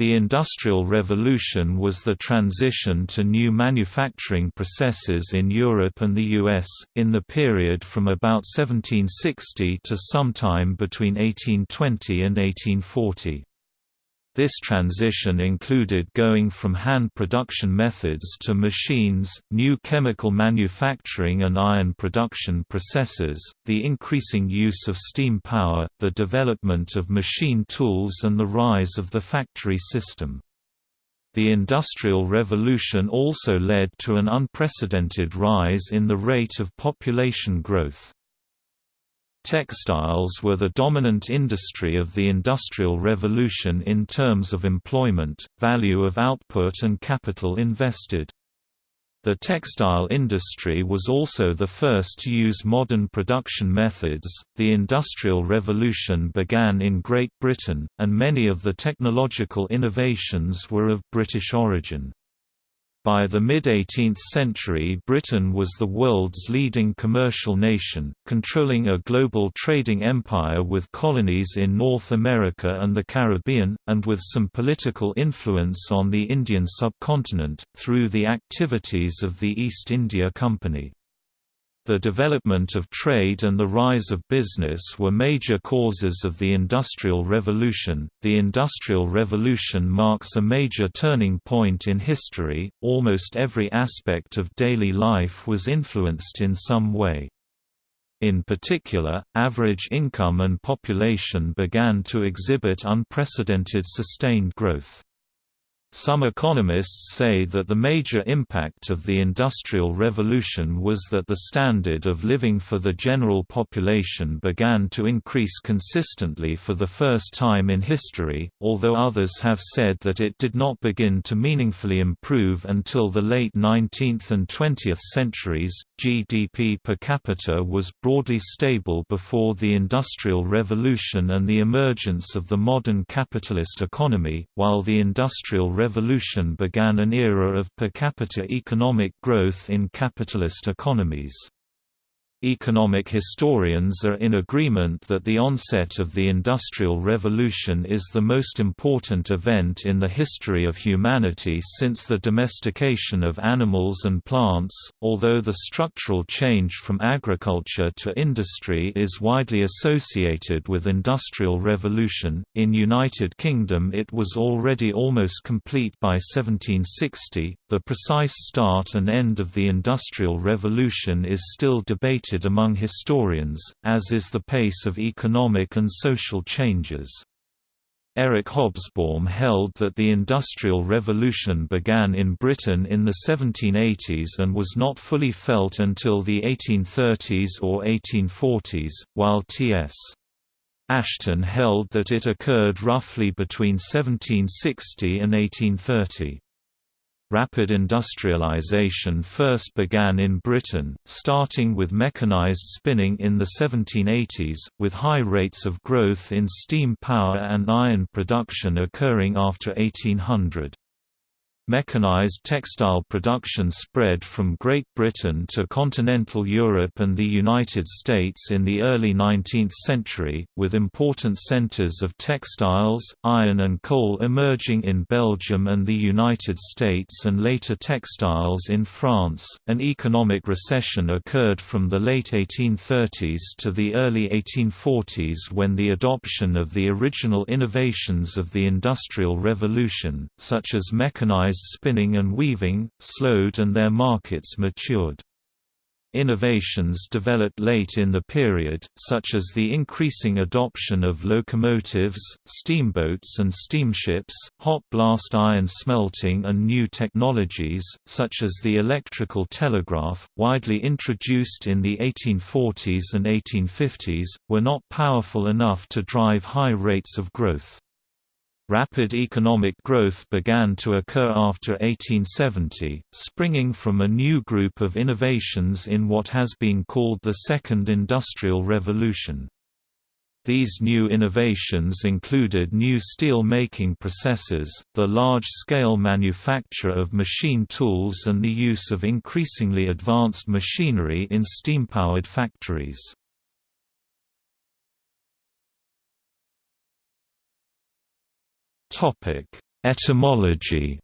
The Industrial Revolution was the transition to new manufacturing processes in Europe and the US, in the period from about 1760 to sometime between 1820 and 1840. This transition included going from hand production methods to machines, new chemical manufacturing and iron production processes, the increasing use of steam power, the development of machine tools and the rise of the factory system. The Industrial Revolution also led to an unprecedented rise in the rate of population growth. Textiles were the dominant industry of the Industrial Revolution in terms of employment, value of output and capital invested. The textile industry was also the first to use modern production methods. The Industrial Revolution began in Great Britain, and many of the technological innovations were of British origin. By the mid-18th century Britain was the world's leading commercial nation, controlling a global trading empire with colonies in North America and the Caribbean, and with some political influence on the Indian subcontinent, through the activities of the East India Company. The development of trade and the rise of business were major causes of the Industrial Revolution. The Industrial Revolution marks a major turning point in history. Almost every aspect of daily life was influenced in some way. In particular, average income and population began to exhibit unprecedented sustained growth. Some economists say that the major impact of the Industrial Revolution was that the standard of living for the general population began to increase consistently for the first time in history, although others have said that it did not begin to meaningfully improve until the late 19th and 20th centuries. GDP per capita was broadly stable before the Industrial Revolution and the emergence of the modern capitalist economy, while the Industrial Revolution began an era of per capita economic growth in capitalist economies. Economic historians are in agreement that the onset of the Industrial Revolution is the most important event in the history of humanity since the domestication of animals and plants, although the structural change from agriculture to industry is widely associated with Industrial Revolution. In United Kingdom it was already almost complete by 1760. The precise start and end of the Industrial Revolution is still debated among historians, as is the pace of economic and social changes. Eric Hobsbawm held that the Industrial Revolution began in Britain in the 1780s and was not fully felt until the 1830s or 1840s, while T.S. Ashton held that it occurred roughly between 1760 and 1830. Rapid industrialization first began in Britain, starting with mechanized spinning in the 1780s, with high rates of growth in steam power and iron production occurring after 1800. Mechanized textile production spread from Great Britain to continental Europe and the United States in the early 19th century, with important centers of textiles, iron and coal emerging in Belgium and the United States and later textiles in France. An economic recession occurred from the late 1830s to the early 1840s when the adoption of the original innovations of the Industrial Revolution, such as mechanized spinning and weaving, slowed and their markets matured. Innovations developed late in the period, such as the increasing adoption of locomotives, steamboats and steamships, hot blast iron smelting and new technologies, such as the electrical telegraph, widely introduced in the 1840s and 1850s, were not powerful enough to drive high rates of growth. Rapid economic growth began to occur after 1870, springing from a new group of innovations in what has been called the Second Industrial Revolution. These new innovations included new steel-making processes, the large-scale manufacture of machine tools and the use of increasingly advanced machinery in steam-powered factories. Topic: Etymology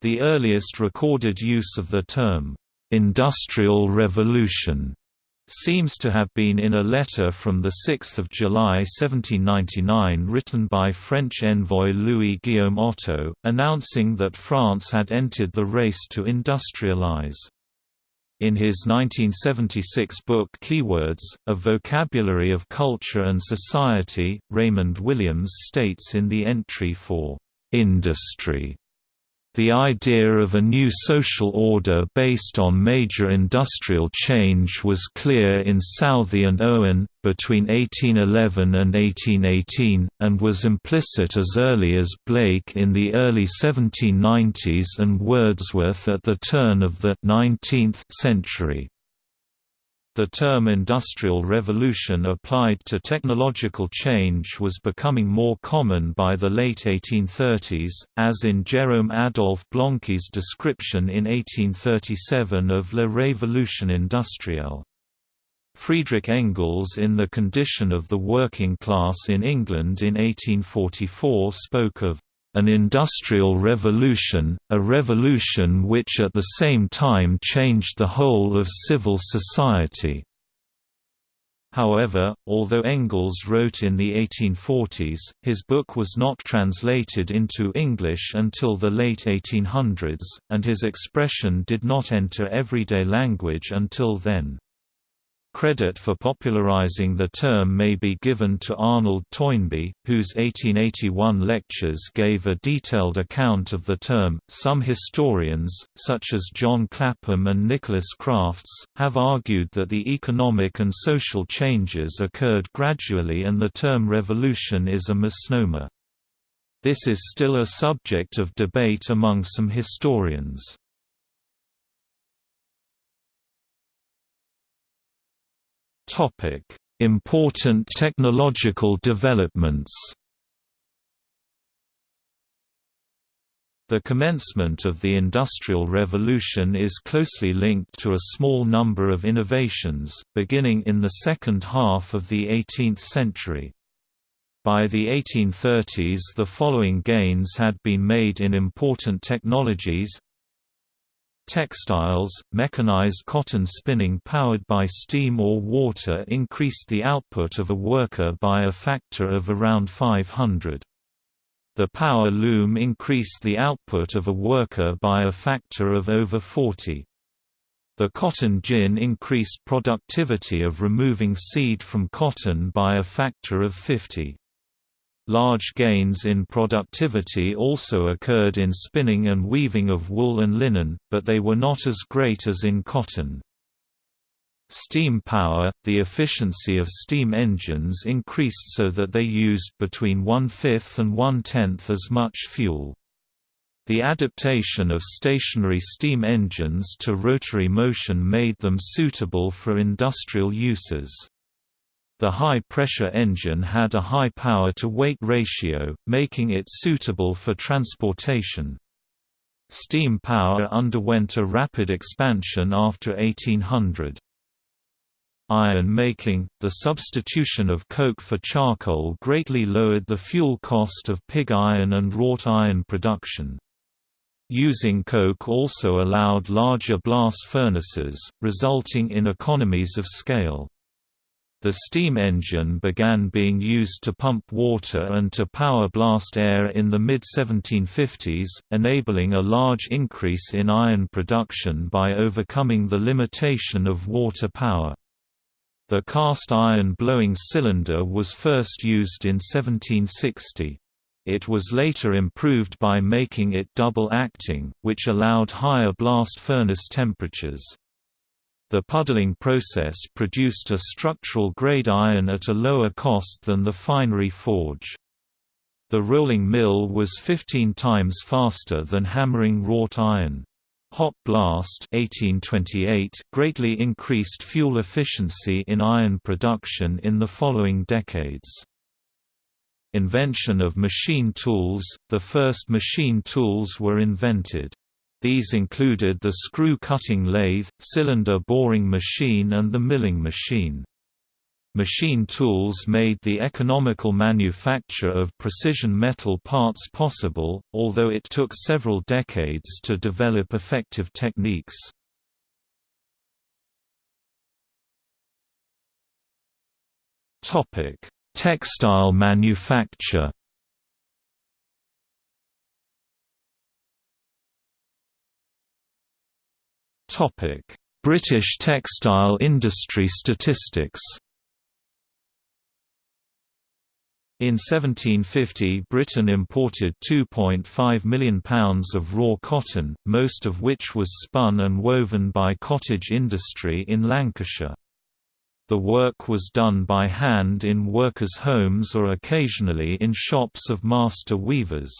The earliest recorded use of the term, "'Industrial Revolution' seems to have been in a letter from 6 July 1799 written by French envoy Louis-Guillaume Otto, announcing that France had entered the race to industrialize. In his 1976 book Keywords, A Vocabulary of Culture and Society, Raymond Williams states in the entry for "'industry' The idea of a new social order based on major industrial change was clear in Southey and Owen, between 1811 and 1818, and was implicit as early as Blake in the early 1790s and Wordsworth at the turn of the 19th century. The term Industrial Revolution applied to technological change was becoming more common by the late 1830s, as in Jérôme Adolphe Blanqui's description in 1837 of La Révolution industrielle. Friedrich Engels in The Condition of the Working Class in England in 1844 spoke of an industrial revolution, a revolution which at the same time changed the whole of civil society. However, although Engels wrote in the 1840s, his book was not translated into English until the late 1800s, and his expression did not enter everyday language until then. Credit for popularizing the term may be given to Arnold Toynbee, whose 1881 lectures gave a detailed account of the term. Some historians, such as John Clapham and Nicholas Crafts, have argued that the economic and social changes occurred gradually and the term revolution is a misnomer. This is still a subject of debate among some historians. Topic: Important technological developments. The commencement of the Industrial Revolution is closely linked to a small number of innovations, beginning in the second half of the 18th century. By the 1830s the following gains had been made in important technologies Textiles, mechanized cotton spinning powered by steam or water increased the output of a worker by a factor of around 500. The power loom increased the output of a worker by a factor of over 40. The cotton gin increased productivity of removing seed from cotton by a factor of 50. Large gains in productivity also occurred in spinning and weaving of wool and linen, but they were not as great as in cotton. Steam power – The efficiency of steam engines increased so that they used between one-fifth and one-tenth as much fuel. The adaptation of stationary steam engines to rotary motion made them suitable for industrial uses. The high-pressure engine had a high power-to-weight ratio, making it suitable for transportation. Steam power underwent a rapid expansion after 1800. Iron making, the substitution of coke for charcoal greatly lowered the fuel cost of pig iron and wrought iron production. Using coke also allowed larger blast furnaces, resulting in economies of scale. The steam engine began being used to pump water and to power blast air in the mid-1750s, enabling a large increase in iron production by overcoming the limitation of water power. The cast iron blowing cylinder was first used in 1760. It was later improved by making it double-acting, which allowed higher blast furnace temperatures. The puddling process produced a structural grade iron at a lower cost than the finery forge. The rolling mill was 15 times faster than hammering wrought iron. Hot blast 1828 greatly increased fuel efficiency in iron production in the following decades. Invention of machine tools – The first machine tools were invented. These included the screw cutting lathe, cylinder boring machine and the milling machine. Machine tools made the economical manufacture of precision metal parts possible, although it took several decades to develop effective techniques. Textile manufacture British textile industry statistics In 1750 Britain imported £2.5 million of raw cotton, most of which was spun and woven by cottage industry in Lancashire. The work was done by hand in workers' homes or occasionally in shops of master weavers.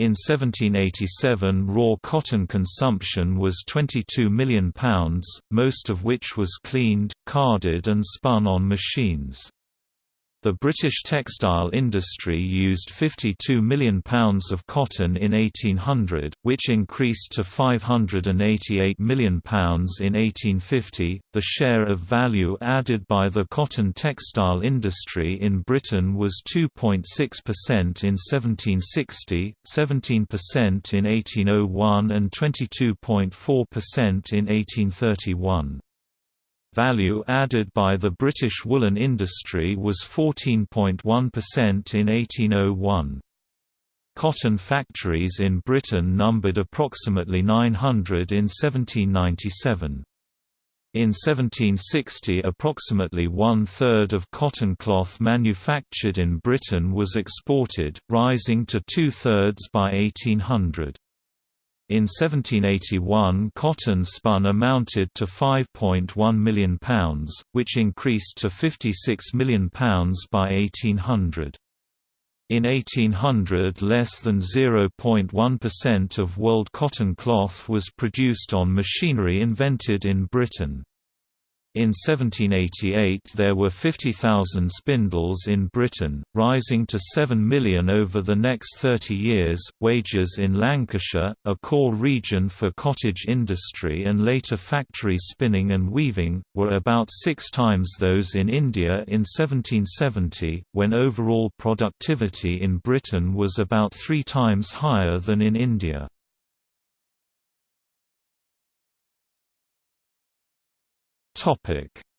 In 1787 raw cotton consumption was £22 million, most of which was cleaned, carded and spun on machines. The British textile industry used £52 million of cotton in 1800, which increased to £588 million in 1850. The share of value added by the cotton textile industry in Britain was 2.6% in 1760, 17% in 1801, and 22.4% in 1831. Value added by the British woolen industry was 14.1% in 1801. Cotton factories in Britain numbered approximately 900 in 1797. In 1760 approximately one-third of cotton cloth manufactured in Britain was exported, rising to two-thirds by 1800. In 1781 cotton spun amounted to £5.1 million, which increased to £56 million by 1800. In 1800 less than 0.1% of world cotton cloth was produced on machinery invented in Britain. In 1788 there were 50,000 spindles in Britain, rising to 7 million over the next 30 years. Wages in Lancashire, a core region for cottage industry and later factory spinning and weaving, were about six times those in India in 1770, when overall productivity in Britain was about three times higher than in India.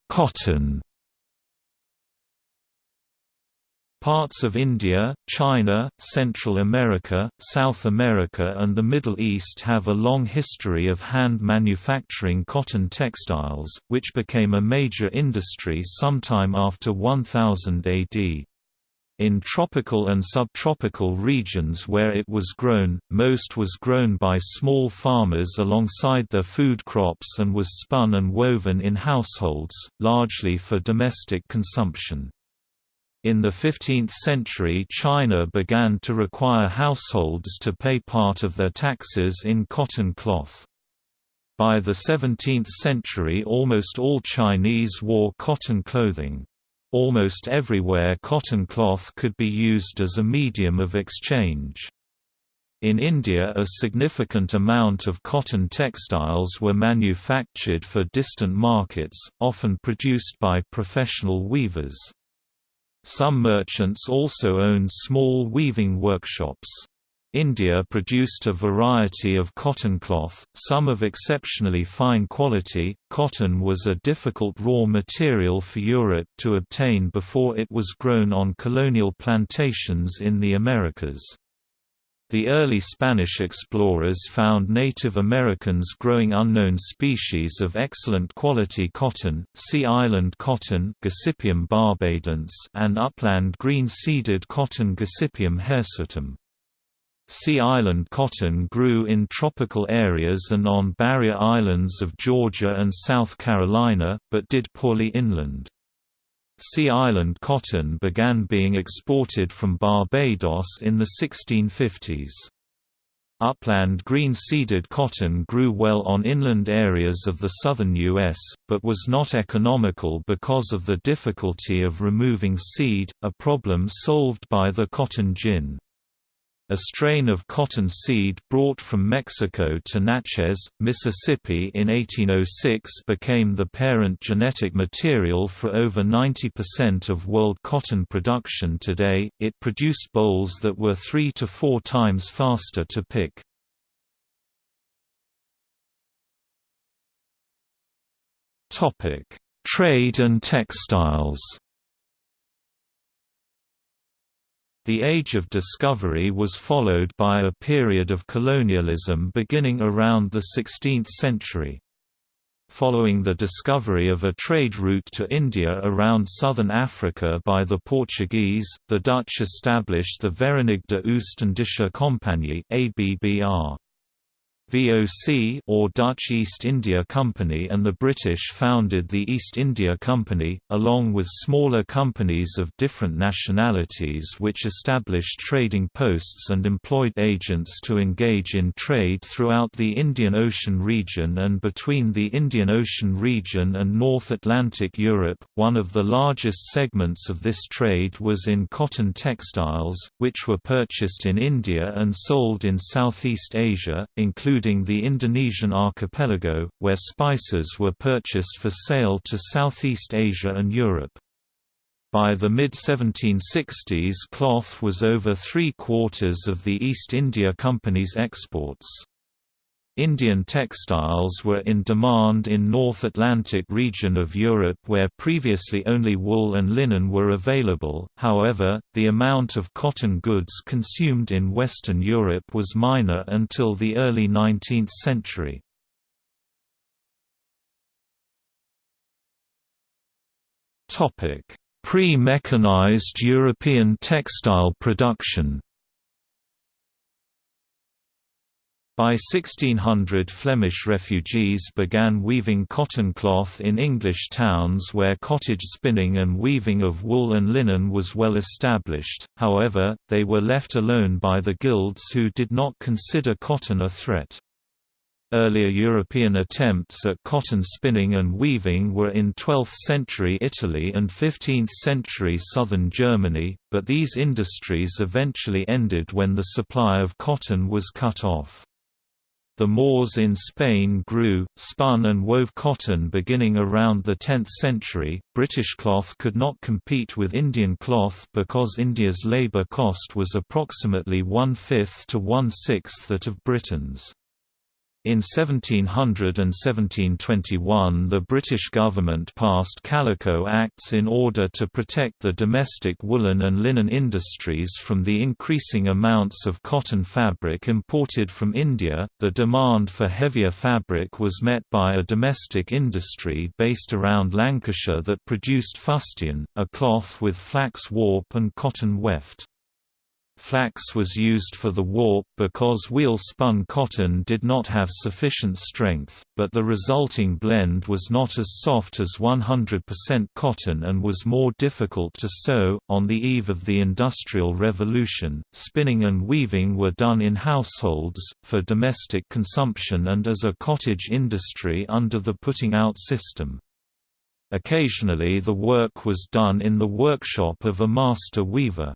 Cotton. Parts of India, China, Central America, South America and the Middle East have a long history of hand manufacturing cotton textiles, which became a major industry sometime after 1000 AD. In tropical and subtropical regions where it was grown, most was grown by small farmers alongside their food crops and was spun and woven in households, largely for domestic consumption. In the 15th century China began to require households to pay part of their taxes in cotton cloth. By the 17th century almost all Chinese wore cotton clothing. Almost everywhere cotton cloth could be used as a medium of exchange. In India a significant amount of cotton textiles were manufactured for distant markets, often produced by professional weavers. Some merchants also owned small weaving workshops. India produced a variety of cotton cloth, some of exceptionally fine quality. Cotton was a difficult raw material for Europe to obtain before it was grown on colonial plantations in the Americas. The early Spanish explorers found Native Americans growing unknown species of excellent quality cotton, sea island cotton Gossypium and upland green-seeded cotton Gossypium hirsutum. Sea island cotton grew in tropical areas and on barrier islands of Georgia and South Carolina, but did poorly inland. Sea island cotton began being exported from Barbados in the 1650s. Upland green-seeded cotton grew well on inland areas of the southern U.S., but was not economical because of the difficulty of removing seed, a problem solved by the cotton gin. A strain of cotton seed brought from Mexico to Natchez, Mississippi in 1806 became the parent genetic material for over 90% of world cotton production today. It produced bolls that were 3 to 4 times faster to pick. Trade and textiles. The Age of Discovery was followed by a period of colonialism beginning around the 16th century. Following the discovery of a trade route to India around southern Africa by the Portuguese, the Dutch established the Verenigde Oost-Indische Compagnie ABBR. VOC or Dutch East India Company and the British founded the East India Company, along with smaller companies of different nationalities which established trading posts and employed agents to engage in trade throughout the Indian Ocean region and between the Indian Ocean region and North Atlantic Europe. One of the largest segments of this trade was in cotton textiles, which were purchased in India and sold in Southeast Asia, including including the Indonesian archipelago, where spices were purchased for sale to Southeast Asia and Europe. By the mid-1760s cloth was over three-quarters of the East India Company's exports. Indian textiles were in demand in North Atlantic region of Europe where previously only wool and linen were available, however, the amount of cotton goods consumed in Western Europe was minor until the early 19th century. Pre-mechanized European textile production By 1600 Flemish refugees began weaving cotton cloth in English towns where cottage spinning and weaving of wool and linen was well established, however, they were left alone by the guilds who did not consider cotton a threat. Earlier European attempts at cotton spinning and weaving were in 12th-century Italy and 15th-century southern Germany, but these industries eventually ended when the supply of cotton was cut off. The Moors in Spain grew, spun and wove cotton beginning around the 10th century. British cloth could not compete with Indian cloth because India's labour cost was approximately one-fifth to one-sixth that of Britain's. In 1700 and 1721 the British government passed Calico Acts in order to protect the domestic woolen and linen industries from the increasing amounts of cotton fabric imported from India. The demand for heavier fabric was met by a domestic industry based around Lancashire that produced fustian, a cloth with flax warp and cotton weft. Flax was used for the warp because wheel-spun cotton did not have sufficient strength, but the resulting blend was not as soft as 100% cotton and was more difficult to sew. On the eve of the Industrial Revolution, spinning and weaving were done in households, for domestic consumption and as a cottage industry under the putting out system. Occasionally the work was done in the workshop of a master weaver.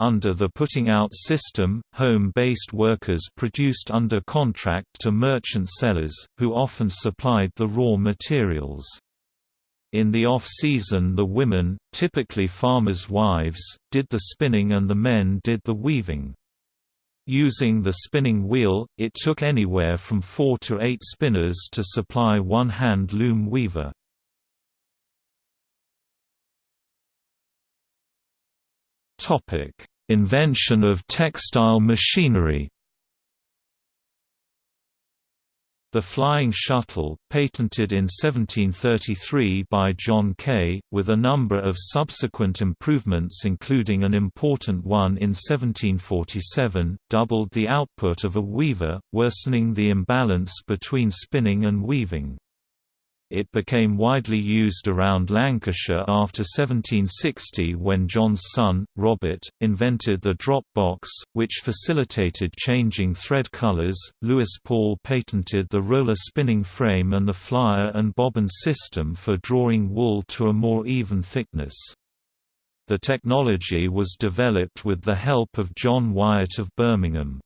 Under the putting out system, home-based workers produced under contract to merchant sellers, who often supplied the raw materials. In the off-season the women, typically farmers' wives, did the spinning and the men did the weaving. Using the spinning wheel, it took anywhere from four to eight spinners to supply one hand loom weaver. Topic: Invention of textile machinery. The flying shuttle, patented in 1733 by John Kay, with a number of subsequent improvements including an important one in 1747, doubled the output of a weaver, worsening the imbalance between spinning and weaving. It became widely used around Lancashire after 1760 when John's son, Robert, invented the drop box, which facilitated changing thread colours. Lewis Paul patented the roller spinning frame and the flyer and bobbin system for drawing wool to a more even thickness. The technology was developed with the help of John Wyatt of Birmingham.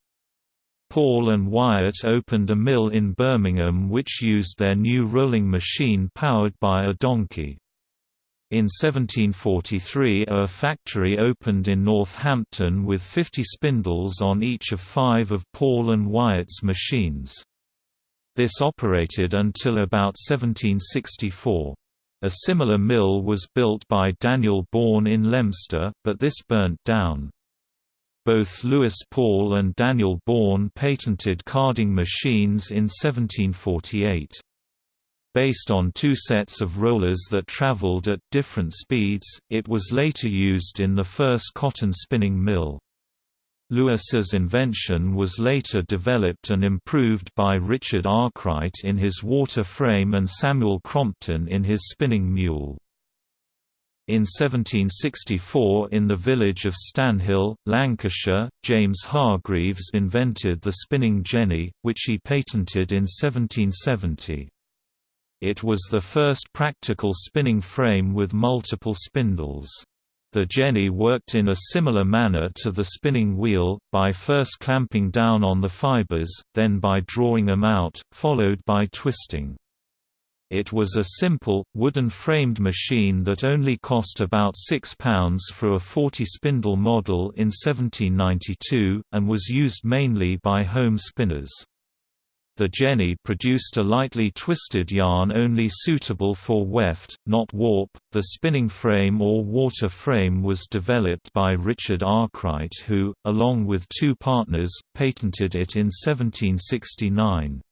Paul and Wyatt opened a mill in Birmingham which used their new rolling machine powered by a donkey. In 1743 a factory opened in Northampton with 50 spindles on each of five of Paul and Wyatt's machines. This operated until about 1764. A similar mill was built by Daniel Bourne in Leominster, but this burnt down. Both Lewis Paul and Daniel Bourne patented carding machines in 1748. Based on two sets of rollers that traveled at different speeds, it was later used in the first cotton spinning mill. Lewis's invention was later developed and improved by Richard Arkwright in his water frame and Samuel Crompton in his spinning mule. In 1764 in the village of Stanhill, Lancashire, James Hargreaves invented the spinning jenny, which he patented in 1770. It was the first practical spinning frame with multiple spindles. The jenny worked in a similar manner to the spinning wheel, by first clamping down on the fibers, then by drawing them out, followed by twisting. It was a simple, wooden-framed machine that only cost about £6 for a 40-spindle model in 1792, and was used mainly by home spinners. The Jenny produced a lightly twisted yarn only suitable for weft, not warp. The spinning frame or water frame was developed by Richard Arkwright who, along with two partners, patented it in 1769.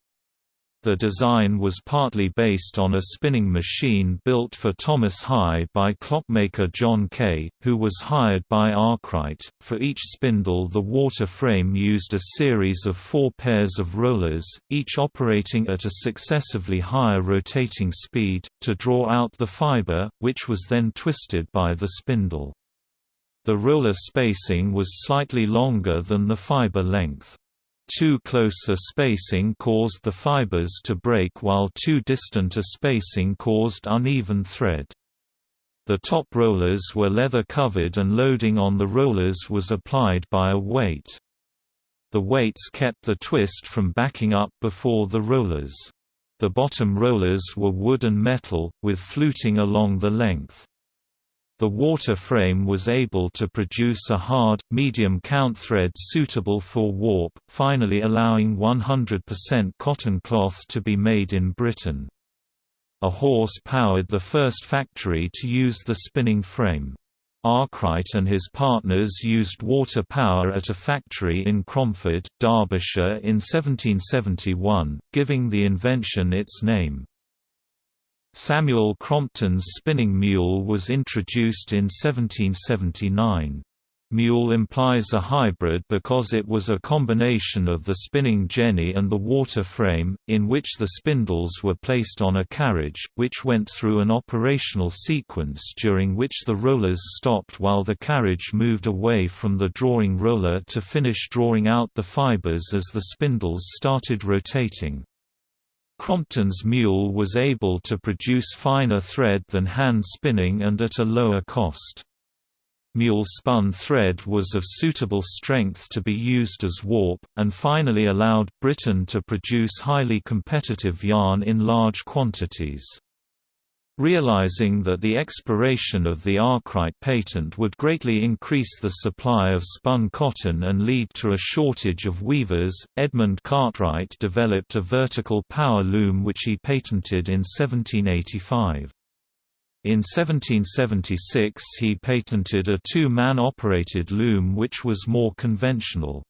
The design was partly based on a spinning machine built for Thomas High by clockmaker John Kay, who was hired by Arkwright. For each spindle, the water frame used a series of four pairs of rollers, each operating at a successively higher rotating speed, to draw out the fiber, which was then twisted by the spindle. The roller spacing was slightly longer than the fiber length. Too close a spacing caused the fibers to break while too distant a spacing caused uneven thread. The top rollers were leather covered and loading on the rollers was applied by a weight. The weights kept the twist from backing up before the rollers. The bottom rollers were wood and metal, with fluting along the length. The water frame was able to produce a hard, medium count thread suitable for warp, finally allowing 100% cotton cloth to be made in Britain. A horse powered the first factory to use the spinning frame. Arkwright and his partners used water power at a factory in Cromford, Derbyshire in 1771, giving the invention its name. Samuel Crompton's spinning mule was introduced in 1779. Mule implies a hybrid because it was a combination of the spinning jenny and the water frame, in which the spindles were placed on a carriage, which went through an operational sequence during which the rollers stopped while the carriage moved away from the drawing roller to finish drawing out the fibers as the spindles started rotating. Crompton's mule was able to produce finer thread than hand spinning and at a lower cost. Mule-spun thread was of suitable strength to be used as warp, and finally allowed Britain to produce highly competitive yarn in large quantities. Realizing that the expiration of the Arkwright patent would greatly increase the supply of spun cotton and lead to a shortage of weavers, Edmund Cartwright developed a vertical power loom which he patented in 1785. In 1776 he patented a two-man operated loom which was more conventional.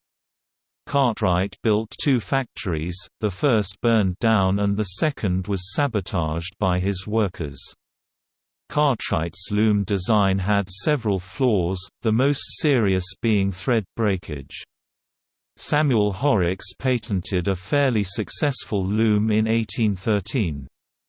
Cartwright built two factories, the first burned down and the second was sabotaged by his workers. Cartwright's loom design had several flaws, the most serious being thread breakage. Samuel Horrocks patented a fairly successful loom in 1813.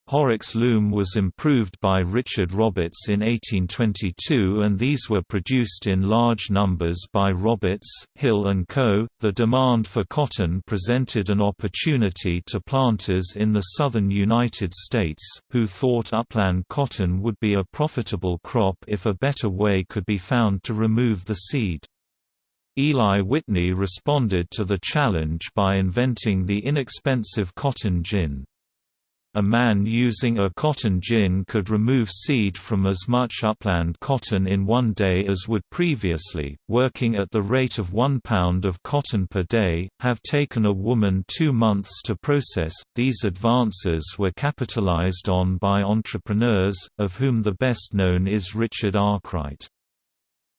Horrocks loom was improved by Richard Roberts in 1822 and these were produced in large numbers by Roberts, Hill and Co. The demand for cotton presented an opportunity to planters in the southern United States, who thought upland cotton would be a profitable crop if a better way could be found to remove the seed. Eli Whitney responded to the challenge by inventing the inexpensive cotton gin. A man using a cotton gin could remove seed from as much upland cotton in one day as would previously, working at the rate of one pound of cotton per day, have taken a woman two months to process. These advances were capitalized on by entrepreneurs, of whom the best known is Richard Arkwright.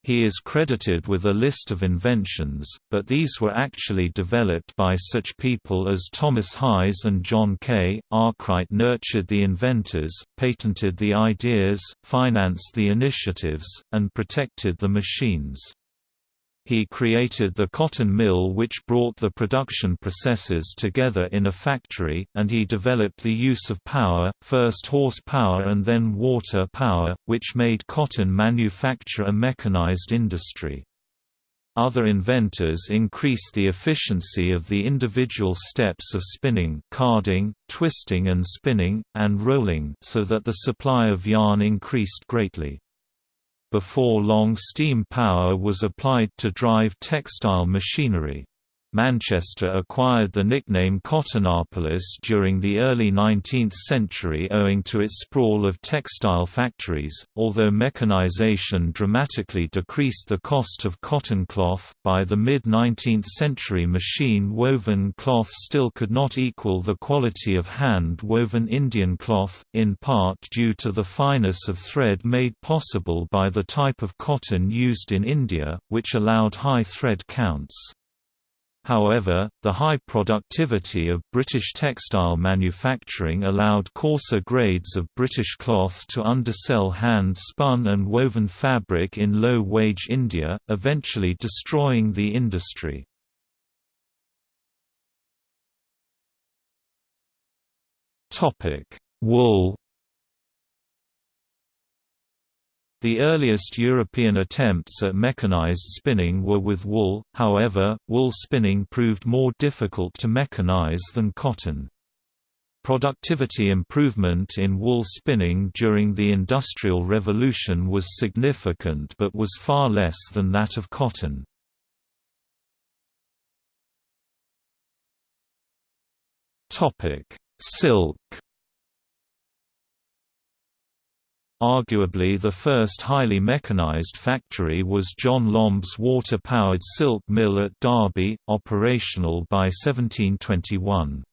He is credited with a list of inventions, but these were actually developed by such people as Thomas Highs and John Kay. Arkwright nurtured the inventors, patented the ideas, financed the initiatives, and protected the machines. He created the cotton mill which brought the production processes together in a factory, and he developed the use of power, first horsepower and then water power, which made cotton manufacture a mechanized industry. Other inventors increased the efficiency of the individual steps of spinning carding, twisting and spinning, and rolling so that the supply of yarn increased greatly. Before long steam power was applied to drive textile machinery. Manchester acquired the nickname Cottonopolis during the early 19th century owing to its sprawl of textile factories. Although mechanization dramatically decreased the cost of cotton cloth, by the mid 19th century machine woven cloth still could not equal the quality of hand woven Indian cloth, in part due to the fineness of thread made possible by the type of cotton used in India, which allowed high thread counts. However, the high productivity of British textile manufacturing allowed coarser grades of British cloth to undersell hand-spun and woven fabric in low-wage India, eventually destroying the industry. Wool The earliest European attempts at mechanized spinning were with wool, however, wool spinning proved more difficult to mechanize than cotton. Productivity improvement in wool spinning during the Industrial Revolution was significant but was far less than that of cotton. Silk Arguably the first highly mechanized factory was John Lombe's water-powered silk mill at Derby, operational by 1721.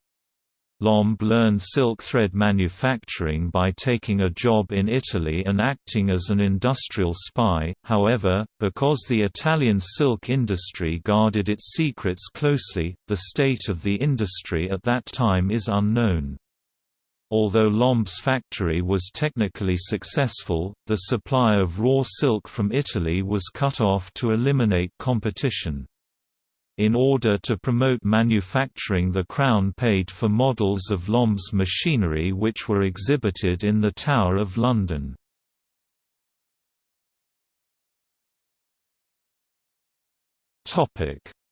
Lombe learned silk thread manufacturing by taking a job in Italy and acting as an industrial spy, however, because the Italian silk industry guarded its secrets closely, the state of the industry at that time is unknown. Although Lombe's factory was technically successful, the supply of raw silk from Italy was cut off to eliminate competition. In order to promote manufacturing the Crown paid for models of Lombe's machinery which were exhibited in the Tower of London.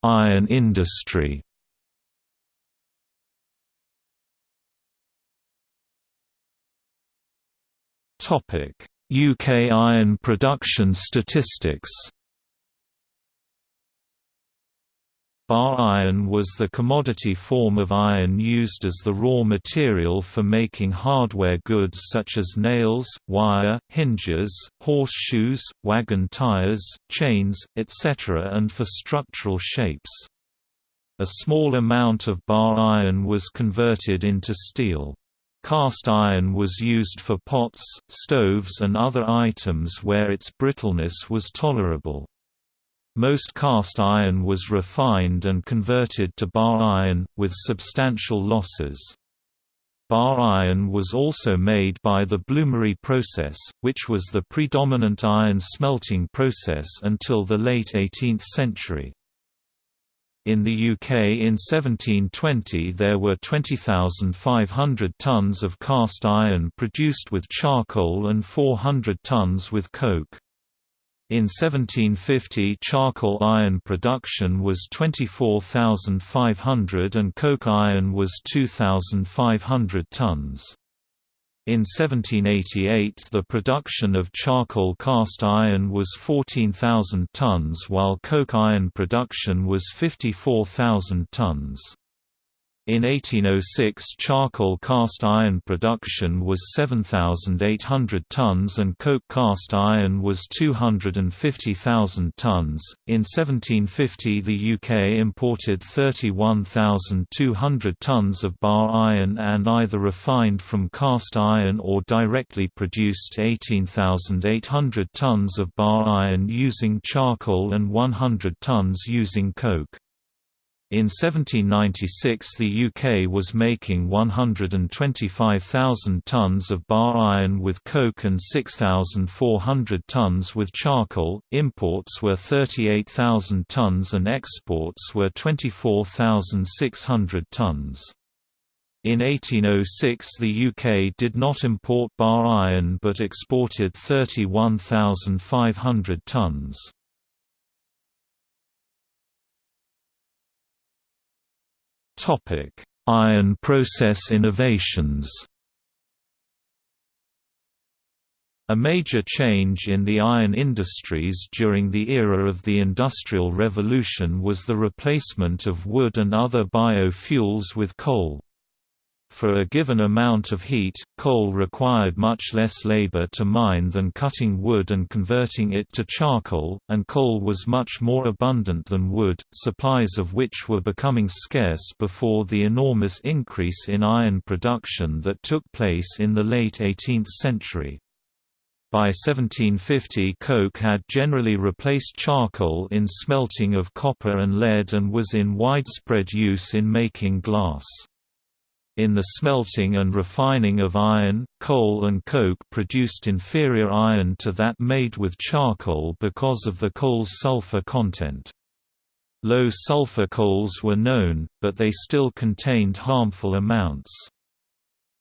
Iron industry UK iron production statistics Bar iron was the commodity form of iron used as the raw material for making hardware goods such as nails, wire, hinges, horseshoes, wagon tires, chains, etc. and for structural shapes. A small amount of bar iron was converted into steel. Cast iron was used for pots, stoves and other items where its brittleness was tolerable. Most cast iron was refined and converted to bar iron, with substantial losses. Bar iron was also made by the bloomery process, which was the predominant iron smelting process until the late 18th century. In the UK in 1720 there were 20,500 tonnes of cast iron produced with charcoal and 400 tonnes with coke. In 1750 charcoal iron production was 24,500 and coke iron was 2,500 tonnes. In 1788 the production of charcoal cast iron was 14,000 tonnes while coke iron production was 54,000 tonnes. In 1806 charcoal cast iron production was 7,800 tonnes and coke cast iron was 250,000 tonnes. In 1750 the UK imported 31,200 tonnes of bar iron and either refined from cast iron or directly produced 18,800 tonnes of bar iron using charcoal and 100 tonnes using coke. In 1796 the UK was making 125,000 tonnes of bar iron with coke and 6,400 tonnes with charcoal, imports were 38,000 tonnes and exports were 24,600 tonnes. In 1806 the UK did not import bar iron but exported 31,500 tonnes. Topic: Iron process innovations. A major change in the iron industries during the era of the Industrial Revolution was the replacement of wood and other biofuels with coal. For a given amount of heat, coal required much less labor to mine than cutting wood and converting it to charcoal, and coal was much more abundant than wood, supplies of which were becoming scarce before the enormous increase in iron production that took place in the late 18th century. By 1750 coke had generally replaced charcoal in smelting of copper and lead and was in widespread use in making glass. In the smelting and refining of iron, coal and coke produced inferior iron to that made with charcoal because of the coal's sulfur content. Low sulfur coals were known, but they still contained harmful amounts.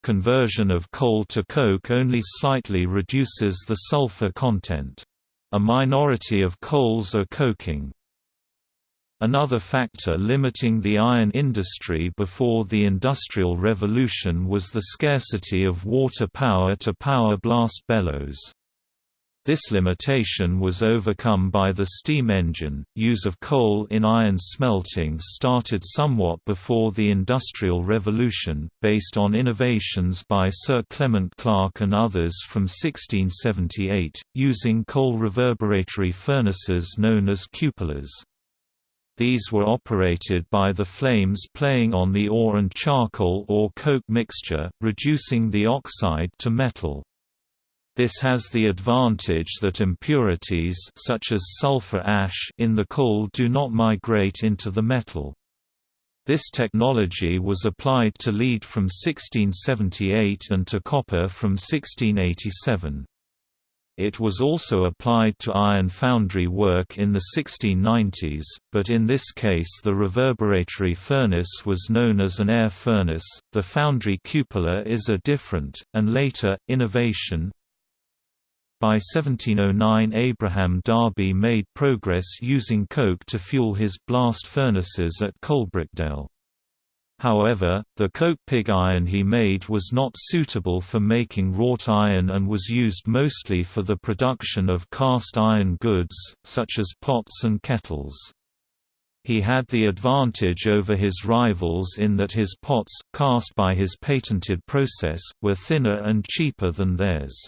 Conversion of coal to coke only slightly reduces the sulfur content. A minority of coals are coking. Another factor limiting the iron industry before the Industrial Revolution was the scarcity of water power to power blast bellows. This limitation was overcome by the steam engine. Use of coal in iron smelting started somewhat before the Industrial Revolution, based on innovations by Sir Clement Clarke and others from 1678, using coal reverberatory furnaces known as cupolas. These were operated by the flames playing on the ore and charcoal or coke mixture, reducing the oxide to metal. This has the advantage that impurities such as sulfur ash in the coal do not migrate into the metal. This technology was applied to lead from 1678 and to copper from 1687. It was also applied to iron foundry work in the 1690s, but in this case the reverberatory furnace was known as an air furnace. The foundry cupola is a different, and later, innovation. By 1709 Abraham Darby made progress using coke to fuel his blast furnaces at Coalbrookdale. However, the coke pig iron he made was not suitable for making wrought iron and was used mostly for the production of cast iron goods, such as pots and kettles. He had the advantage over his rivals in that his pots, cast by his patented process, were thinner and cheaper than theirs.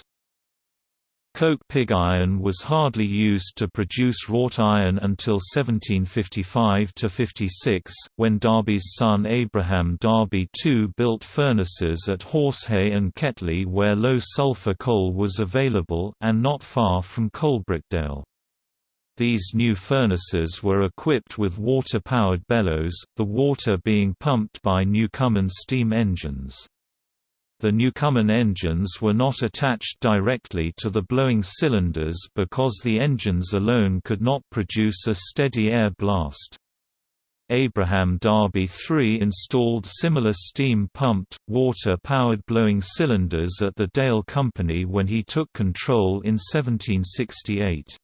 Coke pig iron was hardly used to produce wrought iron until 1755–56, when Darby's son Abraham Darby II built furnaces at Horsehay and Ketley where low sulphur coal was available and not far from Coalbrookdale. These new furnaces were equipped with water-powered bellows, the water being pumped by Newcomen steam engines. The Newcomen engines were not attached directly to the blowing cylinders because the engines alone could not produce a steady air blast. Abraham Darby III installed similar steam-pumped, water-powered blowing cylinders at the Dale Company when he took control in 1768.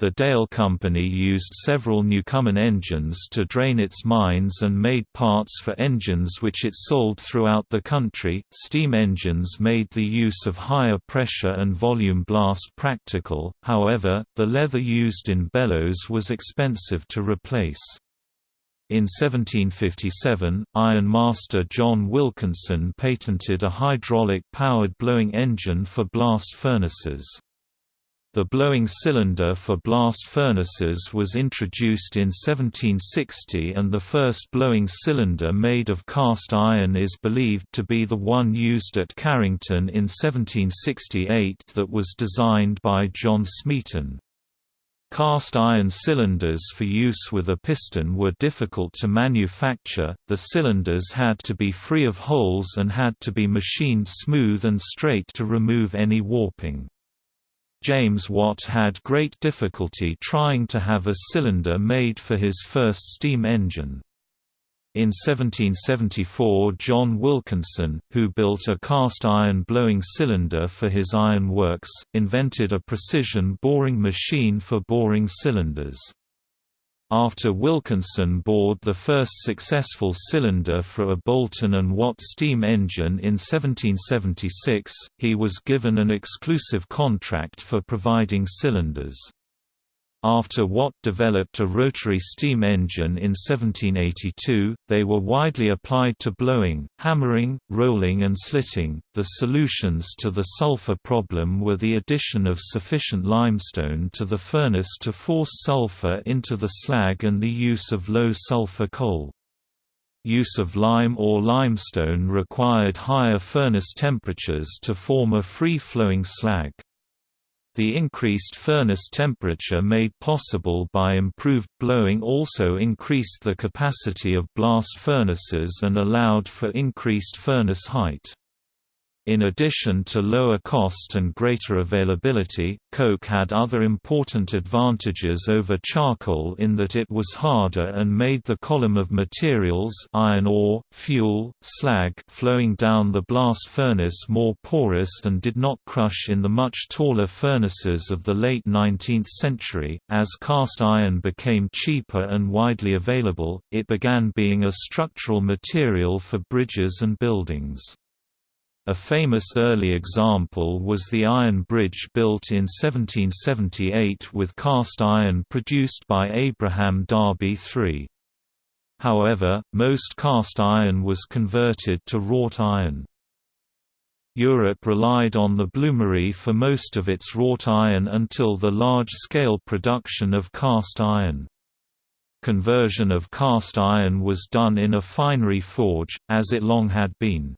The Dale Company used several Newcomen engines to drain its mines and made parts for engines which it sold throughout the country. Steam engines made the use of higher pressure and volume blast practical, however, the leather used in bellows was expensive to replace. In 1757, iron master John Wilkinson patented a hydraulic-powered blowing engine for blast furnaces. The blowing cylinder for blast furnaces was introduced in 1760 and the first blowing cylinder made of cast iron is believed to be the one used at Carrington in 1768 that was designed by John Smeaton. Cast iron cylinders for use with a piston were difficult to manufacture, the cylinders had to be free of holes and had to be machined smooth and straight to remove any warping. James Watt had great difficulty trying to have a cylinder made for his first steam engine. In 1774 John Wilkinson, who built a cast-iron blowing cylinder for his iron works, invented a precision boring machine for boring cylinders. After Wilkinson bored the first successful cylinder for a Boulton and Watt steam engine in 1776, he was given an exclusive contract for providing cylinders. After Watt developed a rotary steam engine in 1782, they were widely applied to blowing, hammering, rolling, and slitting. The solutions to the sulfur problem were the addition of sufficient limestone to the furnace to force sulfur into the slag and the use of low sulfur coal. Use of lime or limestone required higher furnace temperatures to form a free-flowing slag. The increased furnace temperature made possible by improved blowing also increased the capacity of blast furnaces and allowed for increased furnace height. In addition to lower cost and greater availability, coke had other important advantages over charcoal in that it was harder and made the column of materials iron ore, fuel, slag flowing down the blast furnace more porous and did not crush in the much taller furnaces of the late 19th century. As cast iron became cheaper and widely available, it began being a structural material for bridges and buildings. A famous early example was the iron bridge built in 1778 with cast iron produced by Abraham Darby III. However, most cast iron was converted to wrought iron. Europe relied on the bloomery for most of its wrought iron until the large-scale production of cast iron. Conversion of cast iron was done in a finery forge, as it long had been.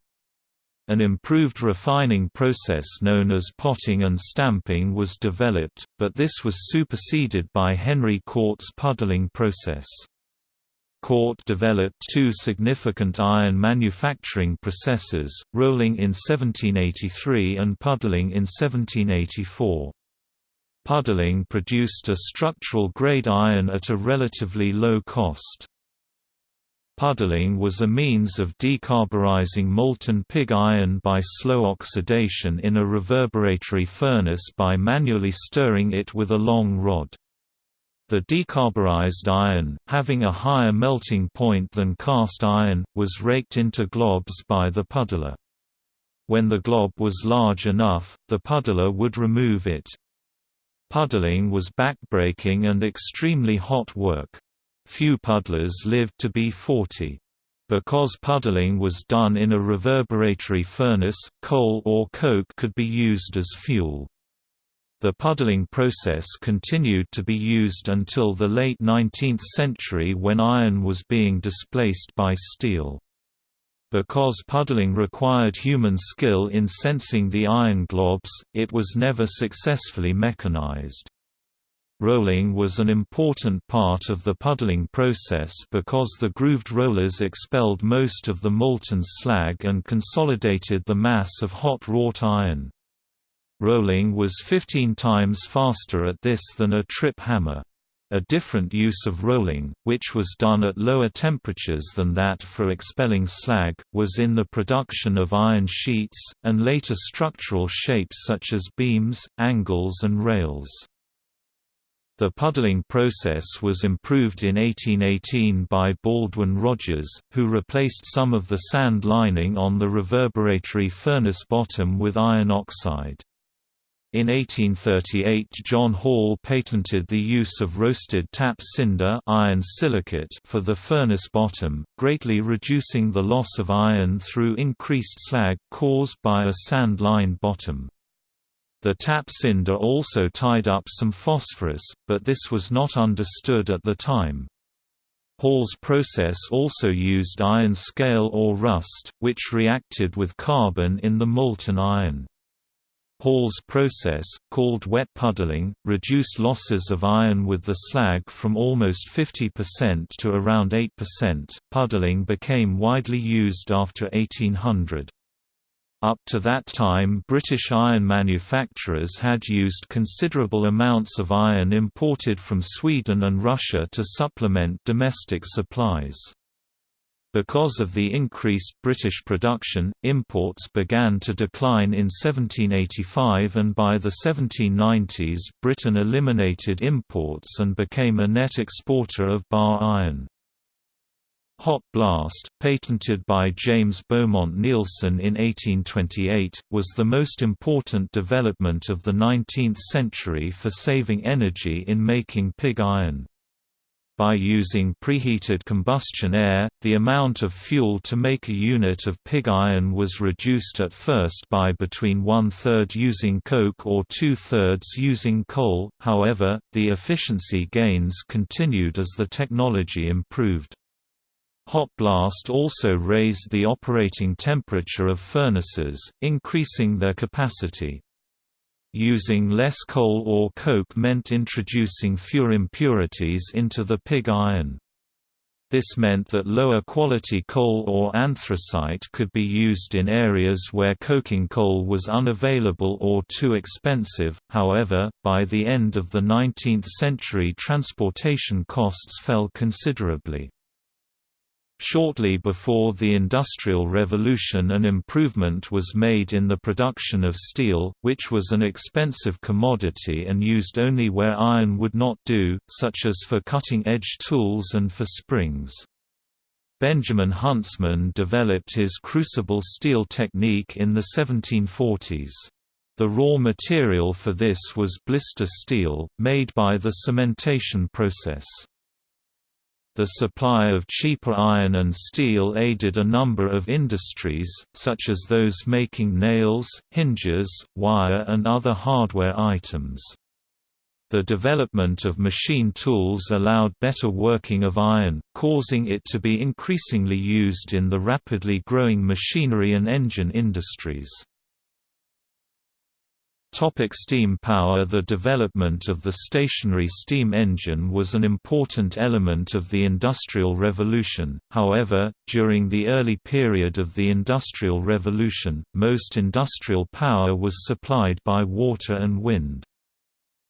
An improved refining process known as potting and stamping was developed, but this was superseded by Henry Cort's puddling process. Cort developed two significant iron manufacturing processes, rolling in 1783 and puddling in 1784. Puddling produced a structural grade iron at a relatively low cost. Puddling was a means of decarburizing molten pig iron by slow oxidation in a reverberatory furnace by manually stirring it with a long rod. The decarburized iron, having a higher melting point than cast iron, was raked into globs by the puddler. When the glob was large enough, the puddler would remove it. Puddling was backbreaking and extremely hot work. Few puddlers lived to be 40. Because puddling was done in a reverberatory furnace, coal or coke could be used as fuel. The puddling process continued to be used until the late 19th century when iron was being displaced by steel. Because puddling required human skill in sensing the iron globs, it was never successfully mechanized. Rolling was an important part of the puddling process because the grooved rollers expelled most of the molten slag and consolidated the mass of hot wrought iron. Rolling was 15 times faster at this than a trip hammer. A different use of rolling, which was done at lower temperatures than that for expelling slag, was in the production of iron sheets, and later structural shapes such as beams, angles and rails. The puddling process was improved in 1818 by Baldwin Rogers, who replaced some of the sand lining on the reverberatory furnace bottom with iron oxide. In 1838 John Hall patented the use of roasted tap cinder iron silicate for the furnace bottom, greatly reducing the loss of iron through increased slag caused by a sand-lined bottom. The tap cinder also tied up some phosphorus, but this was not understood at the time. Hall's process also used iron scale or rust, which reacted with carbon in the molten iron. Hall's process, called wet puddling, reduced losses of iron with the slag from almost 50% to around 8%. Puddling became widely used after 1800. Up to that time British iron manufacturers had used considerable amounts of iron imported from Sweden and Russia to supplement domestic supplies. Because of the increased British production, imports began to decline in 1785 and by the 1790s Britain eliminated imports and became a net exporter of bar iron. Hot blast, patented by James Beaumont Neilson in 1828, was the most important development of the 19th century for saving energy in making pig iron. By using preheated combustion air, the amount of fuel to make a unit of pig iron was reduced at first by between one-third using coke or two-thirds using coal, however, the efficiency gains continued as the technology improved. Hot blast also raised the operating temperature of furnaces, increasing their capacity. Using less coal or coke meant introducing fewer impurities into the pig iron. This meant that lower quality coal or anthracite could be used in areas where coking coal was unavailable or too expensive, however, by the end of the 19th century transportation costs fell considerably. Shortly before the Industrial Revolution an improvement was made in the production of steel, which was an expensive commodity and used only where iron would not do, such as for cutting-edge tools and for springs. Benjamin Huntsman developed his crucible steel technique in the 1740s. The raw material for this was blister steel, made by the cementation process. The supply of cheaper iron and steel aided a number of industries, such as those making nails, hinges, wire and other hardware items. The development of machine tools allowed better working of iron, causing it to be increasingly used in the rapidly growing machinery and engine industries. Topic steam power The development of the stationary steam engine was an important element of the Industrial Revolution, however, during the early period of the Industrial Revolution, most industrial power was supplied by water and wind.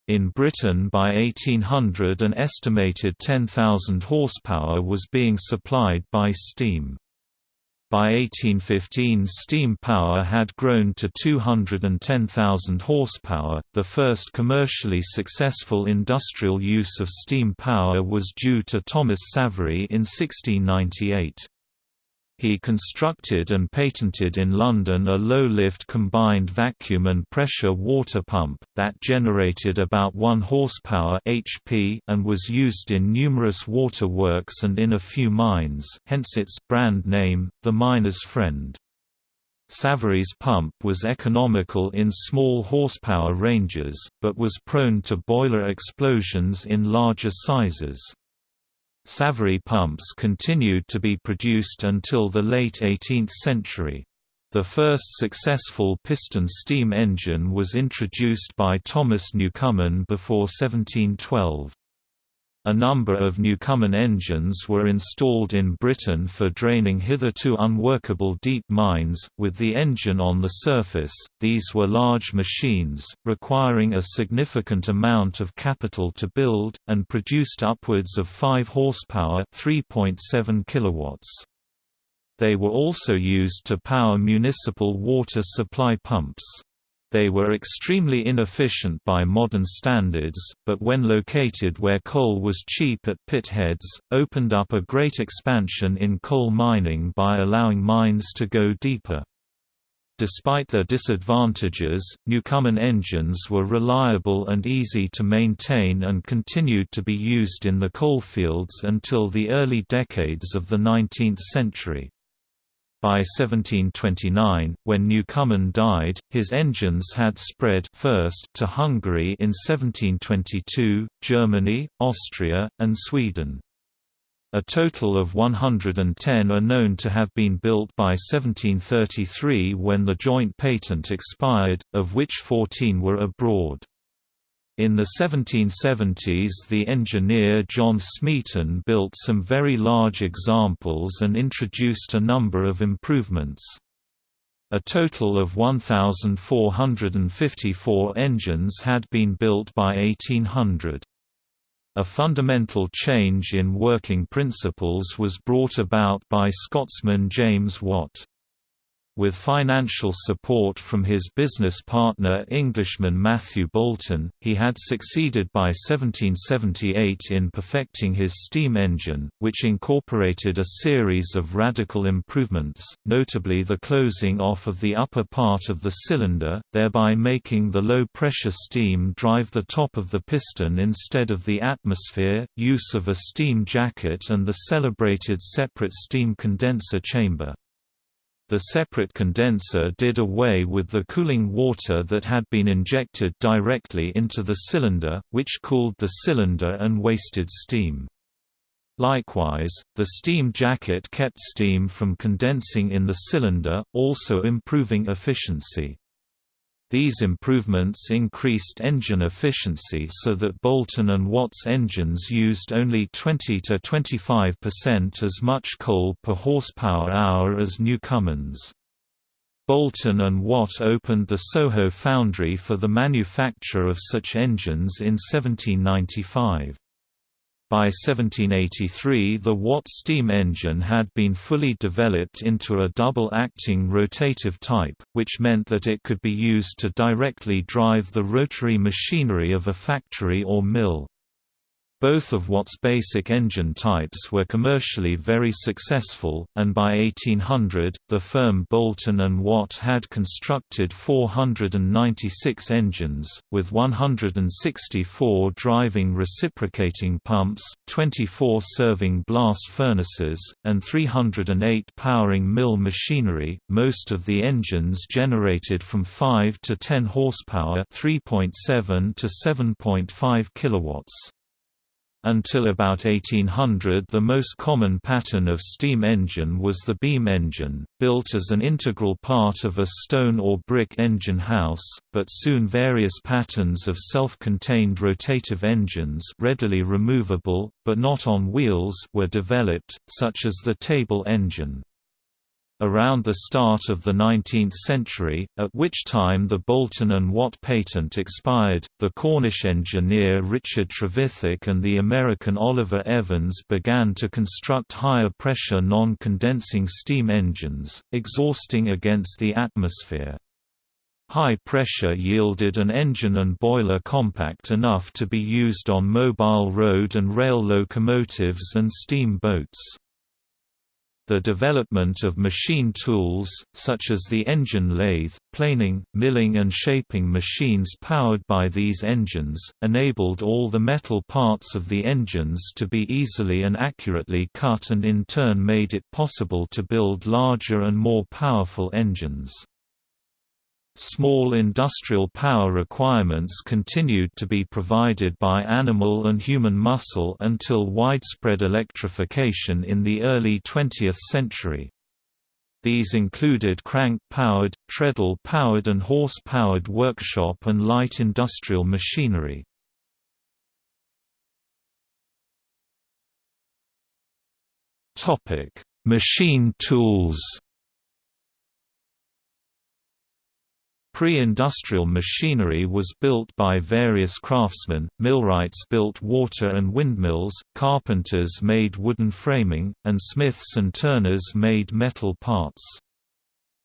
In Britain by 1800 an estimated 10,000 horsepower was being supplied by steam. By 1815 steam power had grown to 210,000 horsepower. The first commercially successful industrial use of steam power was due to Thomas Savery in 1698. He constructed and patented in London a low-lift combined vacuum and pressure water pump, that generated about 1 horsepower HP and was used in numerous water works and in a few mines hence its brand name, the miner's friend. Savery's pump was economical in small horsepower ranges, but was prone to boiler explosions in larger sizes. Savery pumps continued to be produced until the late 18th century. The first successful piston steam engine was introduced by Thomas Newcomen before 1712. A number of Newcomen engines were installed in Britain for draining hitherto unworkable deep mines, with the engine on the surface. These were large machines, requiring a significant amount of capital to build, and produced upwards of 5 horsepower, 3.7 kilowatts. They were also used to power municipal water supply pumps. They were extremely inefficient by modern standards, but when located where coal was cheap at pit heads, opened up a great expansion in coal mining by allowing mines to go deeper. Despite their disadvantages, Newcomen engines were reliable and easy to maintain and continued to be used in the coalfields until the early decades of the 19th century. By 1729, when Newcomen died, his engines had spread first to Hungary in 1722, Germany, Austria, and Sweden. A total of 110 are known to have been built by 1733 when the joint patent expired, of which 14 were abroad. In the 1770s the engineer John Smeaton built some very large examples and introduced a number of improvements. A total of 1,454 engines had been built by 1800. A fundamental change in working principles was brought about by Scotsman James Watt. With financial support from his business partner Englishman Matthew Boulton, he had succeeded by 1778 in perfecting his steam engine, which incorporated a series of radical improvements, notably the closing off of the upper part of the cylinder, thereby making the low-pressure steam drive the top of the piston instead of the atmosphere, use of a steam jacket and the celebrated separate steam condenser chamber. The separate condenser did away with the cooling water that had been injected directly into the cylinder, which cooled the cylinder and wasted steam. Likewise, the steam jacket kept steam from condensing in the cylinder, also improving efficiency. These improvements increased engine efficiency so that Boulton and Watt's engines used only 20 to 25% as much coal per horsepower hour as Newcomen's. Boulton and Watt opened the Soho foundry for the manufacture of such engines in 1795. By 1783 the Watt steam engine had been fully developed into a double-acting rotative type, which meant that it could be used to directly drive the rotary machinery of a factory or mill. Both of Watt's basic engine types were commercially very successful, and by 1800, the firm Boulton and Watt had constructed 496 engines, with 164 driving reciprocating pumps, 24 serving blast furnaces, and 308 powering mill machinery. Most of the engines generated from 5 to 10 horsepower, 3.7 to 7.5 kilowatts. Until about 1800 the most common pattern of steam engine was the beam engine, built as an integral part of a stone or brick engine house, but soon various patterns of self-contained rotative engines readily removable, but not on wheels were developed, such as the table engine. Around the start of the 19th century, at which time the Boulton and Watt patent expired, the Cornish engineer Richard Trevithick and the American Oliver Evans began to construct higher-pressure non-condensing steam engines, exhausting against the atmosphere. High pressure yielded an engine and boiler compact enough to be used on mobile road and rail locomotives and steam boats. The development of machine tools, such as the engine lathe, planing, milling and shaping machines powered by these engines, enabled all the metal parts of the engines to be easily and accurately cut and in turn made it possible to build larger and more powerful engines. Small industrial power requirements continued to be provided by animal and human muscle until widespread electrification in the early 20th century. These included crank-powered, treadle-powered and horse-powered workshop and light industrial machinery. Machine tools Pre-industrial machinery was built by various craftsmen, millwrights built water and windmills, carpenters made wooden framing, and smiths and turners made metal parts.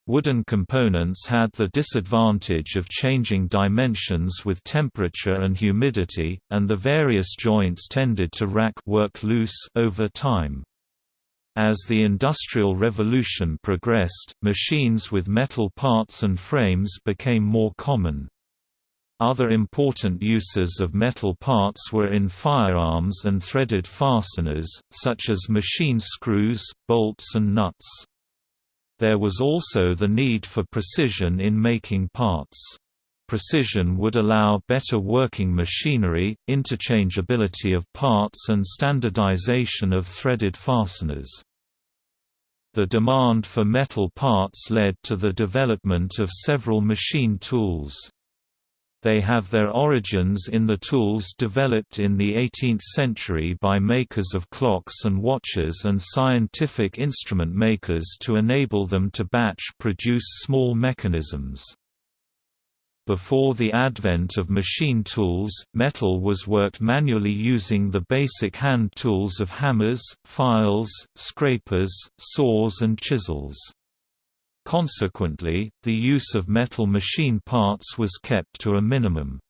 Wooden components had the disadvantage of changing dimensions with temperature and humidity, and the various joints tended to rack work loose over time. As the Industrial Revolution progressed, machines with metal parts and frames became more common. Other important uses of metal parts were in firearms and threaded fasteners, such as machine screws, bolts and nuts. There was also the need for precision in making parts. Precision would allow better working machinery, interchangeability of parts and standardization of threaded fasteners. The demand for metal parts led to the development of several machine tools. They have their origins in the tools developed in the 18th century by makers of clocks and watches and scientific instrument makers to enable them to batch produce small mechanisms. Before the advent of machine tools, metal was worked manually using the basic hand tools of hammers, files, scrapers, saws and chisels. Consequently, the use of metal machine parts was kept to a minimum.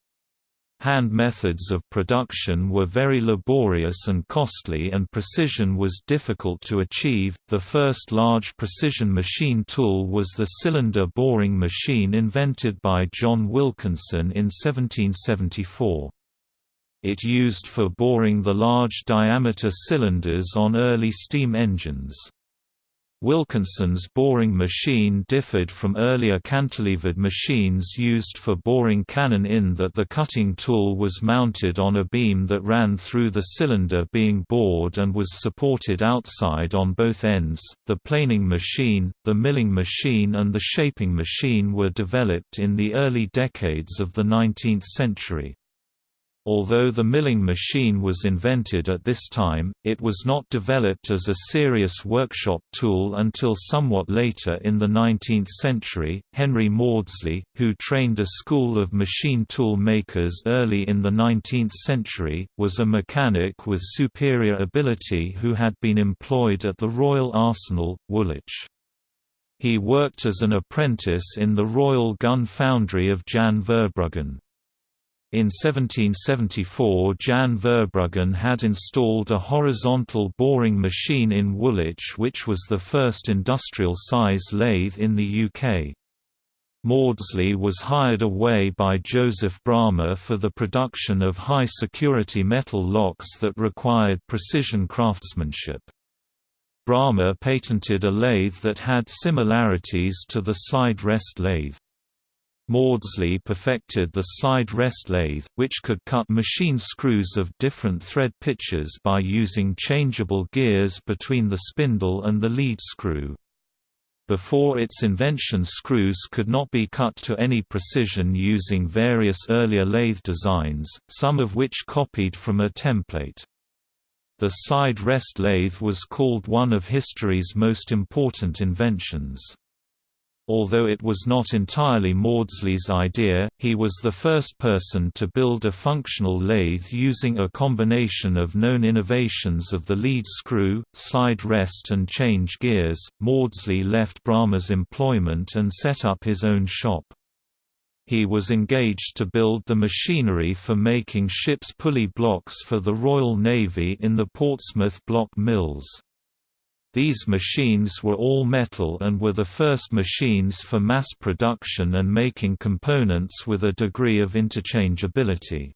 Hand methods of production were very laborious and costly, and precision was difficult to achieve. The first large precision machine tool was the cylinder boring machine invented by John Wilkinson in 1774. It used for boring the large diameter cylinders on early steam engines. Wilkinson's boring machine differed from earlier cantilevered machines used for boring cannon in that the cutting tool was mounted on a beam that ran through the cylinder being bored and was supported outside on both ends. The planing machine, the milling machine, and the shaping machine were developed in the early decades of the 19th century. Although the milling machine was invented at this time, it was not developed as a serious workshop tool until somewhat later in the 19th century. Henry Maudslay, who trained a school of machine tool makers early in the 19th century, was a mechanic with superior ability who had been employed at the Royal Arsenal, Woolwich. He worked as an apprentice in the Royal Gun Foundry of Jan Verbruggen. In 1774 Jan Verbruggen had installed a horizontal boring machine in Woolwich which was the first industrial-size lathe in the UK. Maudslay was hired away by Joseph Bramah for the production of high-security metal locks that required precision craftsmanship. Bramah patented a lathe that had similarities to the slide rest lathe. Maudslay perfected the slide rest lathe, which could cut machine screws of different thread pitches by using changeable gears between the spindle and the lead screw. Before its invention screws could not be cut to any precision using various earlier lathe designs, some of which copied from a template. The slide rest lathe was called one of history's most important inventions. Although it was not entirely Maudslay's idea, he was the first person to build a functional lathe using a combination of known innovations of the lead screw, slide rest and change gears. Maudslay left Bramah's employment and set up his own shop. He was engaged to build the machinery for making ships' pulley blocks for the Royal Navy in the Portsmouth block mills. These machines were all metal and were the first machines for mass production and making components with a degree of interchangeability.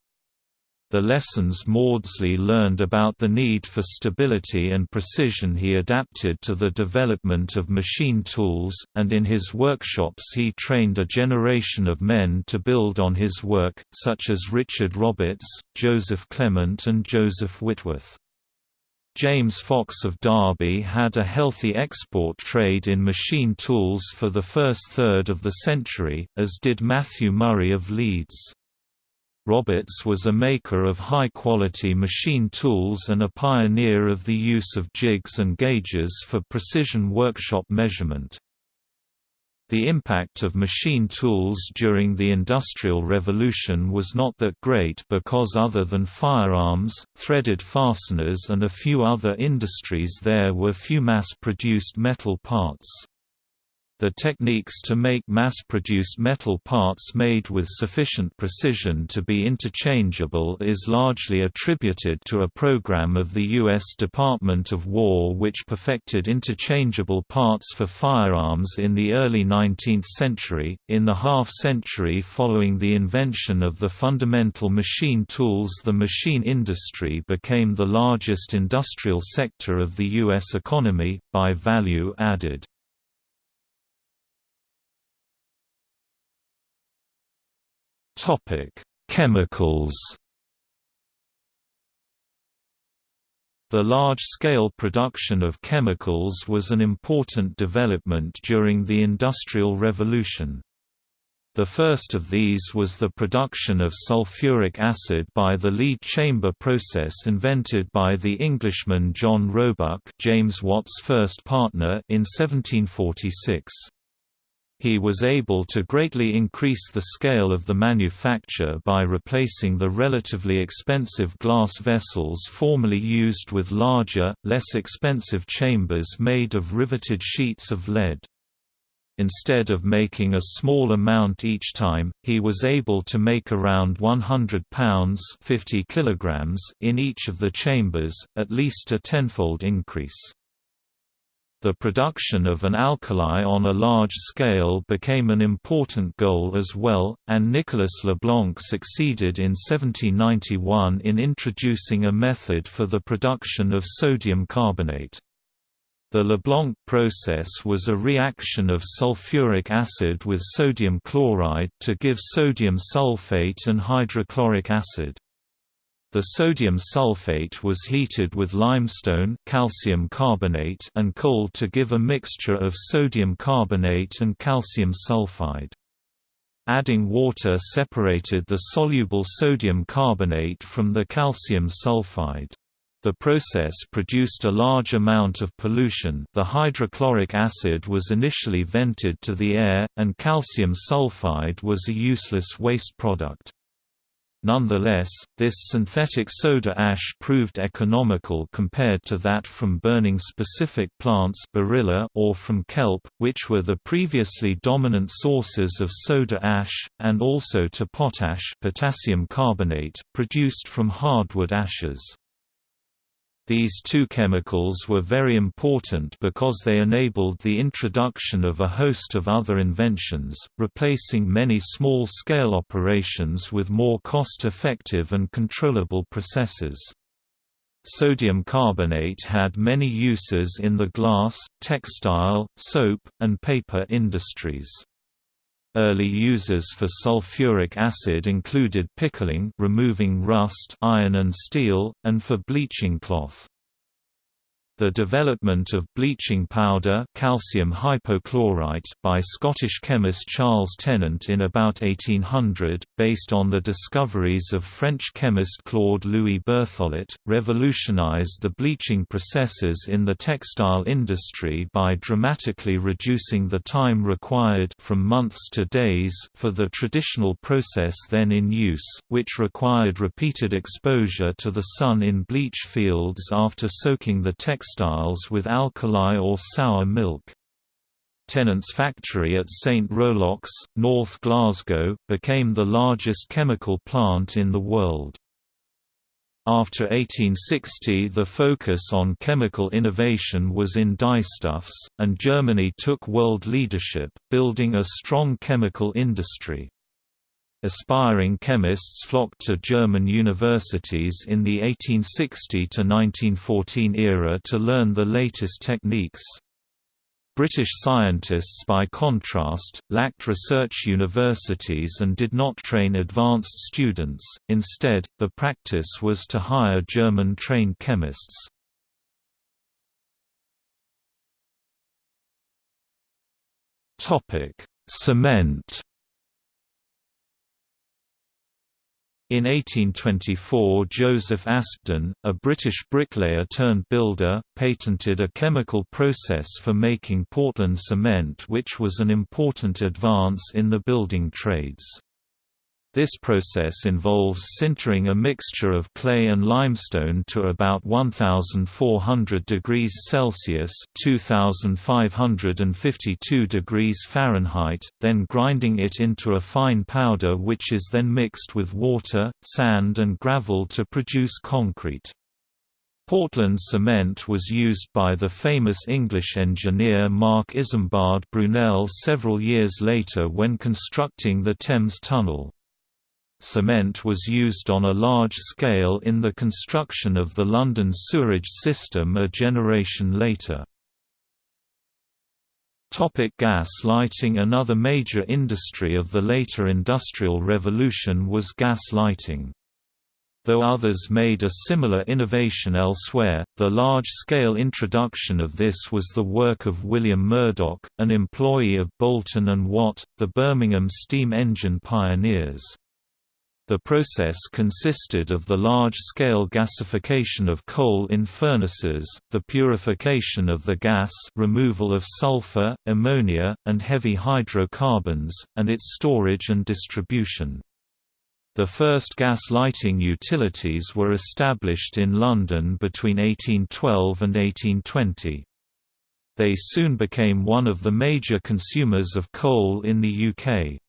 The lessons Maudslay learned about the need for stability and precision he adapted to the development of machine tools, and in his workshops he trained a generation of men to build on his work, such as Richard Roberts, Joseph Clement and Joseph Whitworth. James Fox of Derby had a healthy export trade in machine tools for the first third of the century, as did Matthew Murray of Leeds. Roberts was a maker of high-quality machine tools and a pioneer of the use of jigs and gauges for precision workshop measurement. The impact of machine tools during the Industrial Revolution was not that great because other than firearms, threaded fasteners and a few other industries there were few mass-produced metal parts. The techniques to make mass-produced metal parts made with sufficient precision to be interchangeable is largely attributed to a program of the U.S. Department of War which perfected interchangeable parts for firearms in the early 19th century. In the half-century following the invention of the fundamental machine tools the machine industry became the largest industrial sector of the U.S. economy, by value added. Topic: Chemicals. The large-scale production of chemicals was an important development during the Industrial Revolution. The first of these was the production of sulfuric acid by the lead chamber process invented by the Englishman John Roebuck James Watt's first partner in 1746. He was able to greatly increase the scale of the manufacture by replacing the relatively expensive glass vessels formerly used with larger, less expensive chambers made of riveted sheets of lead. Instead of making a small amount each time, he was able to make around 100 pounds 50 kilograms in each of the chambers, at least a tenfold increase. The production of an alkali on a large scale became an important goal as well, and Nicolas Leblanc succeeded in 1791 in introducing a method for the production of sodium carbonate. The Leblanc process was a reaction of sulfuric acid with sodium chloride to give sodium sulfate and hydrochloric acid. The sodium sulfate was heated with limestone calcium carbonate and coal to give a mixture of sodium carbonate and calcium sulfide. Adding water separated the soluble sodium carbonate from the calcium sulfide. The process produced a large amount of pollution the hydrochloric acid was initially vented to the air, and calcium sulfide was a useless waste product. Nonetheless, this synthetic soda ash proved economical compared to that from burning specific plants or from kelp, which were the previously dominant sources of soda ash, and also to potash potassium carbonate, produced from hardwood ashes. These two chemicals were very important because they enabled the introduction of a host of other inventions, replacing many small-scale operations with more cost-effective and controllable processes. Sodium carbonate had many uses in the glass, textile, soap, and paper industries. Early uses for sulfuric acid included pickling removing rust iron and steel, and for bleaching cloth. The development of bleaching powder calcium hypochlorite by Scottish chemist Charles Tennant in about 1800, based on the discoveries of French chemist Claude Louis Berthollet, revolutionized the bleaching processes in the textile industry by dramatically reducing the time required from months to days for the traditional process then in use, which required repeated exposure to the sun in bleach fields after soaking the textile textiles with alkali or sour milk. Tennant's factory at St Rollox, North Glasgow, became the largest chemical plant in the world. After 1860 the focus on chemical innovation was in dyestuffs, and Germany took world leadership, building a strong chemical industry. Aspiring chemists flocked to German universities in the 1860–1914 era to learn the latest techniques. British scientists by contrast, lacked research universities and did not train advanced students, instead, the practice was to hire German-trained chemists. Cement In 1824 Joseph Aspdin, a British bricklayer-turned-builder, patented a chemical process for making Portland cement which was an important advance in the building trades. This process involves sintering a mixture of clay and limestone to about 1400 degrees Celsius (2552 degrees Fahrenheit), then grinding it into a fine powder which is then mixed with water, sand and gravel to produce concrete. Portland cement was used by the famous English engineer Marc Isambard Brunel several years later when constructing the Thames Tunnel. Cement was used on a large scale in the construction of the London sewerage system a generation later. Topic gas lighting Another major industry of the later Industrial Revolution was gas lighting. Though others made a similar innovation elsewhere, the large-scale introduction of this was the work of William Murdoch, an employee of Boulton and Watt, the Birmingham steam engine pioneers. The process consisted of the large-scale gasification of coal in furnaces, the purification of the gas removal of sulfur, ammonia, and heavy hydrocarbons, and its storage and distribution. The first gas lighting utilities were established in London between 1812 and 1820. They soon became one of the major consumers of coal in the UK.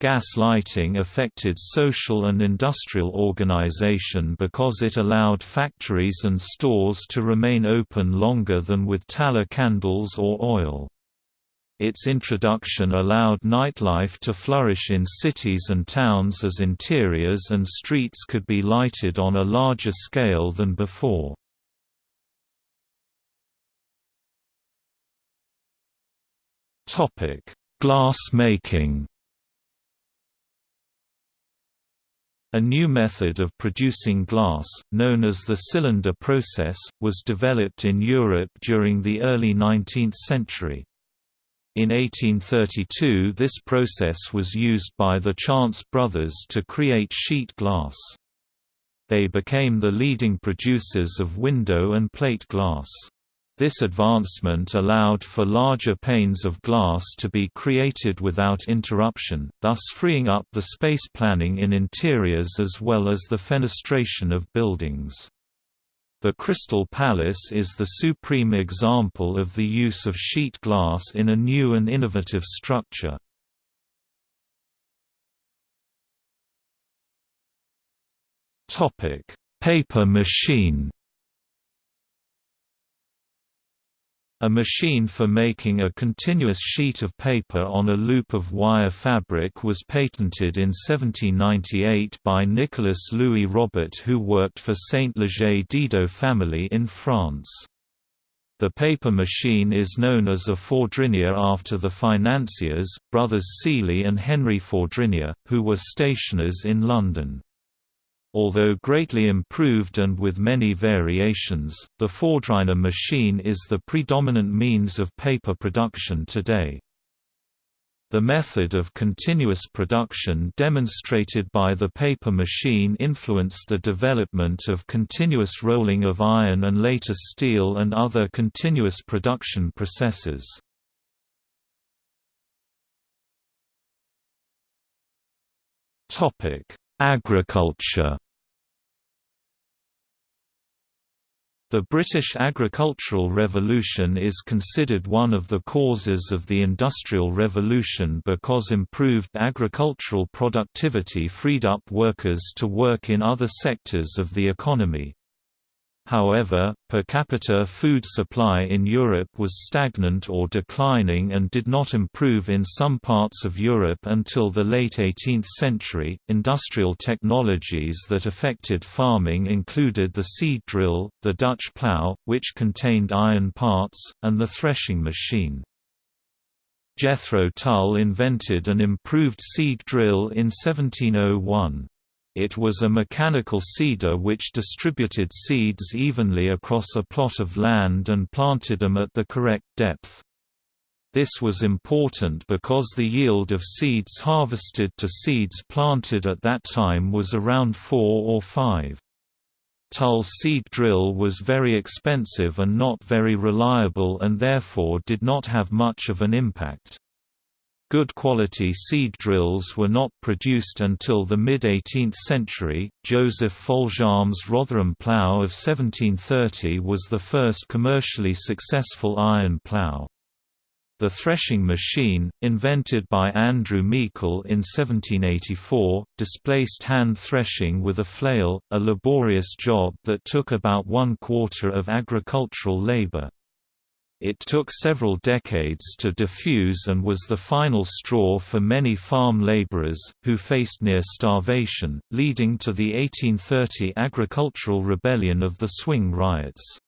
Gas lighting affected social and industrial organization because it allowed factories and stores to remain open longer than with tallow candles or oil. Its introduction allowed nightlife to flourish in cities and towns as interiors and streets could be lighted on a larger scale than before. Glass making A new method of producing glass, known as the cylinder process, was developed in Europe during the early 19th century. In 1832 this process was used by the Chance brothers to create sheet glass. They became the leading producers of window and plate glass. This advancement allowed for larger panes of glass to be created without interruption, thus freeing up the space planning in interiors as well as the fenestration of buildings. The Crystal Palace is the supreme example of the use of sheet glass in a new and innovative structure. Paper machine A machine for making a continuous sheet of paper on a loop of wire fabric was patented in 1798 by Nicolas Louis Robert who worked for Saint Leger Didot family in France. The paper machine is known as a Fourdrinier after the financiers, brothers Sealy and Henry Fourdrinier, who were stationers in London. Although greatly improved and with many variations, the Fourdrinier machine is the predominant means of paper production today. The method of continuous production demonstrated by the paper machine influenced the development of continuous rolling of iron and later steel and other continuous production processes. Agriculture The British agricultural revolution is considered one of the causes of the Industrial Revolution because improved agricultural productivity freed up workers to work in other sectors of the economy. However, per capita food supply in Europe was stagnant or declining and did not improve in some parts of Europe until the late 18th century. Industrial technologies that affected farming included the seed drill, the Dutch plough, which contained iron parts, and the threshing machine. Jethro Tull invented an improved seed drill in 1701. It was a mechanical seeder which distributed seeds evenly across a plot of land and planted them at the correct depth. This was important because the yield of seeds harvested to seeds planted at that time was around 4 or 5. Tull's seed drill was very expensive and not very reliable and therefore did not have much of an impact. Good quality seed drills were not produced until the mid-18th century. Joseph Foljambe's Rotherham plough of 1730 was the first commercially successful iron plough. The threshing machine, invented by Andrew Meikle in 1784, displaced hand threshing with a flail, a laborious job that took about one quarter of agricultural labor. It took several decades to diffuse and was the final straw for many farm laborers, who faced near starvation, leading to the 1830 agricultural rebellion of the Swing Riots.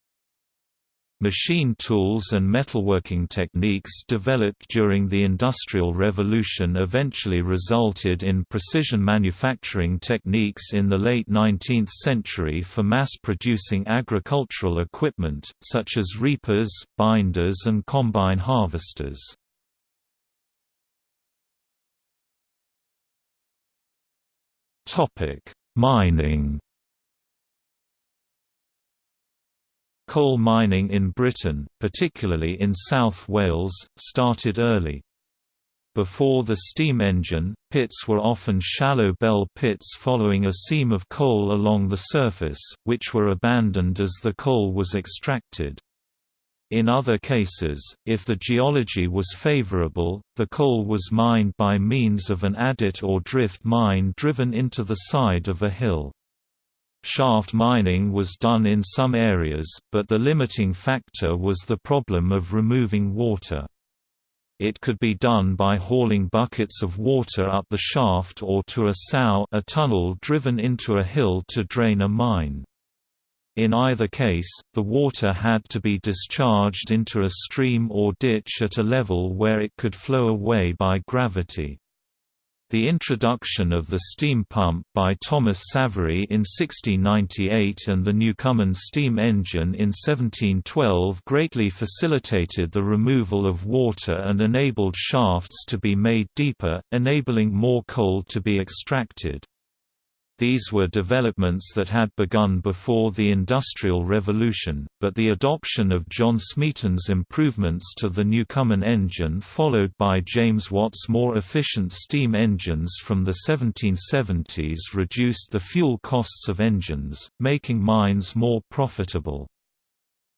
Machine tools and metalworking techniques developed during the Industrial Revolution eventually resulted in precision manufacturing techniques in the late 19th century for mass-producing agricultural equipment, such as reapers, binders and combine harvesters. Mining Coal mining in Britain, particularly in South Wales, started early. Before the steam engine, pits were often shallow bell pits following a seam of coal along the surface, which were abandoned as the coal was extracted. In other cases, if the geology was favourable, the coal was mined by means of an adit or drift mine driven into the side of a hill. Shaft mining was done in some areas, but the limiting factor was the problem of removing water. It could be done by hauling buckets of water up the shaft or to a sough a tunnel driven into a hill to drain a mine. In either case, the water had to be discharged into a stream or ditch at a level where it could flow away by gravity. The introduction of the steam pump by Thomas Savery in 1698 and the Newcomen steam engine in 1712 greatly facilitated the removal of water and enabled shafts to be made deeper, enabling more coal to be extracted. These were developments that had begun before the Industrial Revolution, but the adoption of John Smeaton's improvements to the Newcomen engine followed by James Watt's more efficient steam engines from the 1770s reduced the fuel costs of engines, making mines more profitable.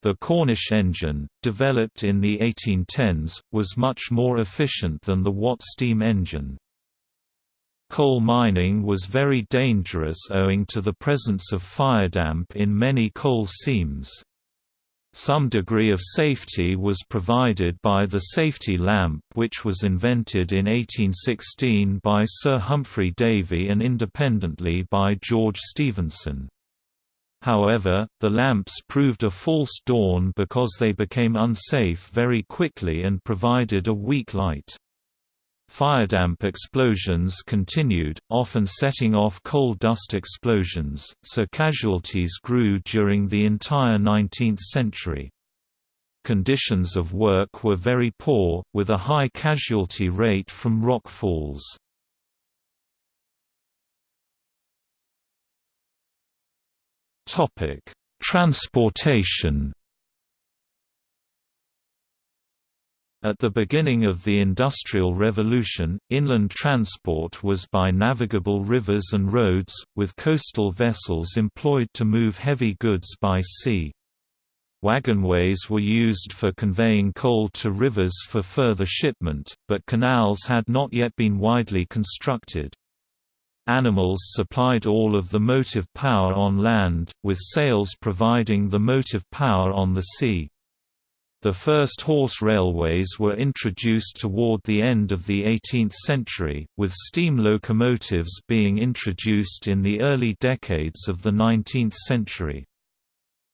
The Cornish engine, developed in the 1810s, was much more efficient than the Watt steam engine. Coal mining was very dangerous owing to the presence of firedamp in many coal seams. Some degree of safety was provided by the safety lamp which was invented in 1816 by Sir Humphry Davy and independently by George Stephenson. However, the lamps proved a false dawn because they became unsafe very quickly and provided a weak light. Firedamp explosions continued, often setting off coal dust explosions, so casualties grew during the entire 19th century. Conditions of work were very poor, with a high casualty rate from rock falls. Transportation At the beginning of the Industrial Revolution, inland transport was by navigable rivers and roads, with coastal vessels employed to move heavy goods by sea. Wagonways were used for conveying coal to rivers for further shipment, but canals had not yet been widely constructed. Animals supplied all of the motive power on land, with sails providing the motive power on the sea. The first horse railways were introduced toward the end of the 18th century, with steam locomotives being introduced in the early decades of the 19th century.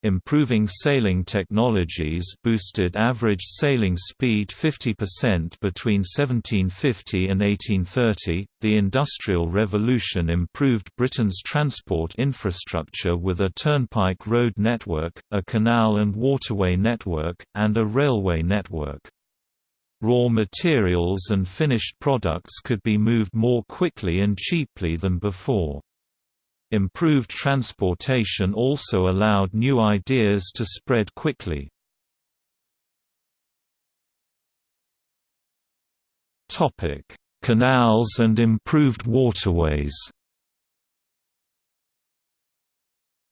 Improving sailing technologies boosted average sailing speed 50% between 1750 and 1830. The Industrial Revolution improved Britain's transport infrastructure with a turnpike road network, a canal and waterway network, and a railway network. Raw materials and finished products could be moved more quickly and cheaply than before. Improved transportation also allowed new ideas to spread quickly. Canals and improved waterways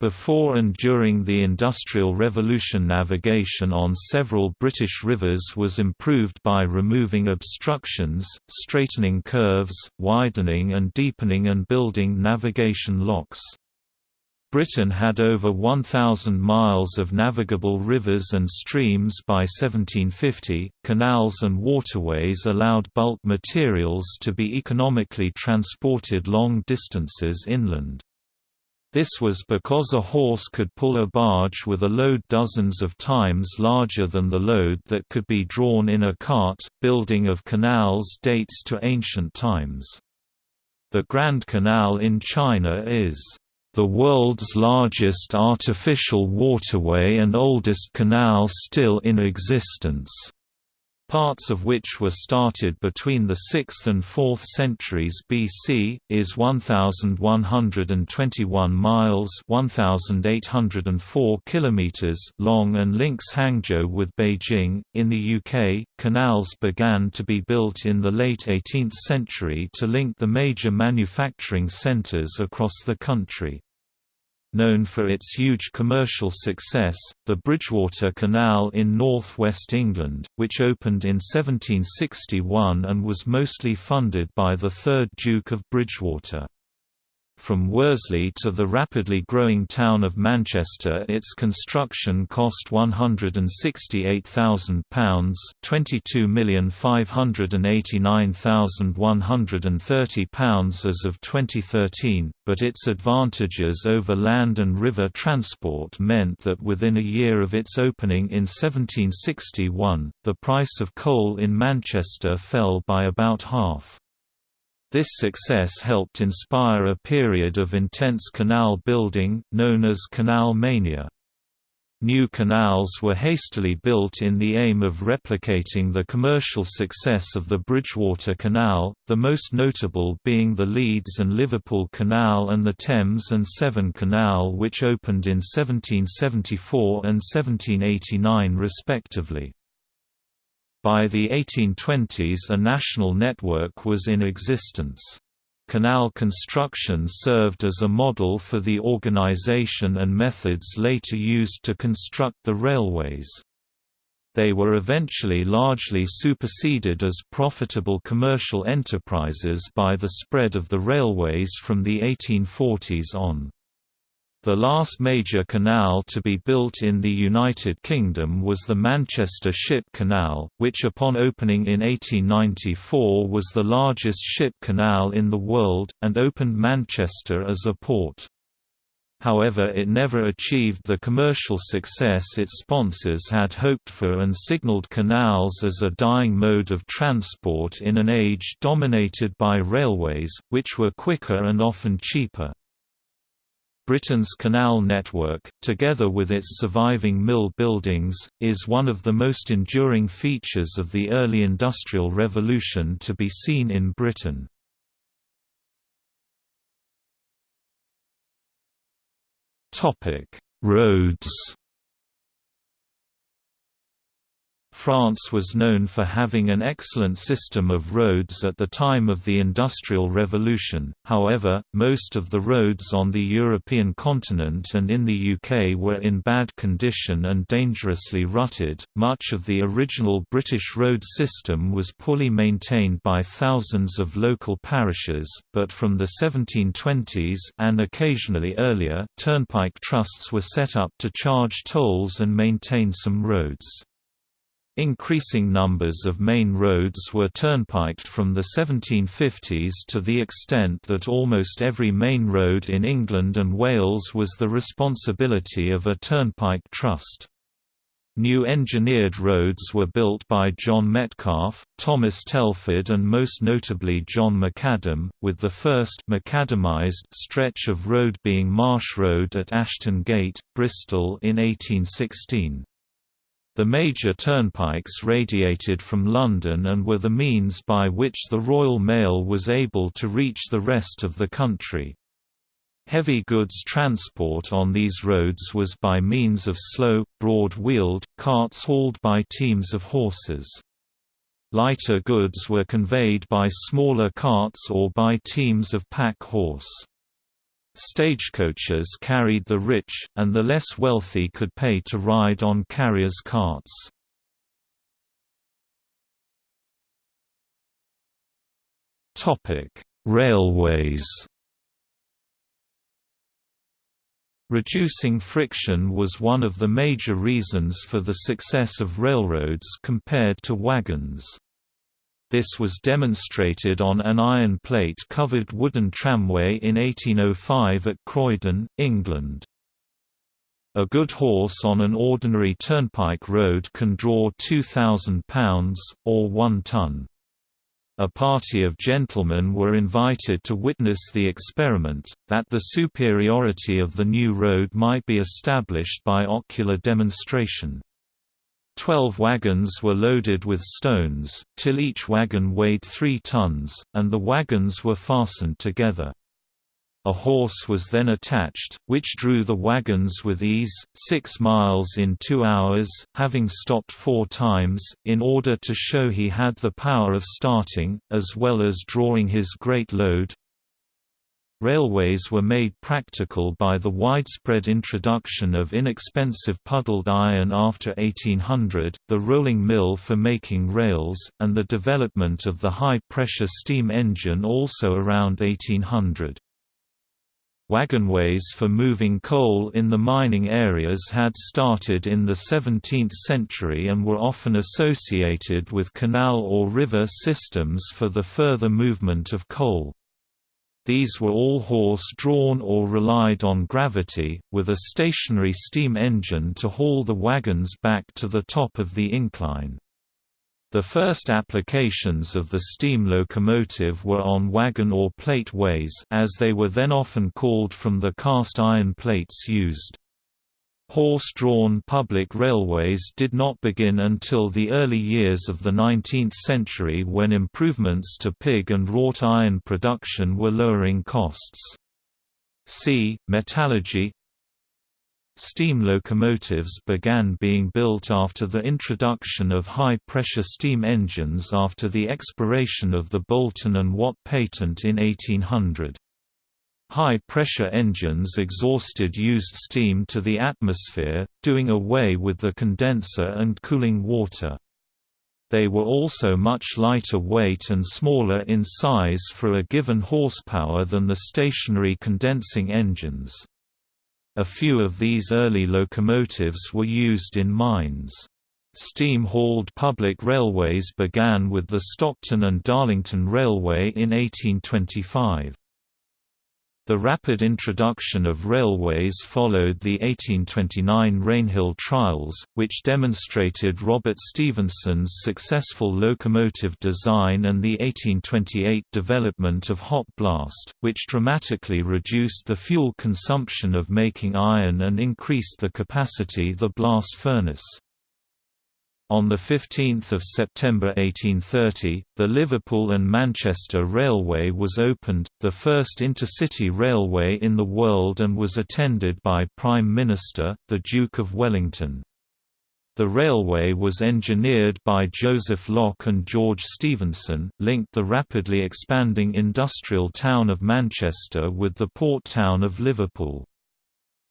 Before and during the Industrial Revolution navigation on several British rivers was improved by removing obstructions, straightening curves, widening and deepening and building navigation locks. Britain had over 1,000 miles of navigable rivers and streams by 1750. Canals and waterways allowed bulk materials to be economically transported long distances inland. This was because a horse could pull a barge with a load dozens of times larger than the load that could be drawn in a cart. Building of canals dates to ancient times. The Grand Canal in China is the world's largest artificial waterway and oldest canal still in existence parts of which were started between the 6th and 4th centuries BC, is 1,121 miles 1,804 kilometers long and links Hangzhou with Beijing. In the UK, canals began to be built in the late 18th century to link the major manufacturing centres across the country. Known for its huge commercial success, the Bridgewater Canal in north-west England, which opened in 1761 and was mostly funded by the 3rd Duke of Bridgewater. From Worsley to the rapidly growing town of Manchester its construction cost £168,000 £22,589,130 as of 2013, but its advantages over land and river transport meant that within a year of its opening in 1761, the price of coal in Manchester fell by about half. This success helped inspire a period of intense canal building, known as Canal Mania. New canals were hastily built in the aim of replicating the commercial success of the Bridgewater Canal, the most notable being the Leeds and Liverpool Canal and the Thames and Severn Canal which opened in 1774 and 1789 respectively. By the 1820s a national network was in existence. Canal construction served as a model for the organization and methods later used to construct the railways. They were eventually largely superseded as profitable commercial enterprises by the spread of the railways from the 1840s on. The last major canal to be built in the United Kingdom was the Manchester Ship Canal, which upon opening in 1894 was the largest ship canal in the world, and opened Manchester as a port. However it never achieved the commercial success its sponsors had hoped for and signaled canals as a dying mode of transport in an age dominated by railways, which were quicker and often cheaper. Britain's canal network, together with its surviving mill buildings, is one of the most enduring features of the early Industrial Revolution to be seen in Britain. Roads France was known for having an excellent system of roads at the time of the Industrial Revolution, however, most of the roads on the European continent and in the UK were in bad condition and dangerously rutted. Much of the original British road system was poorly maintained by thousands of local parishes, but from the 1720s and occasionally earlier, turnpike trusts were set up to charge tolls and maintain some roads. Increasing numbers of main roads were turnpiked from the 1750s to the extent that almost every main road in England and Wales was the responsibility of a turnpike trust. New engineered roads were built by John Metcalfe, Thomas Telford and most notably John McAdam, with the first macadamized stretch of road being Marsh Road at Ashton Gate, Bristol in 1816. The major turnpikes radiated from London and were the means by which the Royal Mail was able to reach the rest of the country. Heavy goods transport on these roads was by means of slow, broad-wheeled, carts hauled by teams of horses. Lighter goods were conveyed by smaller carts or by teams of pack horse. Stagecoaches carried the rich, and the less wealthy could pay to ride on carriers' carts. Railways Reducing friction was one of the major reasons for the success of railroads compared to wagons. This was demonstrated on an iron plate-covered wooden tramway in 1805 at Croydon, England. A good horse on an ordinary turnpike road can draw 2,000 pounds, or 1 ton. A party of gentlemen were invited to witness the experiment, that the superiority of the new road might be established by ocular demonstration. Twelve wagons were loaded with stones, till each wagon weighed three tons, and the wagons were fastened together. A horse was then attached, which drew the wagons with ease, six miles in two hours, having stopped four times, in order to show he had the power of starting, as well as drawing his great load. Railways were made practical by the widespread introduction of inexpensive puddled iron after 1800, the rolling mill for making rails, and the development of the high-pressure steam engine also around 1800. Wagonways for moving coal in the mining areas had started in the 17th century and were often associated with canal or river systems for the further movement of coal. These were all horse-drawn or relied on gravity, with a stationary steam engine to haul the wagons back to the top of the incline. The first applications of the steam locomotive were on wagon or plate ways as they were then often called from the cast iron plates used. Horse-drawn public railways did not begin until the early years of the 19th century when improvements to pig and wrought iron production were lowering costs. See, metallurgy Steam locomotives began being built after the introduction of high-pressure steam engines after the expiration of the Boulton and Watt patent in 1800. High-pressure engines exhausted used steam to the atmosphere, doing away with the condenser and cooling water. They were also much lighter weight and smaller in size for a given horsepower than the stationary condensing engines. A few of these early locomotives were used in mines. Steam-hauled public railways began with the Stockton and Darlington Railway in 1825. The rapid introduction of railways followed the 1829 Rainhill trials, which demonstrated Robert Stephenson's successful locomotive design and the 1828 development of hot blast, which dramatically reduced the fuel consumption of making iron and increased the capacity the blast furnace. On 15 September 1830, the Liverpool and Manchester Railway was opened, the first intercity railway in the world and was attended by Prime Minister, the Duke of Wellington. The railway was engineered by Joseph Locke and George Stephenson, linked the rapidly expanding industrial town of Manchester with the port town of Liverpool.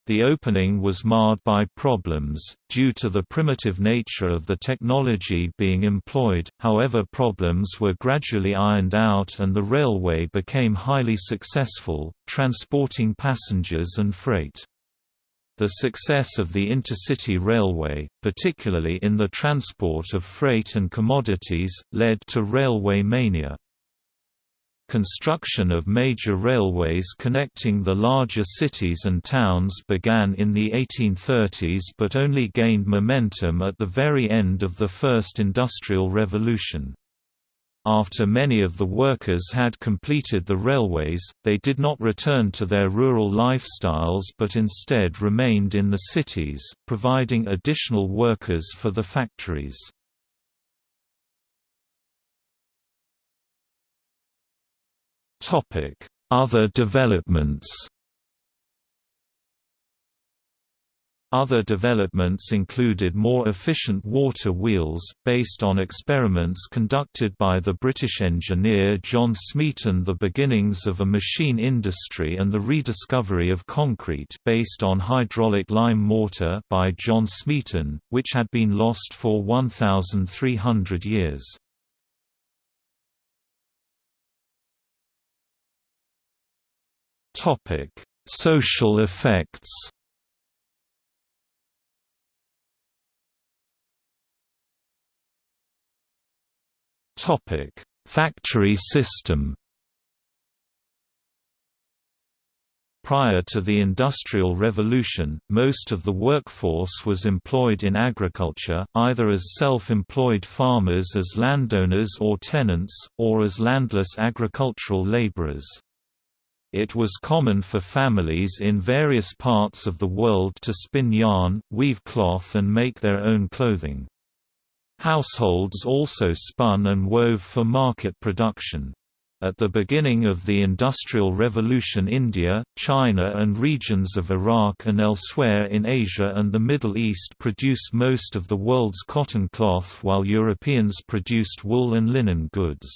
The opening was marred by problems, due to the primitive nature of the technology being employed, however problems were gradually ironed out and the railway became highly successful, transporting passengers and freight. The success of the intercity railway, particularly in the transport of freight and commodities, led to railway mania. Construction of major railways connecting the larger cities and towns began in the 1830s but only gained momentum at the very end of the First Industrial Revolution. After many of the workers had completed the railways, they did not return to their rural lifestyles but instead remained in the cities, providing additional workers for the factories. Other developments Other developments included more efficient water wheels, based on experiments conducted by the British engineer John Smeaton the beginnings of a machine industry and the rediscovery of concrete based on hydraulic lime mortar by John Smeaton, which had been lost for 1,300 years. Social effects Topic: Factory system. Prior to the Industrial Revolution, most of the workforce was employed in agriculture, either as self-employed farmers as landowners or tenants, or as landless agricultural laborers. It was common for families in various parts of the world to spin yarn, weave cloth and make their own clothing. Households also spun and wove for market production. At the beginning of the Industrial Revolution India, China and regions of Iraq and elsewhere in Asia and the Middle East produced most of the world's cotton cloth while Europeans produced wool and linen goods.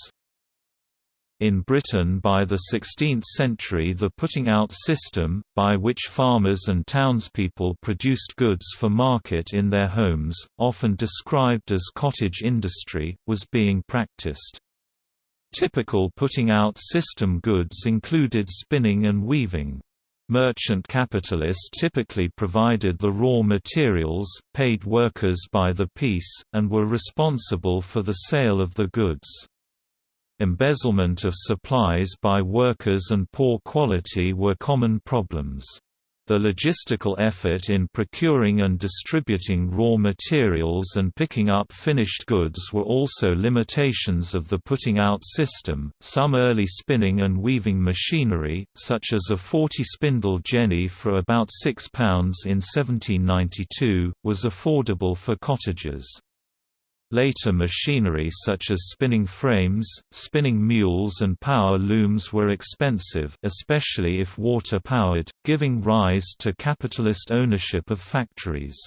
In Britain by the 16th century the putting out system, by which farmers and townspeople produced goods for market in their homes, often described as cottage industry, was being practiced. Typical putting out system goods included spinning and weaving. Merchant capitalists typically provided the raw materials, paid workers by the piece, and were responsible for the sale of the goods. Embezzlement of supplies by workers and poor quality were common problems. The logistical effort in procuring and distributing raw materials and picking up finished goods were also limitations of the putting out system. Some early spinning and weaving machinery, such as a 40 spindle jenny for about £6 in 1792, was affordable for cottagers. Later machinery such as spinning frames, spinning mules and power looms were expensive especially if water-powered, giving rise to capitalist ownership of factories.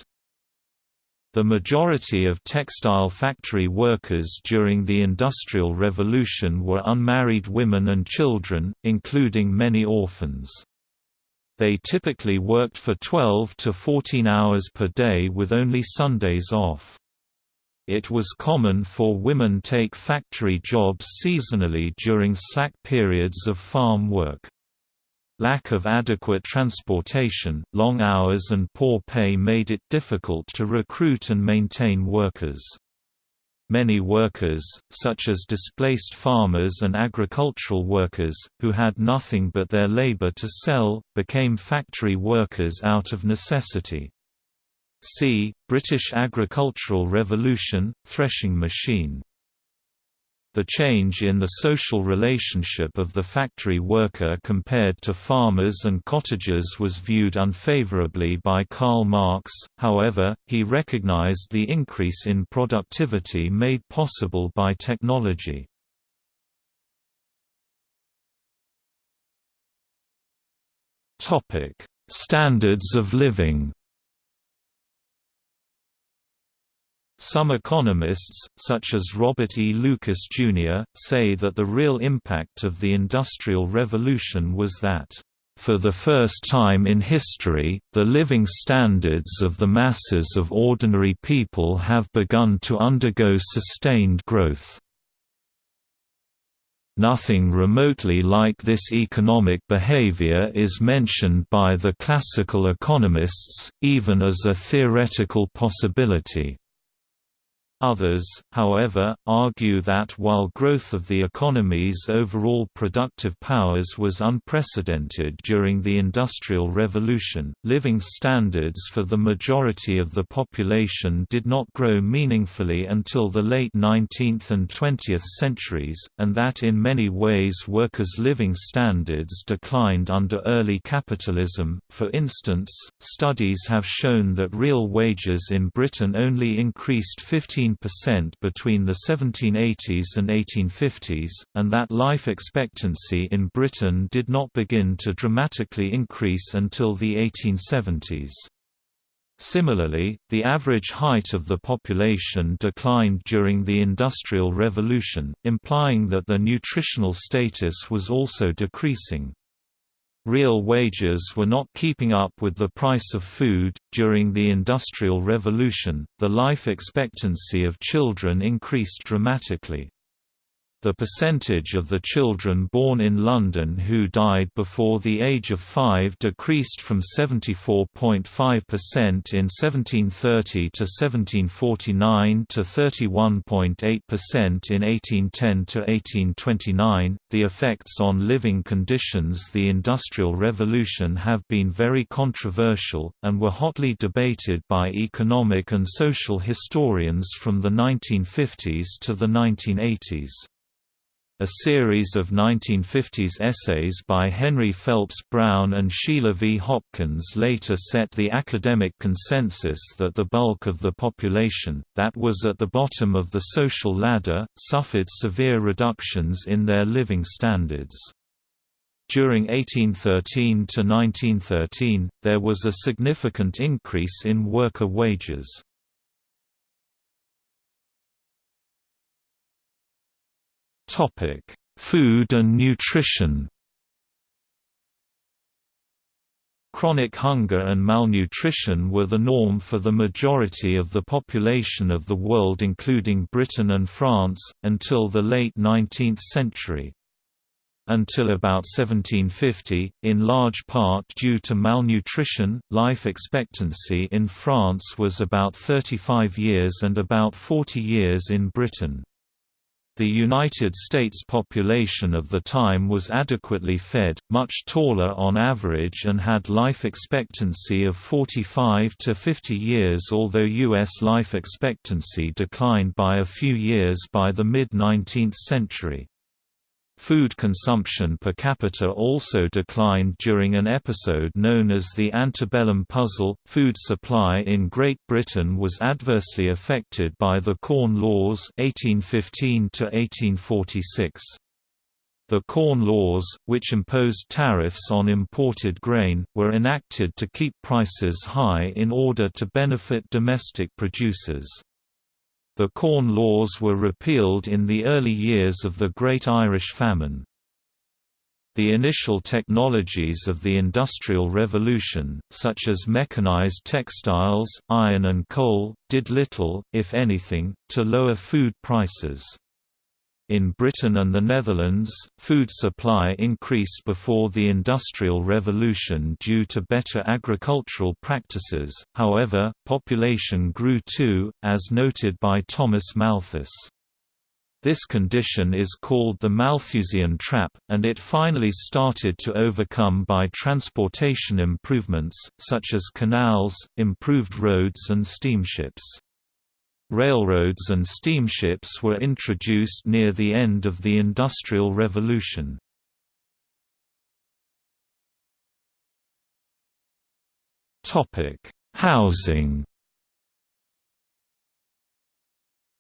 The majority of textile factory workers during the Industrial Revolution were unmarried women and children, including many orphans. They typically worked for 12 to 14 hours per day with only Sundays off. It was common for women take factory jobs seasonally during slack periods of farm work. Lack of adequate transportation, long hours and poor pay made it difficult to recruit and maintain workers. Many workers, such as displaced farmers and agricultural workers, who had nothing but their labor to sell, became factory workers out of necessity. See, British Agricultural Revolution, threshing machine. The change in the social relationship of the factory worker compared to farmers and cottagers was viewed unfavorably by Karl Marx, however, he recognized the increase in productivity made possible by technology. Standards of living Some economists, such as Robert E. Lucas, Jr., say that the real impact of the Industrial Revolution was that, "...for the first time in history, the living standards of the masses of ordinary people have begun to undergo sustained growth." Nothing remotely like this economic behavior is mentioned by the classical economists, even as a theoretical possibility. Others, however, argue that while growth of the economy's overall productive powers was unprecedented during the Industrial Revolution, living standards for the majority of the population did not grow meaningfully until the late 19th and 20th centuries, and that in many ways workers' living standards declined under early capitalism. For instance, studies have shown that real wages in Britain only increased 15 15% between the 1780s and 1850s, and that life expectancy in Britain did not begin to dramatically increase until the 1870s. Similarly, the average height of the population declined during the Industrial Revolution, implying that the nutritional status was also decreasing. Real wages were not keeping up with the price of food. During the Industrial Revolution, the life expectancy of children increased dramatically. The percentage of the children born in London who died before the age of five decreased from 74.5% in 1730 to 1749 to 31.8% in 1810 to 1829. The effects on living conditions The Industrial Revolution have been very controversial, and were hotly debated by economic and social historians from the 1950s to the 1980s. A series of 1950s essays by Henry Phelps Brown and Sheila V. Hopkins later set the academic consensus that the bulk of the population, that was at the bottom of the social ladder, suffered severe reductions in their living standards. During 1813 to 1913, there was a significant increase in worker wages. Topic: Food and nutrition. Chronic hunger and malnutrition were the norm for the majority of the population of the world including Britain and France, until the late 19th century. Until about 1750, in large part due to malnutrition, life expectancy in France was about 35 years and about 40 years in Britain. The United States population of the time was adequately fed, much taller on average and had life expectancy of 45 to 50 years although U.S. life expectancy declined by a few years by the mid-19th century. Food consumption per capita also declined during an episode known as the antebellum puzzle. Food supply in Great Britain was adversely affected by the Corn Laws 1815 to 1846. The Corn Laws, which imposed tariffs on imported grain, were enacted to keep prices high in order to benefit domestic producers. The Corn Laws were repealed in the early years of the Great Irish Famine. The initial technologies of the Industrial Revolution, such as mechanized textiles, iron and coal, did little, if anything, to lower food prices. In Britain and the Netherlands, food supply increased before the Industrial Revolution due to better agricultural practices, however, population grew too, as noted by Thomas Malthus. This condition is called the Malthusian trap, and it finally started to overcome by transportation improvements, such as canals, improved roads and steamships. Railroads and steamships were introduced near the end of the Industrial Revolution. Housing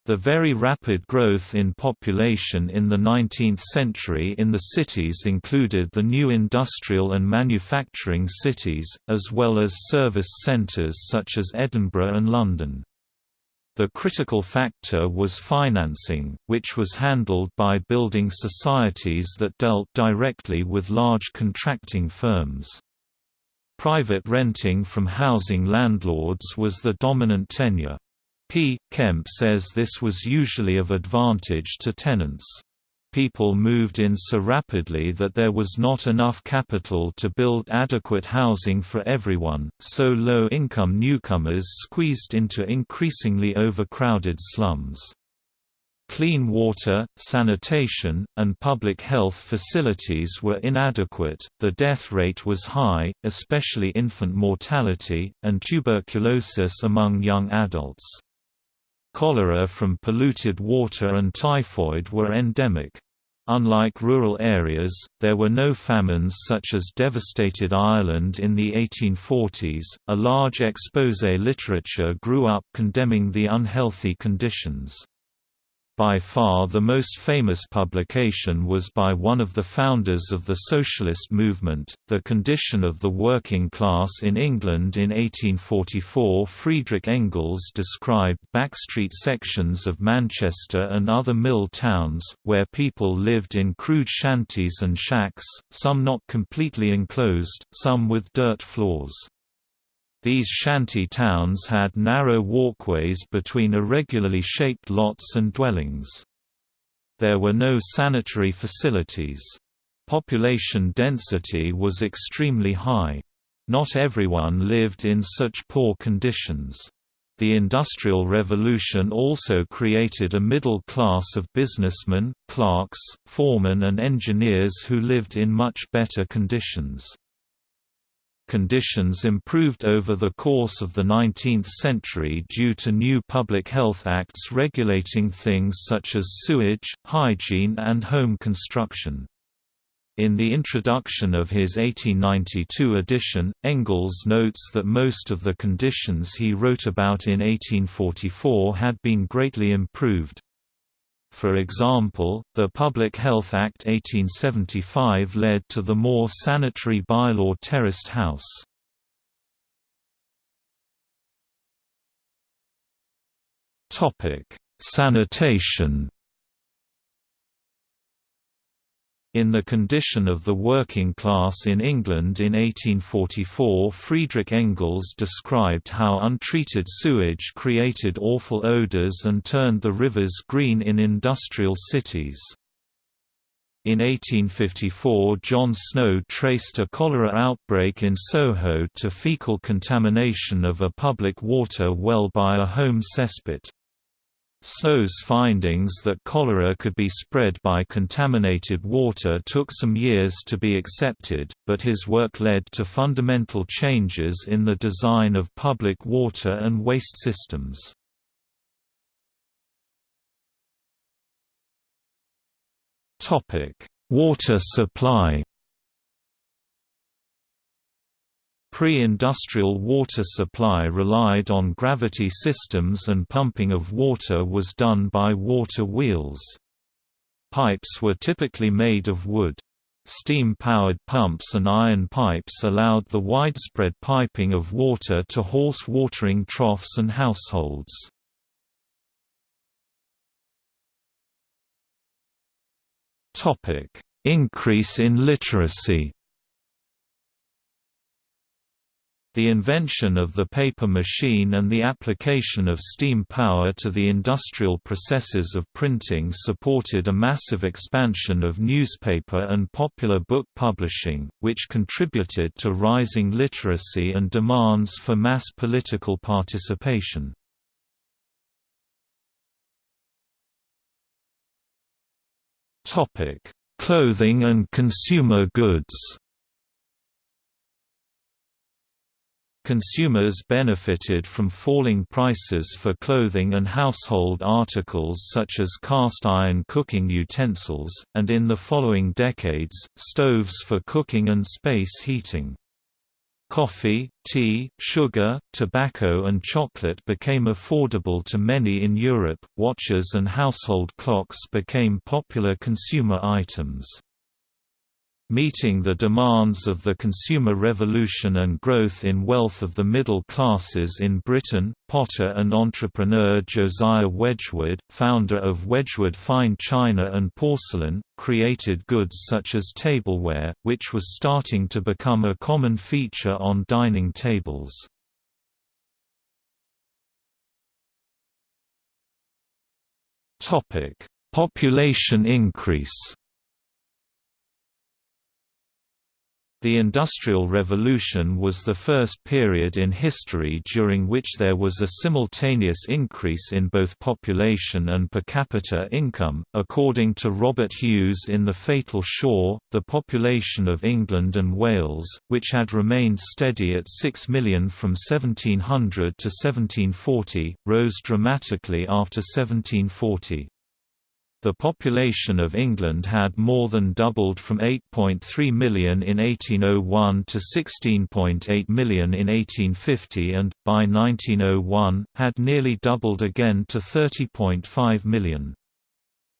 The very rapid growth in population in the 19th century in the cities included the new industrial and manufacturing cities, as well as service centres such as Edinburgh and London. The critical factor was financing, which was handled by building societies that dealt directly with large contracting firms. Private renting from housing landlords was the dominant tenure. P. Kemp says this was usually of advantage to tenants. People moved in so rapidly that there was not enough capital to build adequate housing for everyone, so low-income newcomers squeezed into increasingly overcrowded slums. Clean water, sanitation, and public health facilities were inadequate, the death rate was high, especially infant mortality, and tuberculosis among young adults. Cholera from polluted water and typhoid were endemic. Unlike rural areas, there were no famines such as devastated Ireland in the 1840s. A large expose literature grew up condemning the unhealthy conditions. By far the most famous publication was by one of the founders of the socialist movement, The Condition of the Working Class in England in 1844 Friedrich Engels described backstreet sections of Manchester and other mill towns, where people lived in crude shanties and shacks, some not completely enclosed, some with dirt floors. These shanty towns had narrow walkways between irregularly shaped lots and dwellings. There were no sanitary facilities. Population density was extremely high. Not everyone lived in such poor conditions. The Industrial Revolution also created a middle class of businessmen, clerks, foremen and engineers who lived in much better conditions. Conditions improved over the course of the 19th century due to new public health acts regulating things such as sewage, hygiene and home construction. In the introduction of his 1892 edition, Engels notes that most of the conditions he wrote about in 1844 had been greatly improved. For example, the Public Health Act 1875 led to the more sanitary bylaw terraced house. Sanitation In The Condition of the Working Class in England in 1844 Friedrich Engels described how untreated sewage created awful odours and turned the rivers green in industrial cities. In 1854 John Snow traced a cholera outbreak in Soho to fecal contamination of a public water well by a home cesspit. Snow's findings that cholera could be spread by contaminated water took some years to be accepted, but his work led to fundamental changes in the design of public water and waste systems. Water supply Pre-industrial water supply relied on gravity systems and pumping of water was done by water wheels. Pipes were typically made of wood. Steam-powered pumps and iron pipes allowed the widespread piping of water to horse watering troughs and households. Increase in literacy The invention of the paper machine and the application of steam power to the industrial processes of printing supported a massive expansion of newspaper and popular book publishing, which contributed to rising literacy and demands for mass political participation. Clothing and consumer goods Consumers benefited from falling prices for clothing and household articles such as cast iron cooking utensils, and in the following decades, stoves for cooking and space heating. Coffee, tea, sugar, tobacco and chocolate became affordable to many in Europe, watches and household clocks became popular consumer items. Meeting the demands of the consumer revolution and growth in wealth of the middle classes in Britain, potter and entrepreneur Josiah Wedgwood, founder of Wedgwood Fine China and Porcelain, created goods such as tableware, which was starting to become a common feature on dining tables. Population increase The Industrial Revolution was the first period in history during which there was a simultaneous increase in both population and per capita income. According to Robert Hughes in The Fatal Shore, the population of England and Wales, which had remained steady at 6 million from 1700 to 1740, rose dramatically after 1740. The population of England had more than doubled from 8.3 million in 1801 to 16.8 million in 1850 and, by 1901, had nearly doubled again to 30.5 million.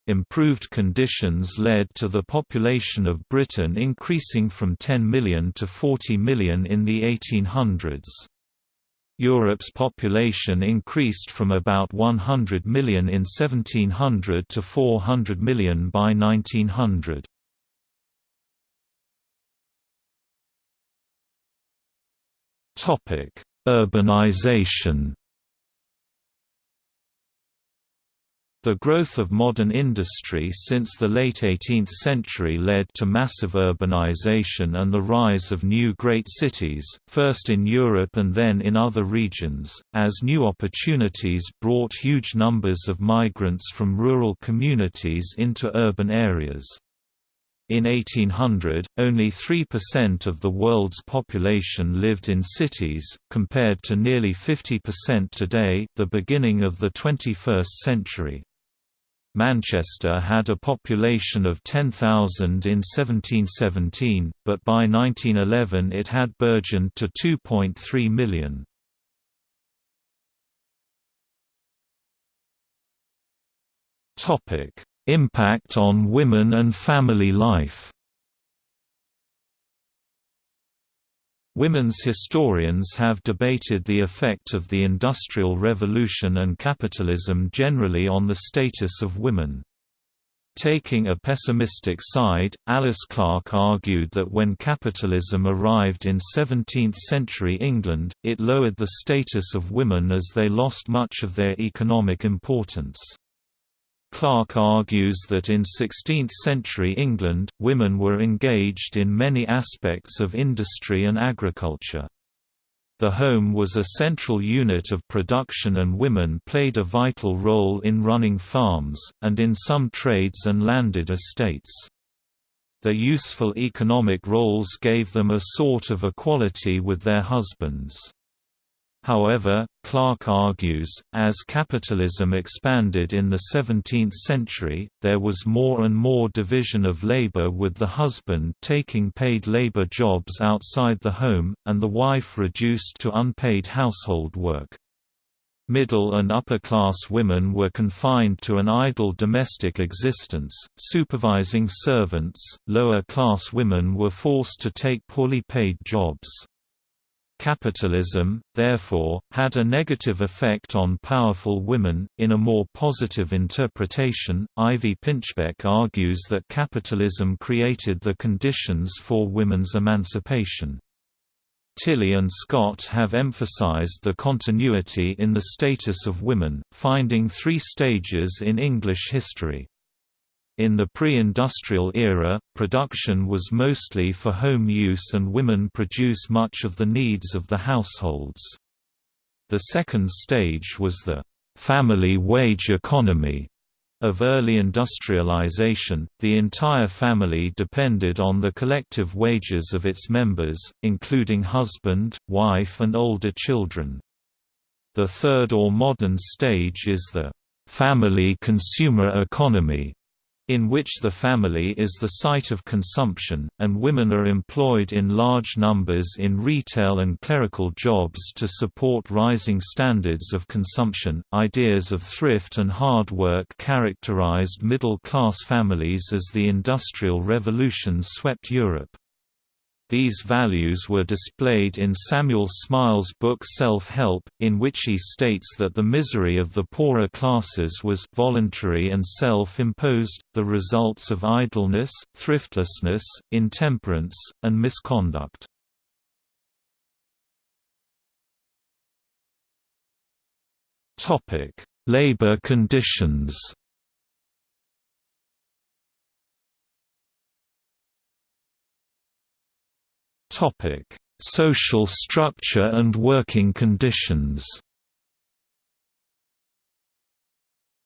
Improved conditions led to the population of Britain increasing from 10 million to 40 million in the 1800s. Europe's population increased from about 100 million in 1700 to 400 million by 1900. Urbanization The growth of modern industry since the late 18th century led to massive urbanization and the rise of new great cities, first in Europe and then in other regions, as new opportunities brought huge numbers of migrants from rural communities into urban areas. In 1800, only 3% of the world's population lived in cities, compared to nearly 50% today the beginning of the 21st century. Manchester had a population of 10,000 in 1717, but by 1911 it had burgeoned to 2.3 million. Impact on women and family life Women's historians have debated the effect of the Industrial Revolution and capitalism generally on the status of women. Taking a pessimistic side, Alice Clark argued that when capitalism arrived in 17th-century England, it lowered the status of women as they lost much of their economic importance. Clark argues that in 16th-century England, women were engaged in many aspects of industry and agriculture. The home was a central unit of production and women played a vital role in running farms, and in some trades and landed estates. Their useful economic roles gave them a sort of equality with their husbands. However, Clark argues, as capitalism expanded in the 17th century, there was more and more division of labor with the husband taking paid labor jobs outside the home, and the wife reduced to unpaid household work. Middle and upper-class women were confined to an idle domestic existence, supervising servants, lower-class women were forced to take poorly paid jobs. Capitalism, therefore, had a negative effect on powerful women. In a more positive interpretation, Ivy Pinchbeck argues that capitalism created the conditions for women's emancipation. Tilly and Scott have emphasized the continuity in the status of women, finding three stages in English history. In the pre-industrial era, production was mostly for home use and women produce much of the needs of the households. The second stage was the family wage economy of early industrialization, the entire family depended on the collective wages of its members, including husband, wife and older children. The third or modern stage is the family consumer economy, in which the family is the site of consumption, and women are employed in large numbers in retail and clerical jobs to support rising standards of consumption. Ideas of thrift and hard work characterized middle class families as the Industrial Revolution swept Europe. These values were displayed in Samuel Smiles' book Self-Help, in which he states that the misery of the poorer classes was voluntary and self-imposed, the results of idleness, thriftlessness, intemperance, and misconduct. Labor conditions Social structure and working conditions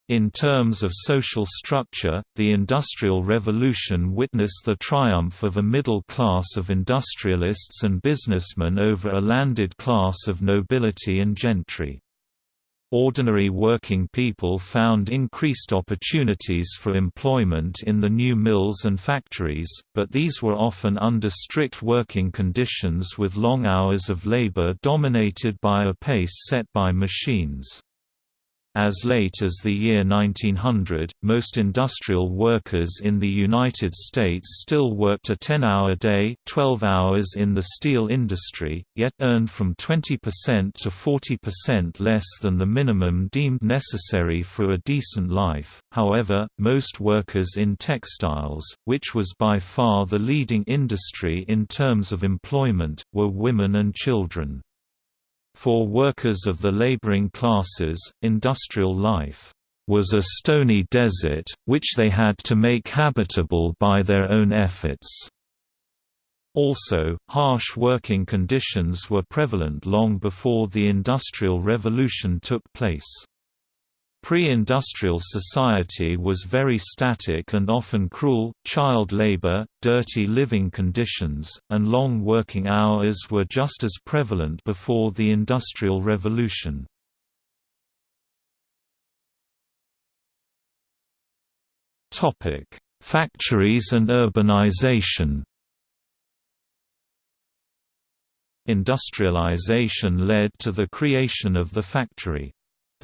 In terms of social structure, the Industrial Revolution witnessed the triumph of a middle class of industrialists and businessmen over a landed class of nobility and gentry. Ordinary working people found increased opportunities for employment in the new mills and factories, but these were often under strict working conditions with long hours of labor dominated by a pace set by machines. As late as the year 1900, most industrial workers in the United States still worked a 10-hour day 12 hours in the steel industry, yet earned from 20% to 40% less than the minimum deemed necessary for a decent life. However, most workers in textiles, which was by far the leading industry in terms of employment, were women and children. For workers of the laboring classes, industrial life was a stony desert, which they had to make habitable by their own efforts. Also, harsh working conditions were prevalent long before the Industrial Revolution took place. Pre-industrial society was very static and often cruel, child labor, dirty living conditions, and long working hours were just as prevalent before the Industrial Revolution. Factories and urbanization Industrialization led to the creation of the factory.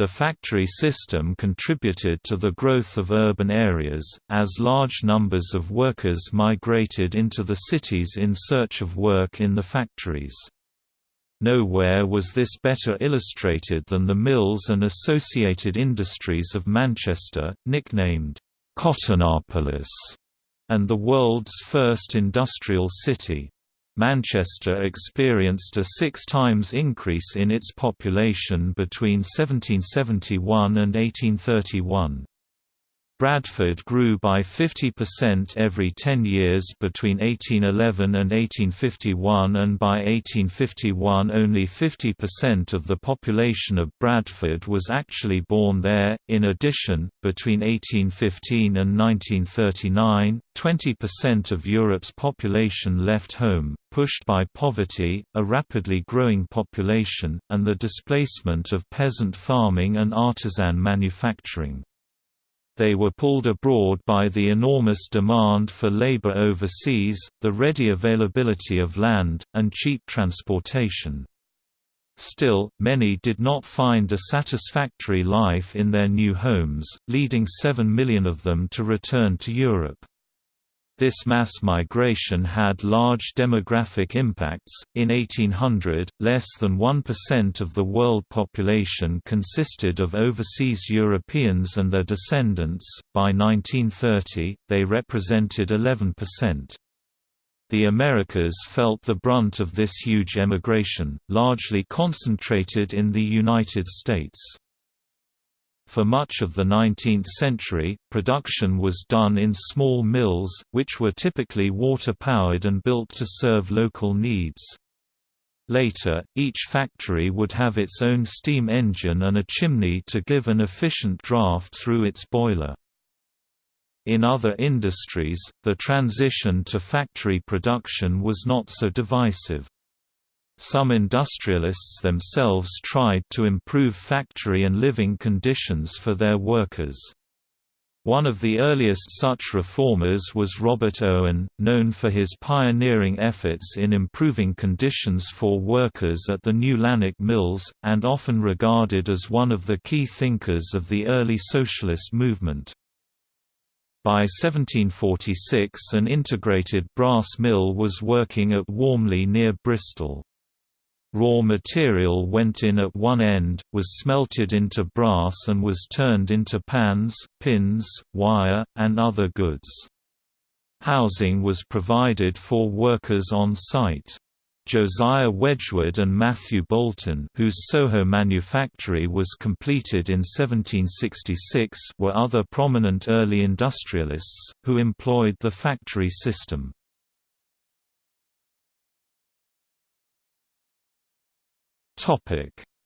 The factory system contributed to the growth of urban areas, as large numbers of workers migrated into the cities in search of work in the factories. Nowhere was this better illustrated than the mills and associated industries of Manchester, nicknamed Cottonopolis, and the world's first industrial city. Manchester experienced a six times increase in its population between 1771 and 1831. Bradford grew by 50% every 10 years between 1811 and 1851 and by 1851 only 50% of the population of Bradford was actually born there. In addition, between 1815 and 1939, 20% of Europe's population left home, pushed by poverty, a rapidly growing population, and the displacement of peasant farming and artisan manufacturing they were pulled abroad by the enormous demand for labor overseas, the ready availability of land, and cheap transportation. Still, many did not find a satisfactory life in their new homes, leading 7 million of them to return to Europe. This mass migration had large demographic impacts. In 1800, less than 1% of the world population consisted of overseas Europeans and their descendants. By 1930, they represented 11%. The Americas felt the brunt of this huge emigration, largely concentrated in the United States. For much of the 19th century, production was done in small mills, which were typically water-powered and built to serve local needs. Later, each factory would have its own steam engine and a chimney to give an efficient draft through its boiler. In other industries, the transition to factory production was not so divisive. Some industrialists themselves tried to improve factory and living conditions for their workers. One of the earliest such reformers was Robert Owen, known for his pioneering efforts in improving conditions for workers at the New Lanark Mills, and often regarded as one of the key thinkers of the early socialist movement. By 1746 an integrated brass mill was working at Warmley near Bristol. Raw material went in at one end, was smelted into brass and was turned into pans, pins, wire, and other goods. Housing was provided for workers on site. Josiah Wedgwood and Matthew Boulton whose Soho manufactory was completed in 1766 were other prominent early industrialists, who employed the factory system.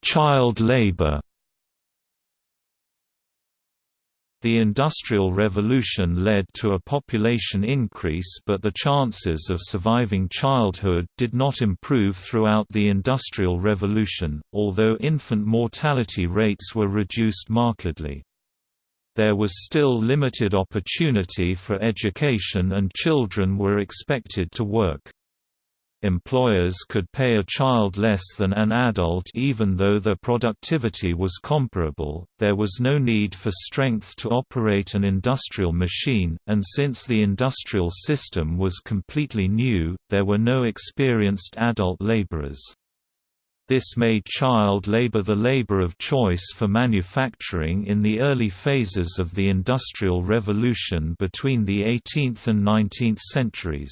Child labor. The Industrial Revolution led to a population increase but the chances of surviving childhood did not improve throughout the Industrial Revolution, although infant mortality rates were reduced markedly. There was still limited opportunity for education and children were expected to work employers could pay a child less than an adult even though their productivity was comparable, there was no need for strength to operate an industrial machine, and since the industrial system was completely new, there were no experienced adult laborers. This made child labor the labor of choice for manufacturing in the early phases of the Industrial Revolution between the 18th and 19th centuries.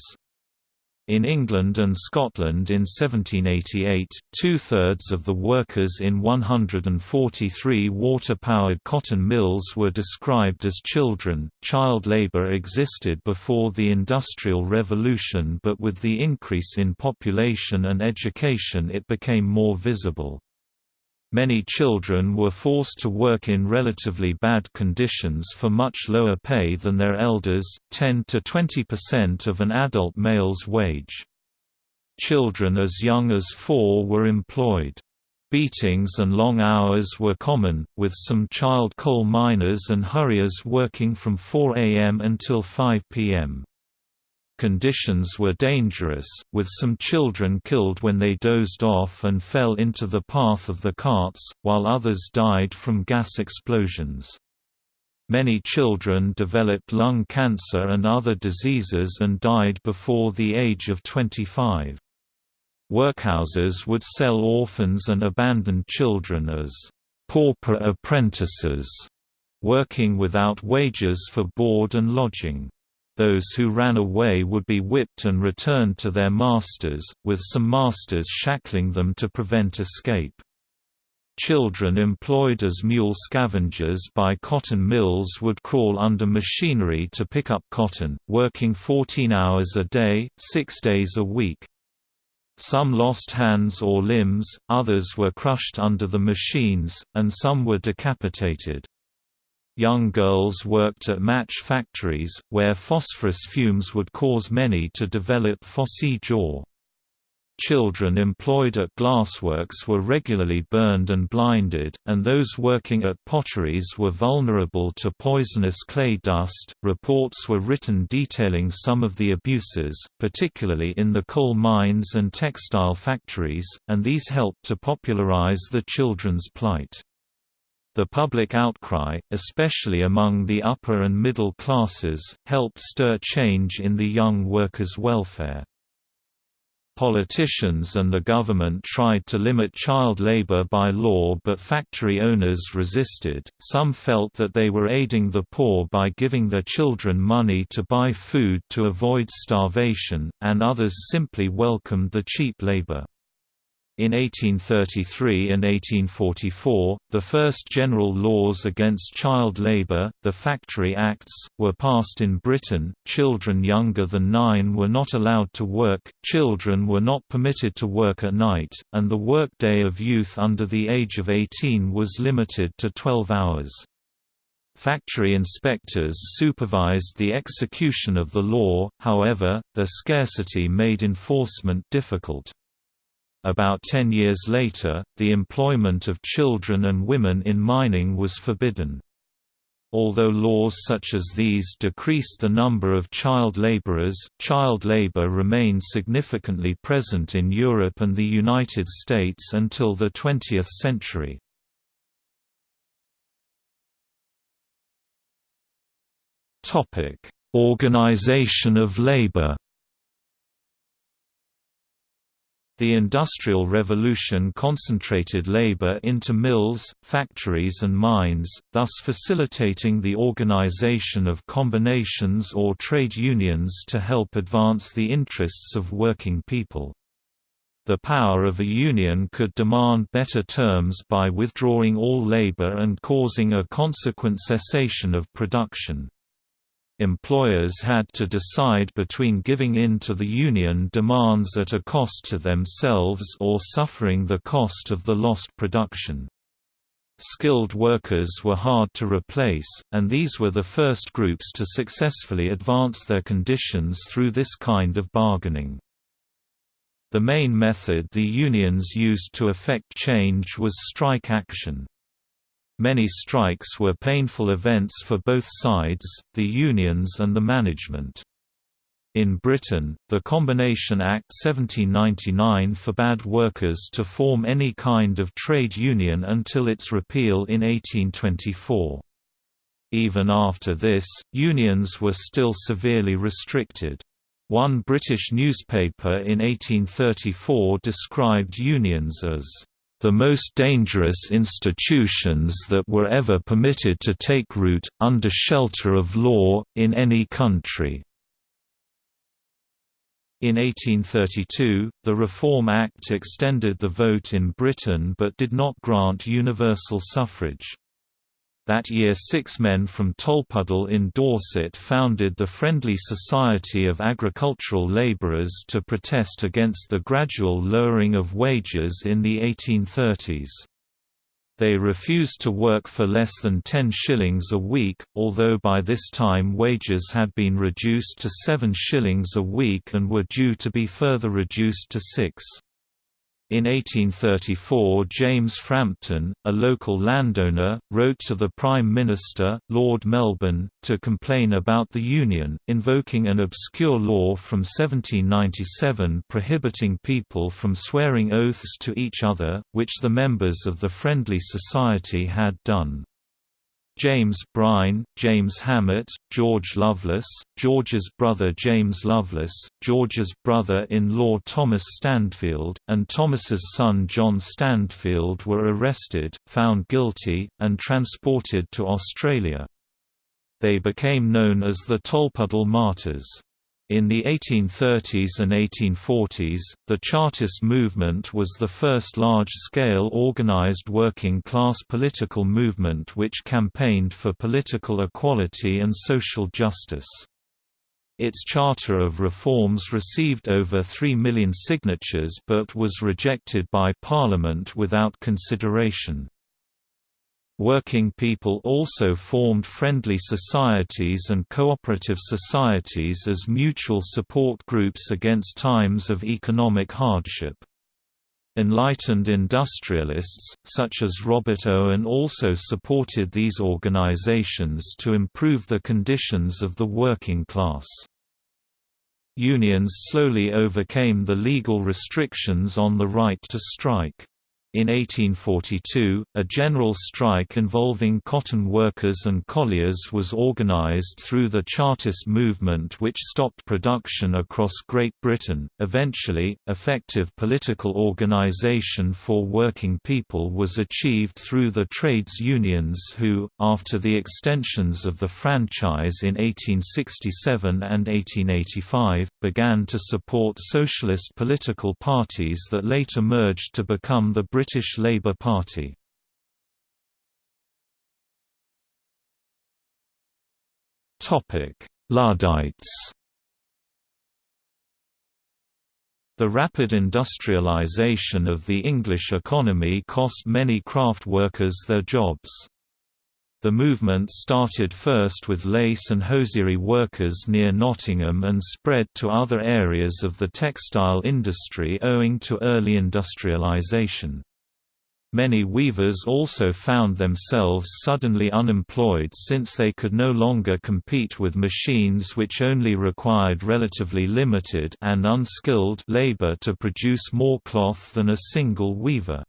In England and Scotland in 1788, two-thirds of the workers in 143 water-powered cotton mills were described as children. Child labour existed before the Industrial Revolution but with the increase in population and education it became more visible. Many children were forced to work in relatively bad conditions for much lower pay than their elders, 10 to 20% of an adult male's wage. Children as young as four were employed. Beatings and long hours were common, with some child coal miners and hurriers working from 4 am until 5 pm. Conditions were dangerous, with some children killed when they dozed off and fell into the path of the carts, while others died from gas explosions. Many children developed lung cancer and other diseases and died before the age of 25. Workhouses would sell orphans and abandoned children as pauper apprentices, working without wages for board and lodging. Those who ran away would be whipped and returned to their masters, with some masters shackling them to prevent escape. Children employed as mule scavengers by cotton mills would crawl under machinery to pick up cotton, working 14 hours a day, six days a week. Some lost hands or limbs, others were crushed under the machines, and some were decapitated. Young girls worked at match factories, where phosphorus fumes would cause many to develop phossy jaw. Children employed at glassworks were regularly burned and blinded, and those working at potteries were vulnerable to poisonous clay dust. Reports were written detailing some of the abuses, particularly in the coal mines and textile factories, and these helped to popularize the children's plight. The public outcry, especially among the upper and middle classes, helped stir change in the young workers' welfare. Politicians and the government tried to limit child labor by law but factory owners resisted, some felt that they were aiding the poor by giving their children money to buy food to avoid starvation, and others simply welcomed the cheap labor. In 1833 and 1844, the first general laws against child labour, the Factory Acts, were passed in Britain. Children younger than nine were not allowed to work, children were not permitted to work at night, and the workday of youth under the age of 18 was limited to 12 hours. Factory inspectors supervised the execution of the law, however, their scarcity made enforcement difficult. About ten years later, the employment of children and women in mining was forbidden. Although laws such as these decreased the number of child laborers, child labor remained significantly present in Europe and the United States until the 20th century. Organization of labor The Industrial Revolution concentrated labor into mills, factories and mines, thus facilitating the organization of combinations or trade unions to help advance the interests of working people. The power of a union could demand better terms by withdrawing all labor and causing a consequent cessation of production. Employers had to decide between giving in to the union demands at a cost to themselves or suffering the cost of the lost production. Skilled workers were hard to replace, and these were the first groups to successfully advance their conditions through this kind of bargaining. The main method the unions used to effect change was strike action. Many strikes were painful events for both sides, the unions and the management. In Britain, the Combination Act 1799 forbade workers to form any kind of trade union until its repeal in 1824. Even after this, unions were still severely restricted. One British newspaper in 1834 described unions as the most dangerous institutions that were ever permitted to take root, under shelter of law, in any country. In 1832, the Reform Act extended the vote in Britain but did not grant universal suffrage. That year six men from Tolpuddle in Dorset founded the Friendly Society of Agricultural Labourers to protest against the gradual lowering of wages in the 1830s. They refused to work for less than 10 shillings a week, although by this time wages had been reduced to 7 shillings a week and were due to be further reduced to 6. In 1834 James Frampton, a local landowner, wrote to the Prime Minister, Lord Melbourne, to complain about the Union, invoking an obscure law from 1797 prohibiting people from swearing oaths to each other, which the members of the Friendly Society had done. James Brine, James Hammett, George Loveless, George's brother James Loveless, George's brother-in-law Thomas Standfield, and Thomas's son John Standfield were arrested, found guilty, and transported to Australia. They became known as the Tolpuddle Martyrs. In the 1830s and 1840s, the Chartist movement was the first large-scale organized working-class political movement which campaigned for political equality and social justice. Its Charter of Reforms received over 3 million signatures but was rejected by Parliament without consideration. Working people also formed friendly societies and cooperative societies as mutual support groups against times of economic hardship. Enlightened industrialists, such as Robert Owen also supported these organizations to improve the conditions of the working class. Unions slowly overcame the legal restrictions on the right to strike. In 1842, a general strike involving cotton workers and colliers was organized through the Chartist movement which stopped production across Great Britain. Eventually, effective political organization for working people was achieved through the trades unions who, after the extensions of the franchise in 1867 and 1885, began to support socialist political parties that later merged to become the British British Labour Party. Luddites The rapid industrialisation of the English economy cost many craft workers their jobs. The movement started first with lace and hosiery workers near Nottingham and spread to other areas of the textile industry owing to early industrialisation. Many weavers also found themselves suddenly unemployed since they could no longer compete with machines which only required relatively limited and unskilled labor to produce more cloth than a single weaver.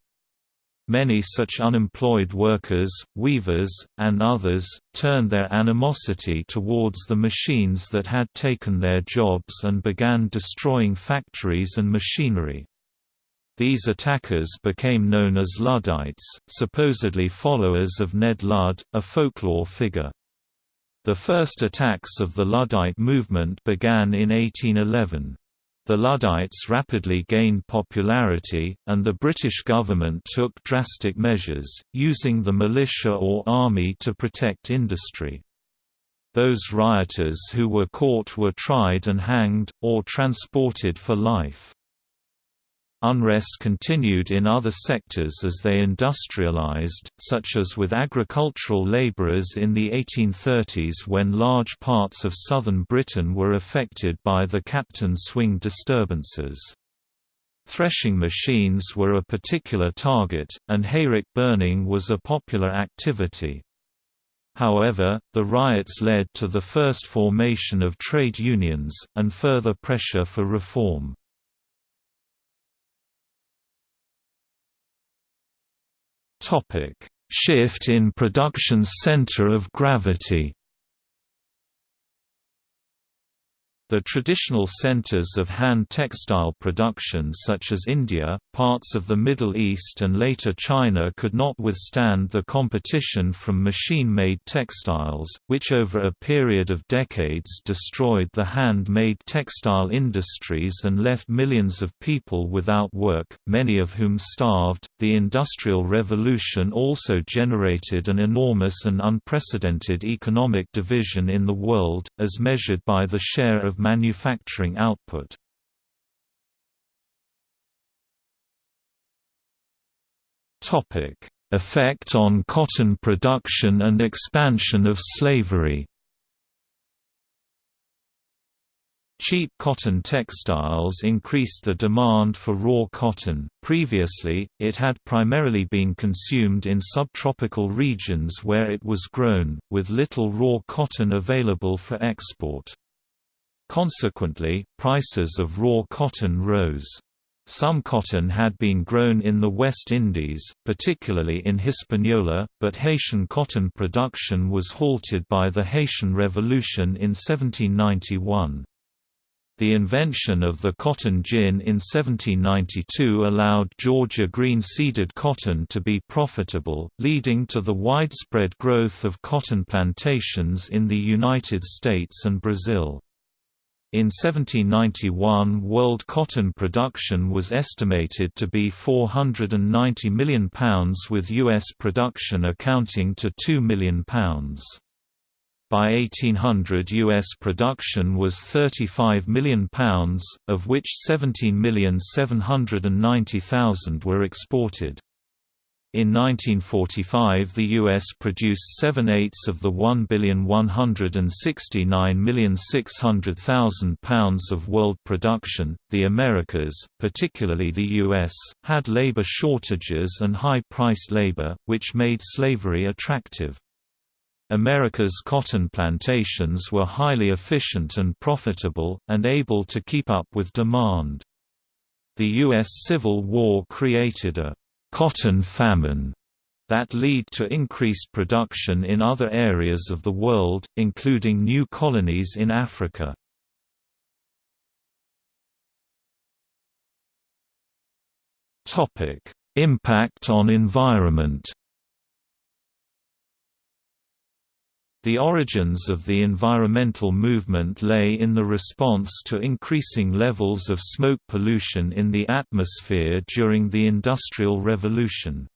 Many such unemployed workers, weavers, and others, turned their animosity towards the machines that had taken their jobs and began destroying factories and machinery. These attackers became known as Luddites, supposedly followers of Ned Ludd, a folklore figure. The first attacks of the Luddite movement began in 1811. The Luddites rapidly gained popularity, and the British government took drastic measures, using the militia or army to protect industry. Those rioters who were caught were tried and hanged, or transported for life. Unrest continued in other sectors as they industrialized, such as with agricultural laborers in the 1830s when large parts of southern Britain were affected by the Captain Swing disturbances. Threshing machines were a particular target, and hayrick burning was a popular activity. However, the riots led to the first formation of trade unions, and further pressure for reform. Shift in production's center of gravity The traditional centers of hand textile production such as India, parts of the Middle East and later China could not withstand the competition from machine-made textiles, which over a period of decades destroyed the hand-made textile industries and left millions of people without work, many of whom starved. The Industrial Revolution also generated an enormous and unprecedented economic division in the world, as measured by the share of of manufacturing output. Effect on cotton production and expansion of slavery Cheap cotton textiles increased the demand for raw cotton. Previously, it had primarily been consumed in subtropical regions where it was grown, with little raw cotton available for export. Consequently, prices of raw cotton rose. Some cotton had been grown in the West Indies, particularly in Hispaniola, but Haitian cotton production was halted by the Haitian Revolution in 1791. The invention of the cotton gin in 1792 allowed Georgia green-seeded cotton to be profitable, leading to the widespread growth of cotton plantations in the United States and Brazil. In 1791 world cotton production was estimated to be £490 million with U.S. production accounting to £2 million. By 1800 U.S. production was £35 million, of which 17,790,000 were exported. In 1945 the U.S. produced 7/8 of the 1,169,600,000 pounds of world production. The Americas, particularly the U.S., had labor shortages and high-priced labor, which made slavery attractive. America's cotton plantations were highly efficient and profitable, and able to keep up with demand. The U.S. Civil War created a cotton famine that lead to increased production in other areas of the world, including new colonies in Africa. Impact on environment The origins of the environmental movement lay in the response to increasing levels of smoke pollution in the atmosphere during the Industrial Revolution.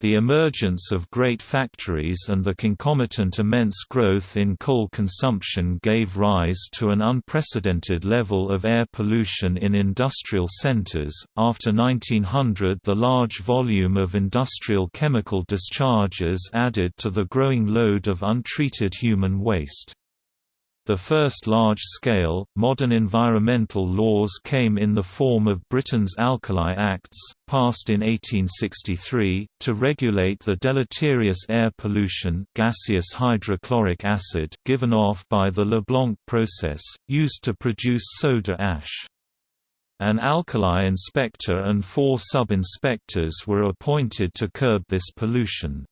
The emergence of great factories and the concomitant immense growth in coal consumption gave rise to an unprecedented level of air pollution in industrial centers. After 1900, the large volume of industrial chemical discharges added to the growing load of untreated human waste. The first large-scale, modern environmental laws came in the form of Britain's Alkali Acts, passed in 1863, to regulate the deleterious air pollution gaseous hydrochloric acid given off by the Leblanc process, used to produce soda ash. An alkali inspector and four sub-inspectors were appointed to curb this pollution.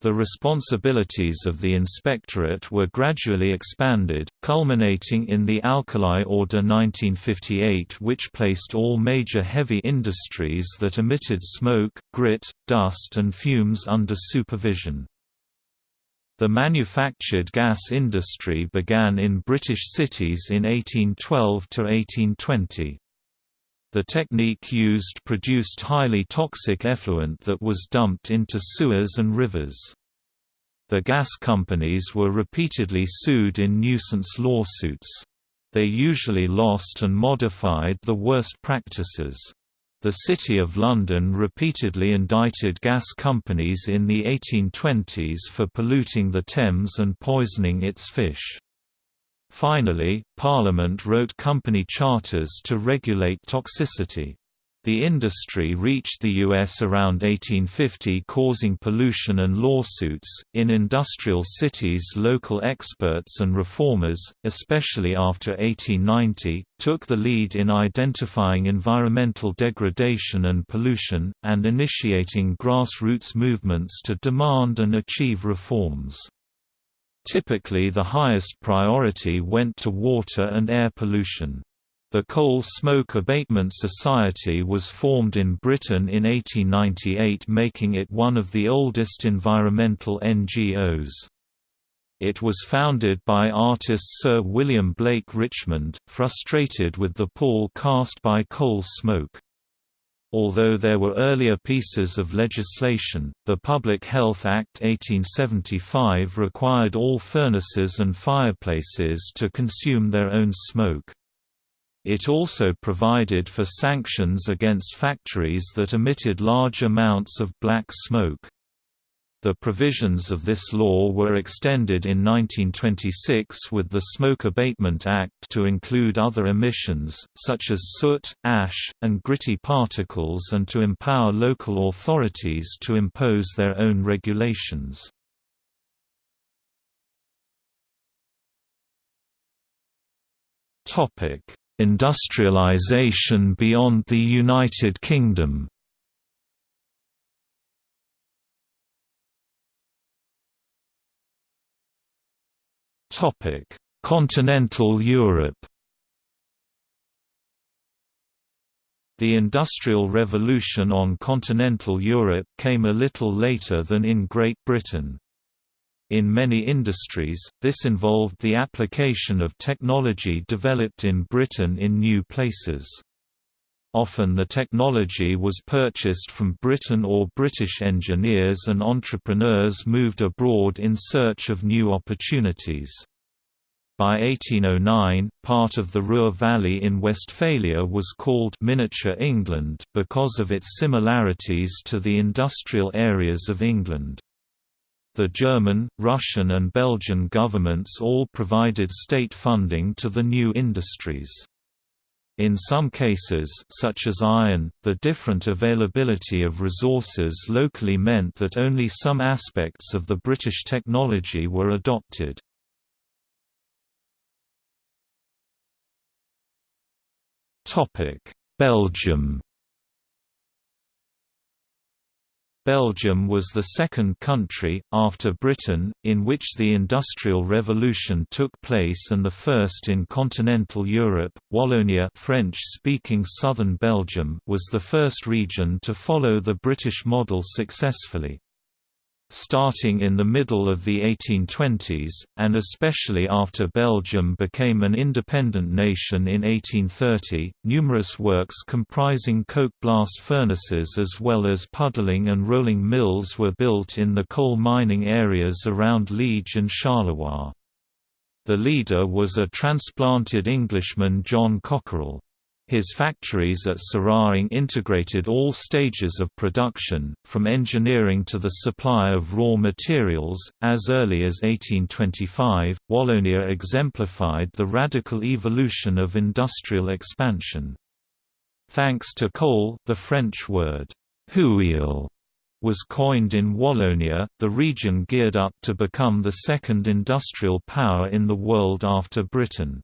The responsibilities of the inspectorate were gradually expanded, culminating in the Alkali Order 1958 which placed all major heavy industries that emitted smoke, grit, dust and fumes under supervision. The manufactured gas industry began in British cities in 1812 to 1820. The technique used produced highly toxic effluent that was dumped into sewers and rivers. The gas companies were repeatedly sued in nuisance lawsuits. They usually lost and modified the worst practices. The City of London repeatedly indicted gas companies in the 1820s for polluting the Thames and poisoning its fish. Finally, Parliament wrote company charters to regulate toxicity. The industry reached the U.S. around 1850 causing pollution and lawsuits. In industrial cities, local experts and reformers, especially after 1890, took the lead in identifying environmental degradation and pollution, and initiating grassroots movements to demand and achieve reforms. Typically the highest priority went to water and air pollution. The Coal Smoke Abatement Society was formed in Britain in 1898 making it one of the oldest environmental NGOs. It was founded by artist Sir William Blake Richmond, frustrated with the pall cast by coal smoke. Although there were earlier pieces of legislation, the Public Health Act 1875 required all furnaces and fireplaces to consume their own smoke. It also provided for sanctions against factories that emitted large amounts of black smoke. The provisions of this law were extended in 1926 with the Smoke Abatement Act to include other emissions, such as soot, ash, and gritty particles and to empower local authorities to impose their own regulations. Industrialization beyond the United Kingdom Continental Europe The Industrial Revolution on continental Europe came a little later than in Great Britain. In many industries, this involved the application of technology developed in Britain in new places. Often the technology was purchased from Britain or British engineers and entrepreneurs moved abroad in search of new opportunities. By 1809, part of the Ruhr Valley in Westphalia was called Miniature England because of its similarities to the industrial areas of England. The German, Russian and Belgian governments all provided state funding to the new industries. In some cases such as iron, the different availability of resources locally meant that only some aspects of the British technology were adopted. Belgium Belgium was the second country, after Britain, in which the Industrial Revolution took place and the first in continental Europe. Wallonia French-speaking southern Belgium was the first region to follow the British model successfully. Starting in the middle of the 1820s, and especially after Belgium became an independent nation in 1830, numerous works comprising coke blast furnaces as well as puddling and rolling mills were built in the coal mining areas around Liege and Charleroi. The leader was a transplanted Englishman John Cockerill. His factories at Seraing integrated all stages of production, from engineering to the supply of raw materials. As early as 1825, Wallonia exemplified the radical evolution of industrial expansion. Thanks to coal, the French word houille was coined in Wallonia, the region geared up to become the second industrial power in the world after Britain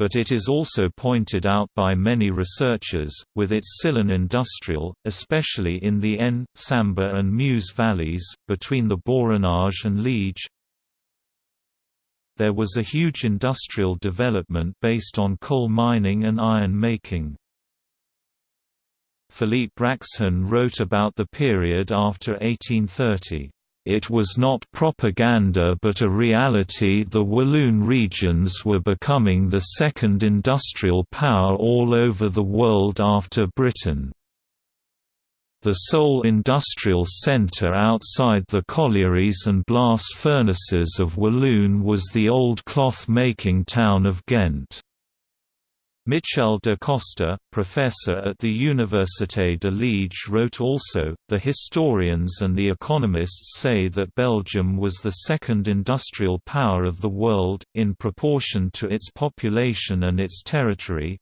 but it is also pointed out by many researchers, with its Sillon industrial, especially in the Haine, Sambre and Meuse valleys, between the Borinage and Liege. There was a huge industrial development based on coal mining and iron making. Philippe Raxhon wrote about the period after 1830. It was not propaganda but a reality the Walloon regions were becoming the second industrial power all over the world after Britain. The sole industrial centre outside the collieries and blast furnaces of Walloon was the old cloth-making town of Ghent. Michel De Coster, professor at the Université de Liège wrote also, the historians and the economists say that Belgium was the second industrial power of the world, in proportion to its population and its territory,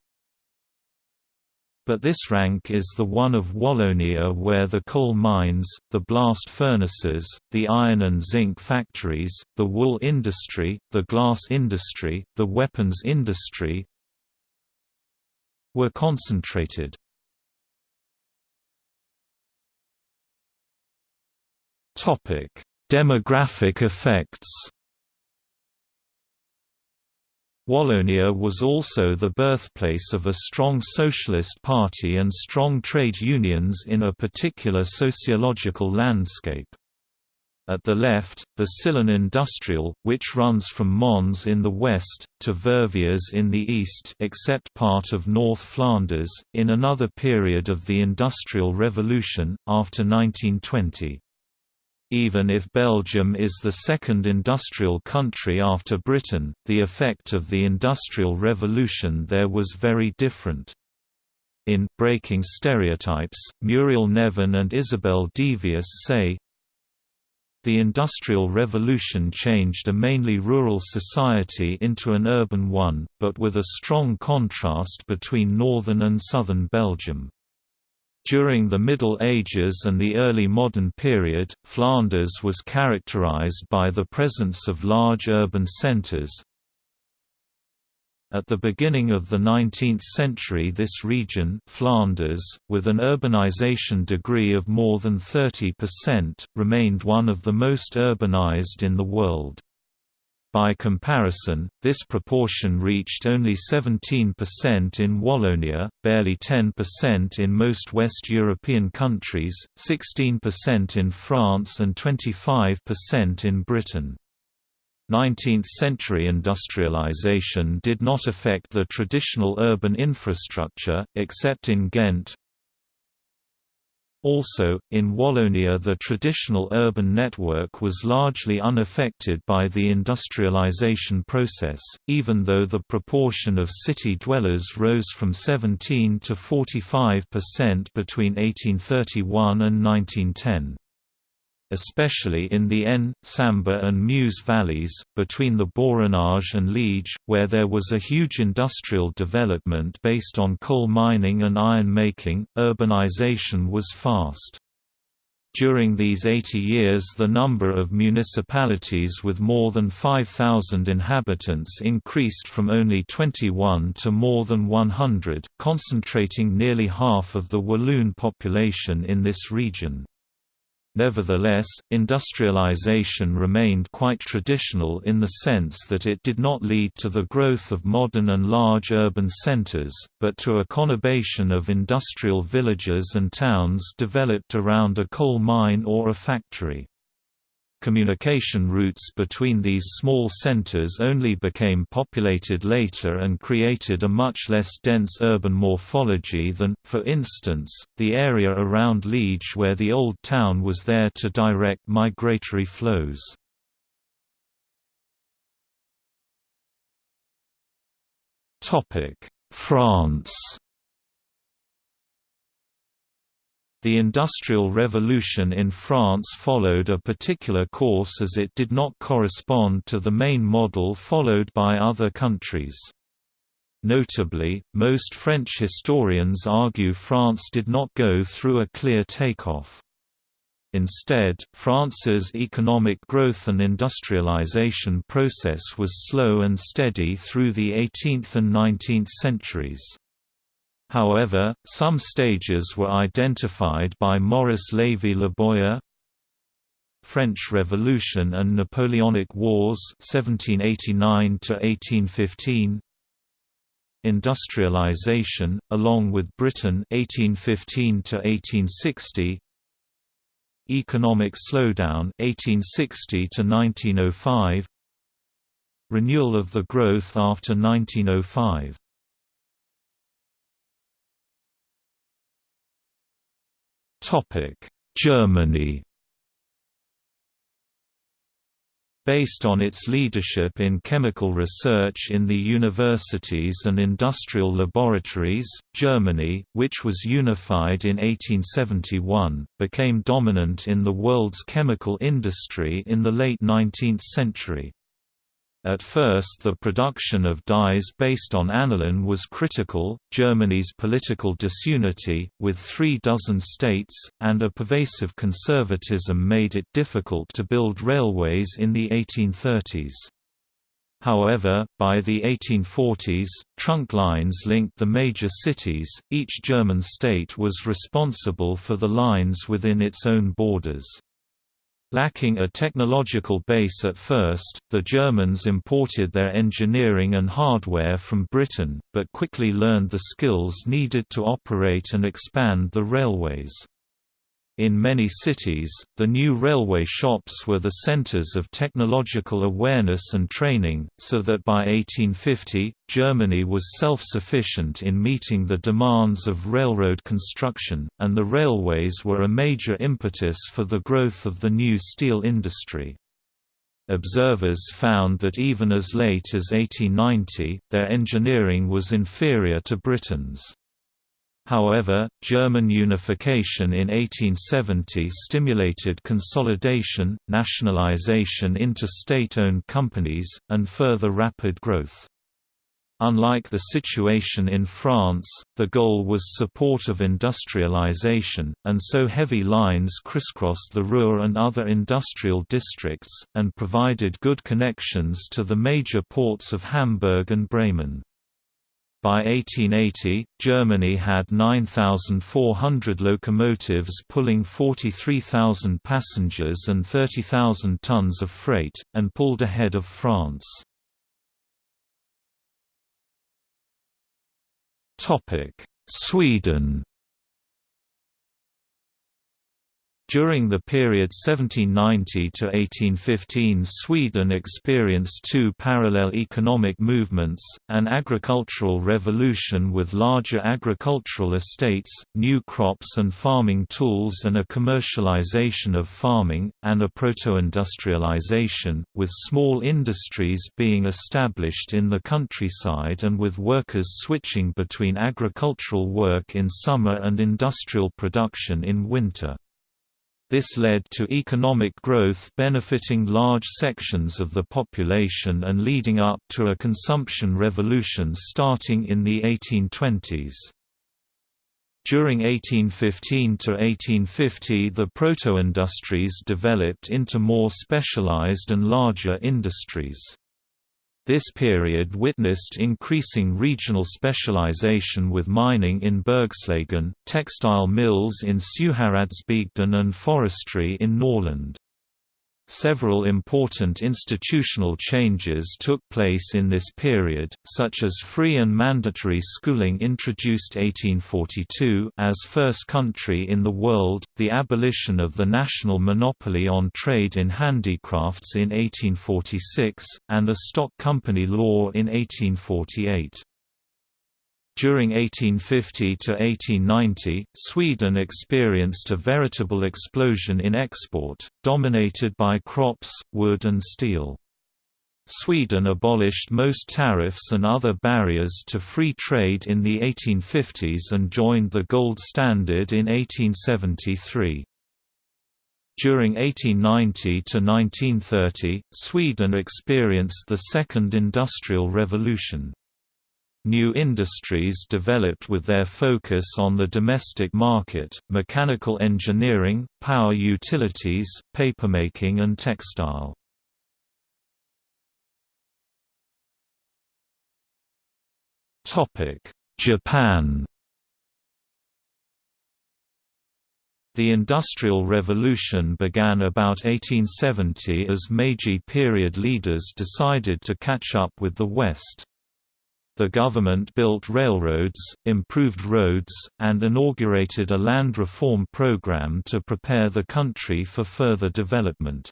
but this rank is the one of Wallonia where the coal mines, the blast furnaces, the iron and zinc factories, the wool industry, the glass industry, the weapons industry, were concentrated. Topic: Demographic effects. Wallonia was also the birthplace of a strong socialist party and strong trade unions in a particular sociological landscape. At the left, the Sillon Industrial, which runs from Mons in the west, to Verviers in the east except part of North Flanders, in another period of the Industrial Revolution, after 1920. Even if Belgium is the second industrial country after Britain, the effect of the Industrial Revolution there was very different. In Breaking Stereotypes, Muriel Neven and Isabelle Devious say, the Industrial Revolution changed a mainly rural society into an urban one, but with a strong contrast between northern and southern Belgium. During the Middle Ages and the early modern period, Flanders was characterized by the presence of large urban centers, at the beginning of the 19th century this region Flanders, with an urbanization degree of more than 30%, remained one of the most urbanized in the world. By comparison, this proportion reached only 17% in Wallonia, barely 10% in most West European countries, 16% in France and 25% in Britain. 19th-century industrialization did not affect the traditional urban infrastructure, except in Ghent. Also, in Wallonia the traditional urban network was largely unaffected by the industrialization process, even though the proportion of city dwellers rose from 17 to 45% between 1831 and 1910 especially in the Haine, Sambre and Meuse valleys, between the Borinage and Liege, where there was a huge industrial development based on coal mining and iron making, urbanization was fast. During these 80 years the number of municipalities with more than 5,000 inhabitants increased from only 21 to more than 100, concentrating nearly half of the Walloon population in this region. Nevertheless, industrialization remained quite traditional in the sense that it did not lead to the growth of modern and large urban centers, but to a conurbation of industrial villages and towns developed around a coal mine or a factory. Communication routes between these small centers only became populated later and created a much less dense urban morphology than, for instance, the area around Liege where the old town was there to direct migratory flows. France The Industrial Revolution in France followed a particular course as it did not correspond to the main model followed by other countries. Notably, most French historians argue France did not go through a clear takeoff. Instead, France's economic growth and industrialization process was slow and steady through the 18th and 19th centuries. However, some stages were identified by Maurice Lévy-Leboyer French Revolution and Napoleonic Wars 1789 1815 Industrialization, along with Britain 1815 1860 Economic slowdown 1860 1905 Renewal of the growth after 1905 Germany Based on its leadership in chemical research in the universities and industrial laboratories, Germany, which was unified in 1871, became dominant in the world's chemical industry in the late 19th century. At first the production of dyes based on aniline was critical, Germany's political disunity, with three dozen states, and a pervasive conservatism made it difficult to build railways in the 1830s. However, by the 1840s, trunk lines linked the major cities, each German state was responsible for the lines within its own borders. Lacking a technological base at first, the Germans imported their engineering and hardware from Britain, but quickly learned the skills needed to operate and expand the railways. In many cities, the new railway shops were the centers of technological awareness and training, so that by 1850, Germany was self-sufficient in meeting the demands of railroad construction, and the railways were a major impetus for the growth of the new steel industry. Observers found that even as late as 1890, their engineering was inferior to Britain's. However, German unification in 1870 stimulated consolidation, nationalization into state-owned companies, and further rapid growth. Unlike the situation in France, the goal was support of industrialization, and so heavy lines crisscrossed the Ruhr and other industrial districts, and provided good connections to the major ports of Hamburg and Bremen. By 1880, Germany had 9,400 locomotives pulling 43,000 passengers and 30,000 tons of freight, and pulled ahead of France. Sweden During the period 1790 to 1815 Sweden experienced two parallel economic movements, an agricultural revolution with larger agricultural estates, new crops and farming tools and a commercialization of farming, and a proto-industrialization, with small industries being established in the countryside and with workers switching between agricultural work in summer and industrial production in winter. This led to economic growth benefiting large sections of the population and leading up to a consumption revolution starting in the 1820s. During 1815 to 1850 the proto-industries developed into more specialized and larger industries. This period witnessed increasing regional specialization with mining in Bergslagen, textile mills in Sjuhäradsbygden and forestry in Norrland. Several important institutional changes took place in this period, such as free and mandatory schooling introduced 1842 as first country in the world, the abolition of the national monopoly on trade in handicrafts in 1846, and a stock company law in 1848. During 1850 to 1890, Sweden experienced a veritable explosion in export, dominated by crops, wood and steel. Sweden abolished most tariffs and other barriers to free trade in the 1850s and joined the gold standard in 1873. During 1890 to 1930, Sweden experienced the Second Industrial Revolution. New industries developed with their focus on the domestic market, mechanical engineering, power utilities, papermaking and textile. Japan The Industrial Revolution began about 1870 as Meiji period leaders decided to catch up with the West. The government built railroads, improved roads, and inaugurated a land reform program to prepare the country for further development.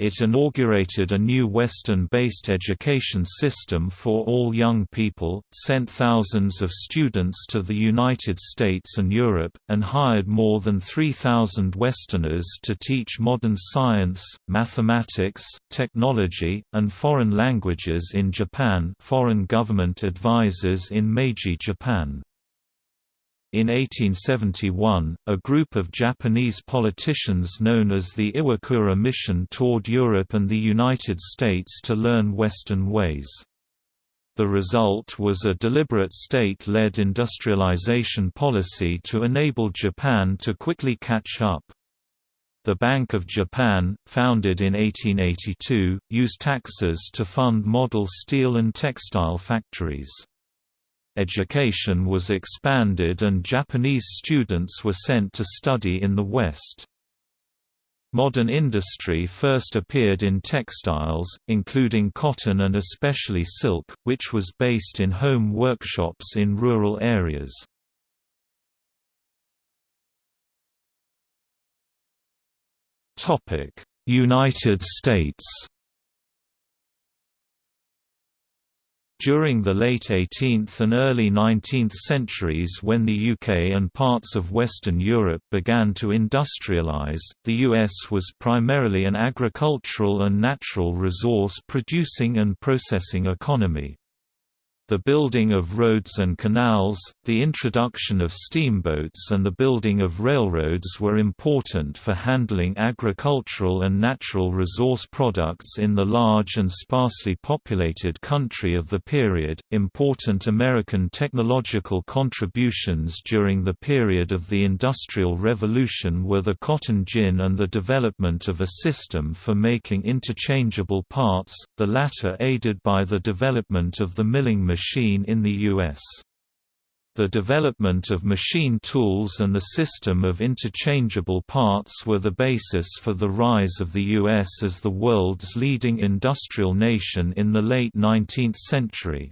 It inaugurated a new Western-based education system for all young people, sent thousands of students to the United States and Europe, and hired more than 3,000 Westerners to teach modern science, mathematics, technology, and foreign languages in Japan foreign government advisors in Meiji Japan. In 1871, a group of Japanese politicians known as the Iwakura Mission toured Europe and the United States to learn Western ways. The result was a deliberate state-led industrialization policy to enable Japan to quickly catch up. The Bank of Japan, founded in 1882, used taxes to fund model steel and textile factories. Education was expanded and Japanese students were sent to study in the West. Modern industry first appeared in textiles, including cotton and especially silk, which was based in home workshops in rural areas. United States During the late 18th and early 19th centuries when the UK and parts of Western Europe began to industrialise, the US was primarily an agricultural and natural resource producing and processing economy. The building of roads and canals, the introduction of steamboats and the building of railroads were important for handling agricultural and natural resource products in the large and sparsely populated country of the period. Important American technological contributions during the period of the Industrial Revolution were the cotton gin and the development of a system for making interchangeable parts, the latter aided by the development of the milling machine machine in the U.S. The development of machine tools and the system of interchangeable parts were the basis for the rise of the U.S. as the world's leading industrial nation in the late 19th century.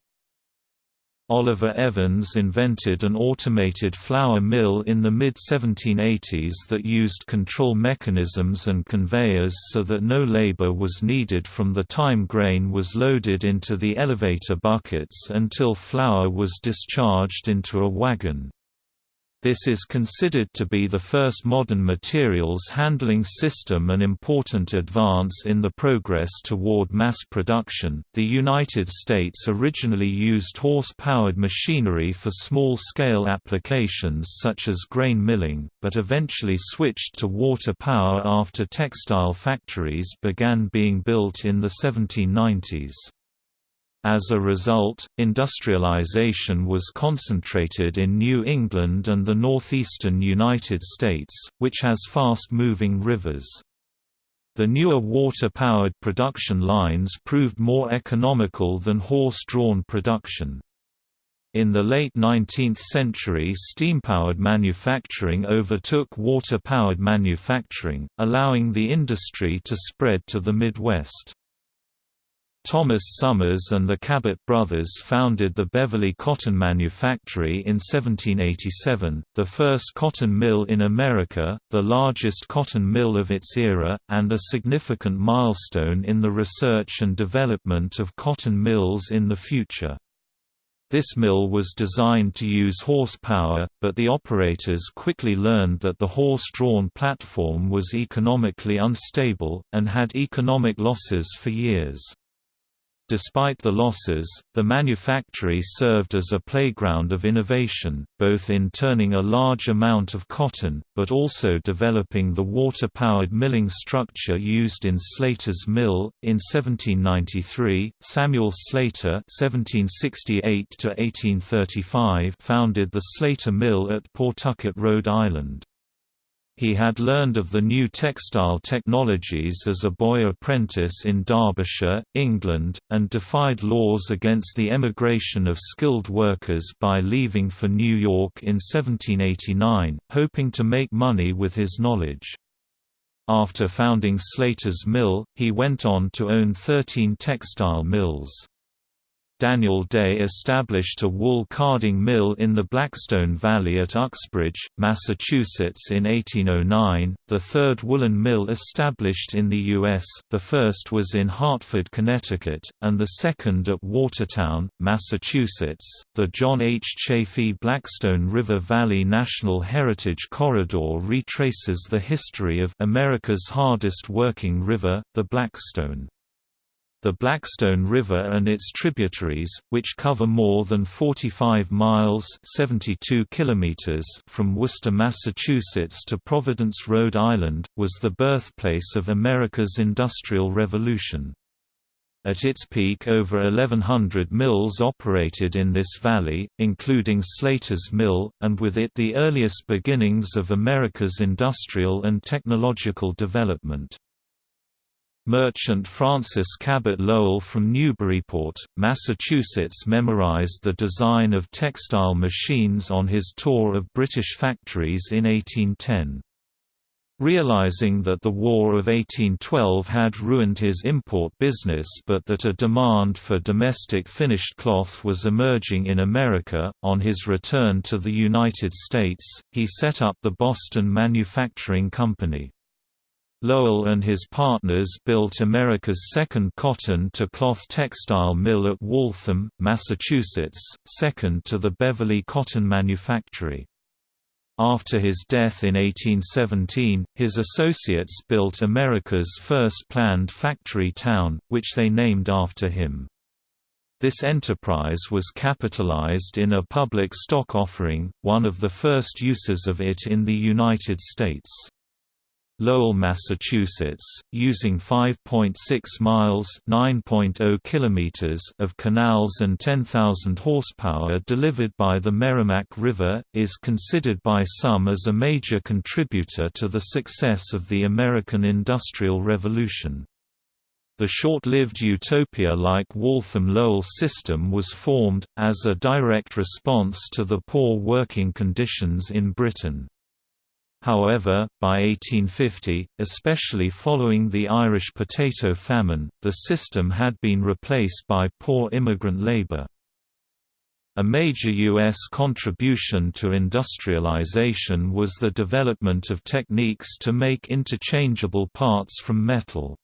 Oliver Evans invented an automated flour mill in the mid-1780s that used control mechanisms and conveyors so that no labor was needed from the time grain was loaded into the elevator buckets until flour was discharged into a wagon. This is considered to be the first modern materials handling system and important advance in the progress toward mass production. The United States originally used horse-powered machinery for small-scale applications such as grain milling, but eventually switched to water power after textile factories began being built in the 1790s. As a result, industrialization was concentrated in New England and the northeastern United States, which has fast-moving rivers. The newer water-powered production lines proved more economical than horse-drawn production. In the late 19th century steam-powered manufacturing overtook water-powered manufacturing, allowing the industry to spread to the Midwest. Thomas Somers and the Cabot brothers founded the Beverly Cotton Manufactory in 1787, the first cotton mill in America, the largest cotton mill of its era, and a significant milestone in the research and development of cotton mills in the future. This mill was designed to use horsepower, but the operators quickly learned that the horse-drawn platform was economically unstable, and had economic losses for years. Despite the losses, the manufactory served as a playground of innovation, both in turning a large amount of cotton, but also developing the water-powered milling structure used in Slater's mill. In 1793, Samuel Slater (1768–1835) founded the Slater Mill at Pawtucket, Rhode Island. He had learned of the new textile technologies as a boy apprentice in Derbyshire, England, and defied laws against the emigration of skilled workers by leaving for New York in 1789, hoping to make money with his knowledge. After founding Slater's Mill, he went on to own 13 textile mills. Daniel Day established a wool carding mill in the Blackstone Valley at Uxbridge, Massachusetts in 1809, the third woolen mill established in the U.S., the first was in Hartford, Connecticut, and the second at Watertown, Massachusetts. The John H. Chaffee Blackstone River Valley National Heritage Corridor retraces the history of America's hardest working river, the Blackstone. The Blackstone River and its tributaries, which cover more than 45 miles 72 kilometers from Worcester, Massachusetts to Providence, Rhode Island, was the birthplace of America's Industrial Revolution. At its peak over 1,100 mills operated in this valley, including Slater's Mill, and with it the earliest beginnings of America's industrial and technological development. Merchant Francis Cabot Lowell from Newburyport, Massachusetts memorized the design of textile machines on his tour of British factories in 1810. Realizing that the War of 1812 had ruined his import business but that a demand for domestic finished cloth was emerging in America, on his return to the United States, he set up the Boston Manufacturing Company. Lowell and his partners built America's second cotton-to-cloth textile mill at Waltham, Massachusetts, second to the Beverly Cotton Manufactory. After his death in 1817, his associates built America's first planned factory town, which they named after him. This enterprise was capitalized in a public stock offering, one of the first uses of it in the United States. Lowell, Massachusetts, using 5.6 miles (9.0 kilometers) of canals and 10,000 horsepower delivered by the Merrimack River, is considered by some as a major contributor to the success of the American Industrial Revolution. The short-lived utopia-like Waltham-Lowell system was formed, as a direct response to the poor working conditions in Britain. However, by 1850, especially following the Irish potato famine, the system had been replaced by poor immigrant labor. A major U.S. contribution to industrialization was the development of techniques to make interchangeable parts from metal.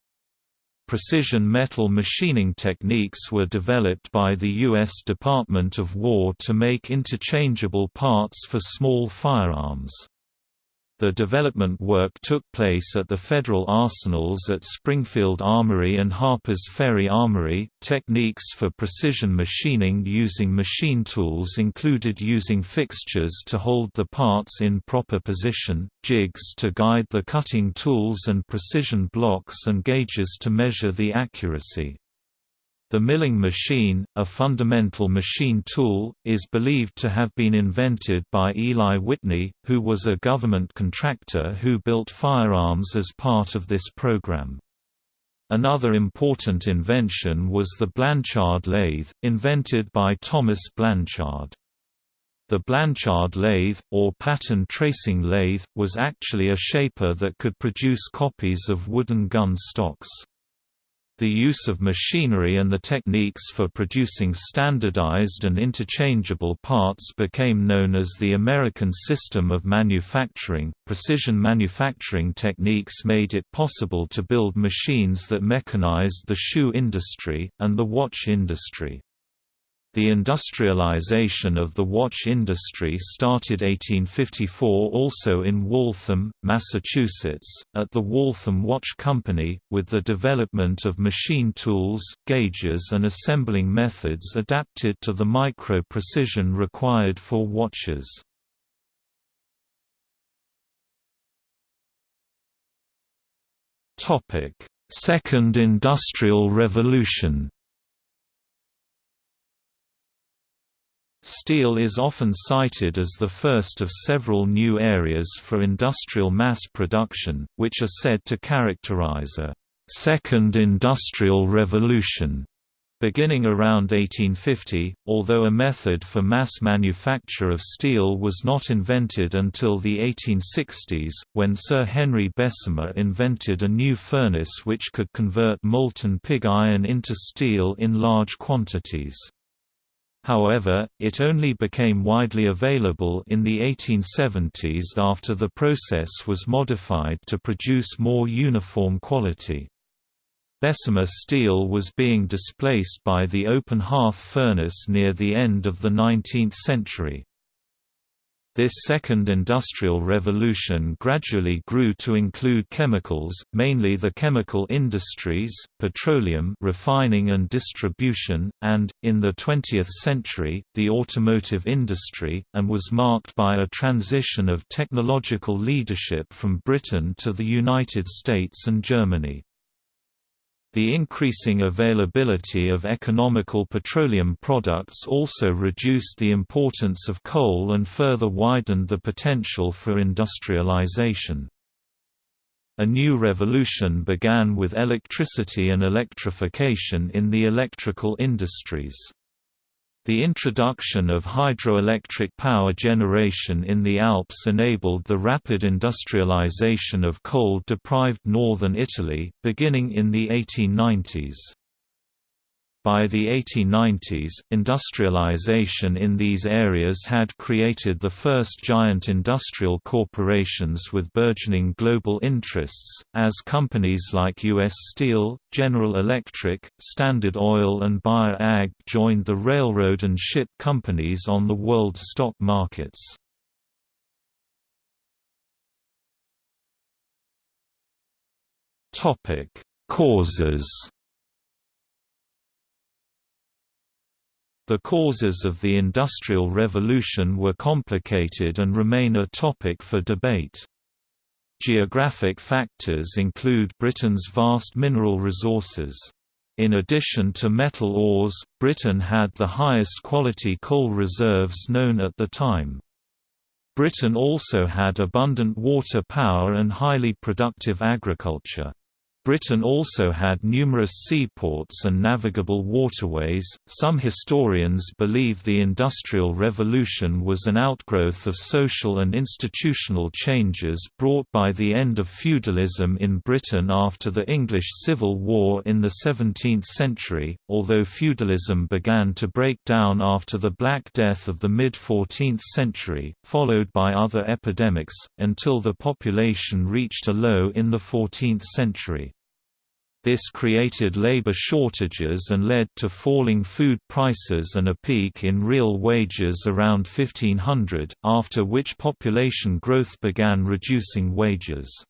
Precision metal machining techniques were developed by the U.S. Department of War to make interchangeable parts for small firearms. The development work took place at the federal arsenals at Springfield Armory and Harper's Ferry Armory. Techniques for precision machining using machine tools included using fixtures to hold the parts in proper position, jigs to guide the cutting tools, and precision blocks and gauges to measure the accuracy. The milling machine, a fundamental machine tool, is believed to have been invented by Eli Whitney, who was a government contractor who built firearms as part of this program. Another important invention was the Blanchard lathe, invented by Thomas Blanchard. The Blanchard lathe, or pattern tracing lathe, was actually a shaper that could produce copies of wooden gun stocks. The use of machinery and the techniques for producing standardized and interchangeable parts became known as the American System of Manufacturing. Precision manufacturing techniques made it possible to build machines that mechanized the shoe industry, and the watch industry. The industrialization of the watch industry started 1854 also in Waltham, Massachusetts, at the Waltham Watch Company, with the development of machine tools, gauges and assembling methods adapted to the micro-precision required for watches. Second Industrial Revolution Steel is often cited as the first of several new areas for industrial mass production, which are said to characterize a second industrial revolution. Beginning around 1850, although a method for mass manufacture of steel was not invented until the 1860s, when Sir Henry Bessemer invented a new furnace which could convert molten pig iron into steel in large quantities. However, it only became widely available in the 1870s after the process was modified to produce more uniform quality. Bessemer steel was being displaced by the open hearth furnace near the end of the 19th century. This second industrial revolution gradually grew to include chemicals, mainly the chemical industries, petroleum refining and distribution, and, in the 20th century, the automotive industry, and was marked by a transition of technological leadership from Britain to the United States and Germany. The increasing availability of economical petroleum products also reduced the importance of coal and further widened the potential for industrialization. A new revolution began with electricity and electrification in the electrical industries. The introduction of hydroelectric power generation in the Alps enabled the rapid industrialization of coal-deprived northern Italy, beginning in the 1890s. By the 1890s, industrialization in these areas had created the first giant industrial corporations with burgeoning global interests, as companies like U.S. Steel, General Electric, Standard Oil and Bayer AG joined the railroad and ship companies on the world stock markets. Causes The causes of the Industrial Revolution were complicated and remain a topic for debate. Geographic factors include Britain's vast mineral resources. In addition to metal ores, Britain had the highest quality coal reserves known at the time. Britain also had abundant water power and highly productive agriculture. Britain also had numerous seaports and navigable waterways. Some historians believe the Industrial Revolution was an outgrowth of social and institutional changes brought by the end of feudalism in Britain after the English Civil War in the 17th century, although feudalism began to break down after the Black Death of the mid 14th century, followed by other epidemics, until the population reached a low in the 14th century. This created labor shortages and led to falling food prices and a peak in real wages around 1500, after which population growth began reducing wages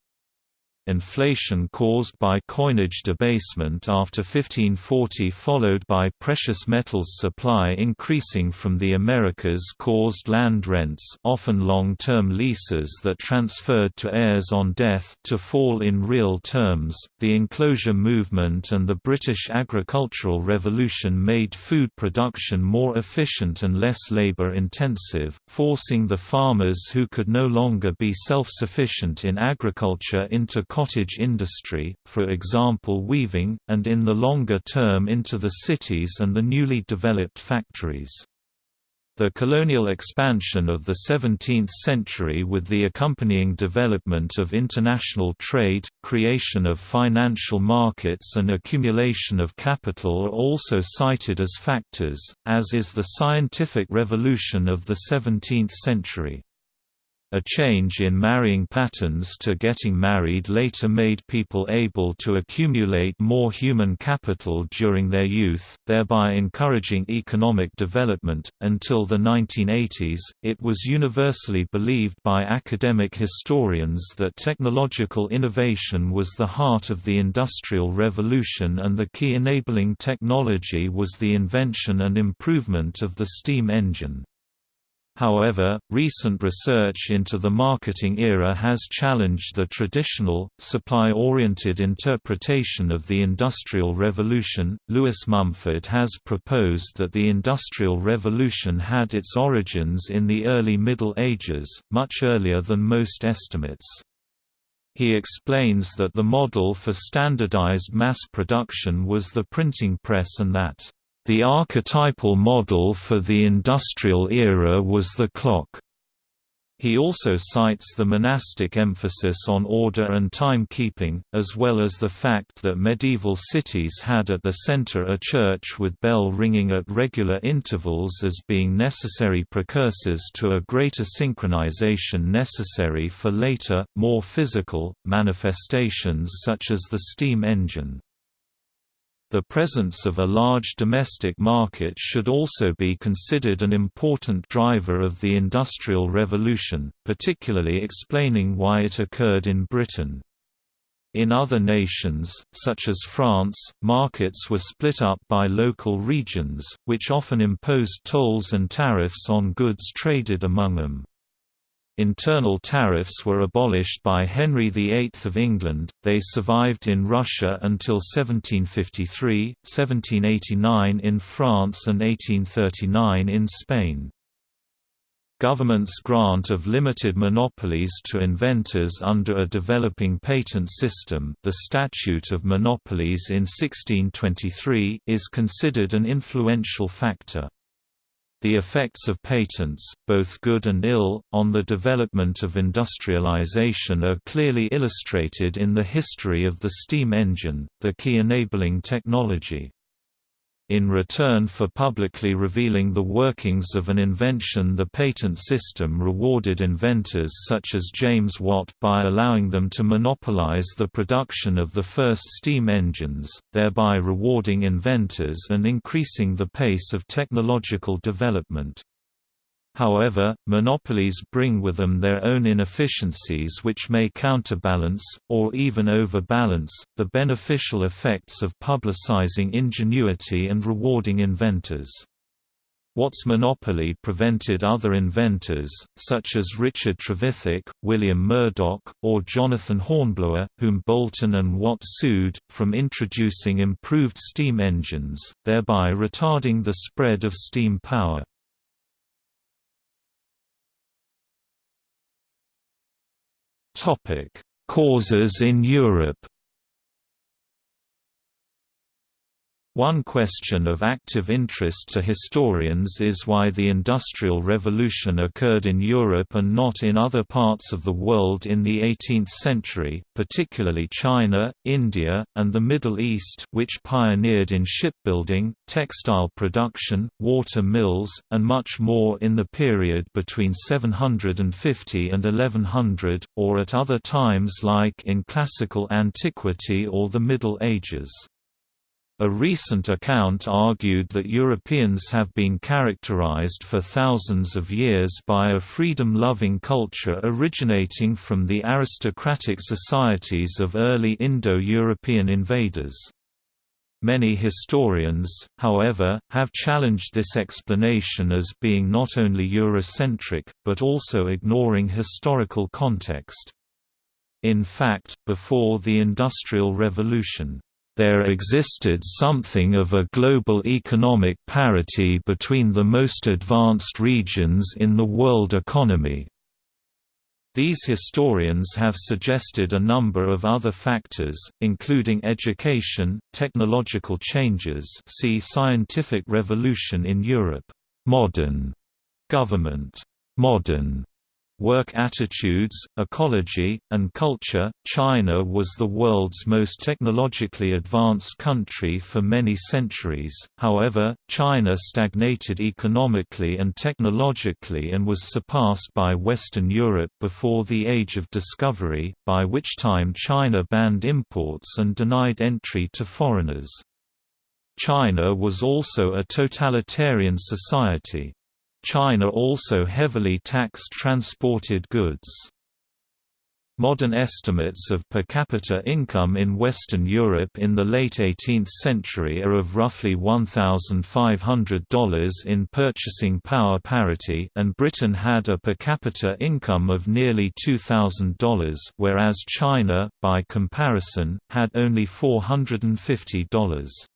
inflation caused by coinage debasement after 1540 followed by precious metals supply increasing from the Americas caused land rents often long-term leases that transferred to heirs on death to fall in real terms. The enclosure movement and the British agricultural revolution made food production more efficient and less labor intensive, forcing the farmers who could no longer be self-sufficient in agriculture into cottage industry, for example weaving, and in the longer term into the cities and the newly developed factories. The colonial expansion of the 17th century with the accompanying development of international trade, creation of financial markets and accumulation of capital are also cited as factors, as is the scientific revolution of the 17th century. A change in marrying patterns to getting married later made people able to accumulate more human capital during their youth, thereby encouraging economic development. Until the 1980s, it was universally believed by academic historians that technological innovation was the heart of the Industrial Revolution and the key enabling technology was the invention and improvement of the steam engine. However, recent research into the marketing era has challenged the traditional, supply-oriented interpretation of the Industrial Revolution. Lewis Mumford has proposed that the Industrial Revolution had its origins in the early Middle Ages, much earlier than most estimates. He explains that the model for standardized mass production was the printing press and that the archetypal model for the industrial era was the clock. He also cites the monastic emphasis on order and timekeeping, as well as the fact that medieval cities had at the center a church with bell ringing at regular intervals as being necessary precursors to a greater synchronization necessary for later, more physical, manifestations such as the steam engine. The presence of a large domestic market should also be considered an important driver of the Industrial Revolution, particularly explaining why it occurred in Britain. In other nations, such as France, markets were split up by local regions, which often imposed tolls and tariffs on goods traded among them. Internal tariffs were abolished by Henry VIII of England, they survived in Russia until 1753, 1789 in France and 1839 in Spain. Government's grant of limited monopolies to inventors under a developing patent system the Statute of Monopolies in 1623 is considered an influential factor. The effects of patents, both good and ill, on the development of industrialization are clearly illustrated in the history of the steam engine, the key enabling technology. In return for publicly revealing the workings of an invention the patent system rewarded inventors such as James Watt by allowing them to monopolize the production of the first steam engines, thereby rewarding inventors and increasing the pace of technological development. However, monopolies bring with them their own inefficiencies which may counterbalance, or even overbalance, the beneficial effects of publicizing ingenuity and rewarding inventors. Watt's monopoly prevented other inventors, such as Richard Trevithick, William Murdoch, or Jonathan Hornblower, whom Boulton and Watt sued, from introducing improved steam engines, thereby retarding the spread of steam power. Topic: Causes in Europe One question of active interest to historians is why the Industrial Revolution occurred in Europe and not in other parts of the world in the 18th century, particularly China, India, and the Middle East which pioneered in shipbuilding, textile production, water mills, and much more in the period between 750 and 1100, or at other times like in classical antiquity or the Middle Ages. A recent account argued that Europeans have been characterized for thousands of years by a freedom-loving culture originating from the aristocratic societies of early Indo-European invaders. Many historians, however, have challenged this explanation as being not only Eurocentric, but also ignoring historical context. In fact, before the Industrial Revolution, there existed something of a global economic parity between the most advanced regions in the world economy. These historians have suggested a number of other factors, including education, technological changes see scientific revolution in Europe, modern government, modern work attitudes, ecology, and culture. China was the world's most technologically advanced country for many centuries, however, China stagnated economically and technologically and was surpassed by Western Europe before the Age of Discovery, by which time China banned imports and denied entry to foreigners. China was also a totalitarian society. China also heavily taxed transported goods. Modern estimates of per capita income in Western Europe in the late 18th century are of roughly $1,500 in purchasing power parity and Britain had a per capita income of nearly $2,000 whereas China, by comparison, had only $450.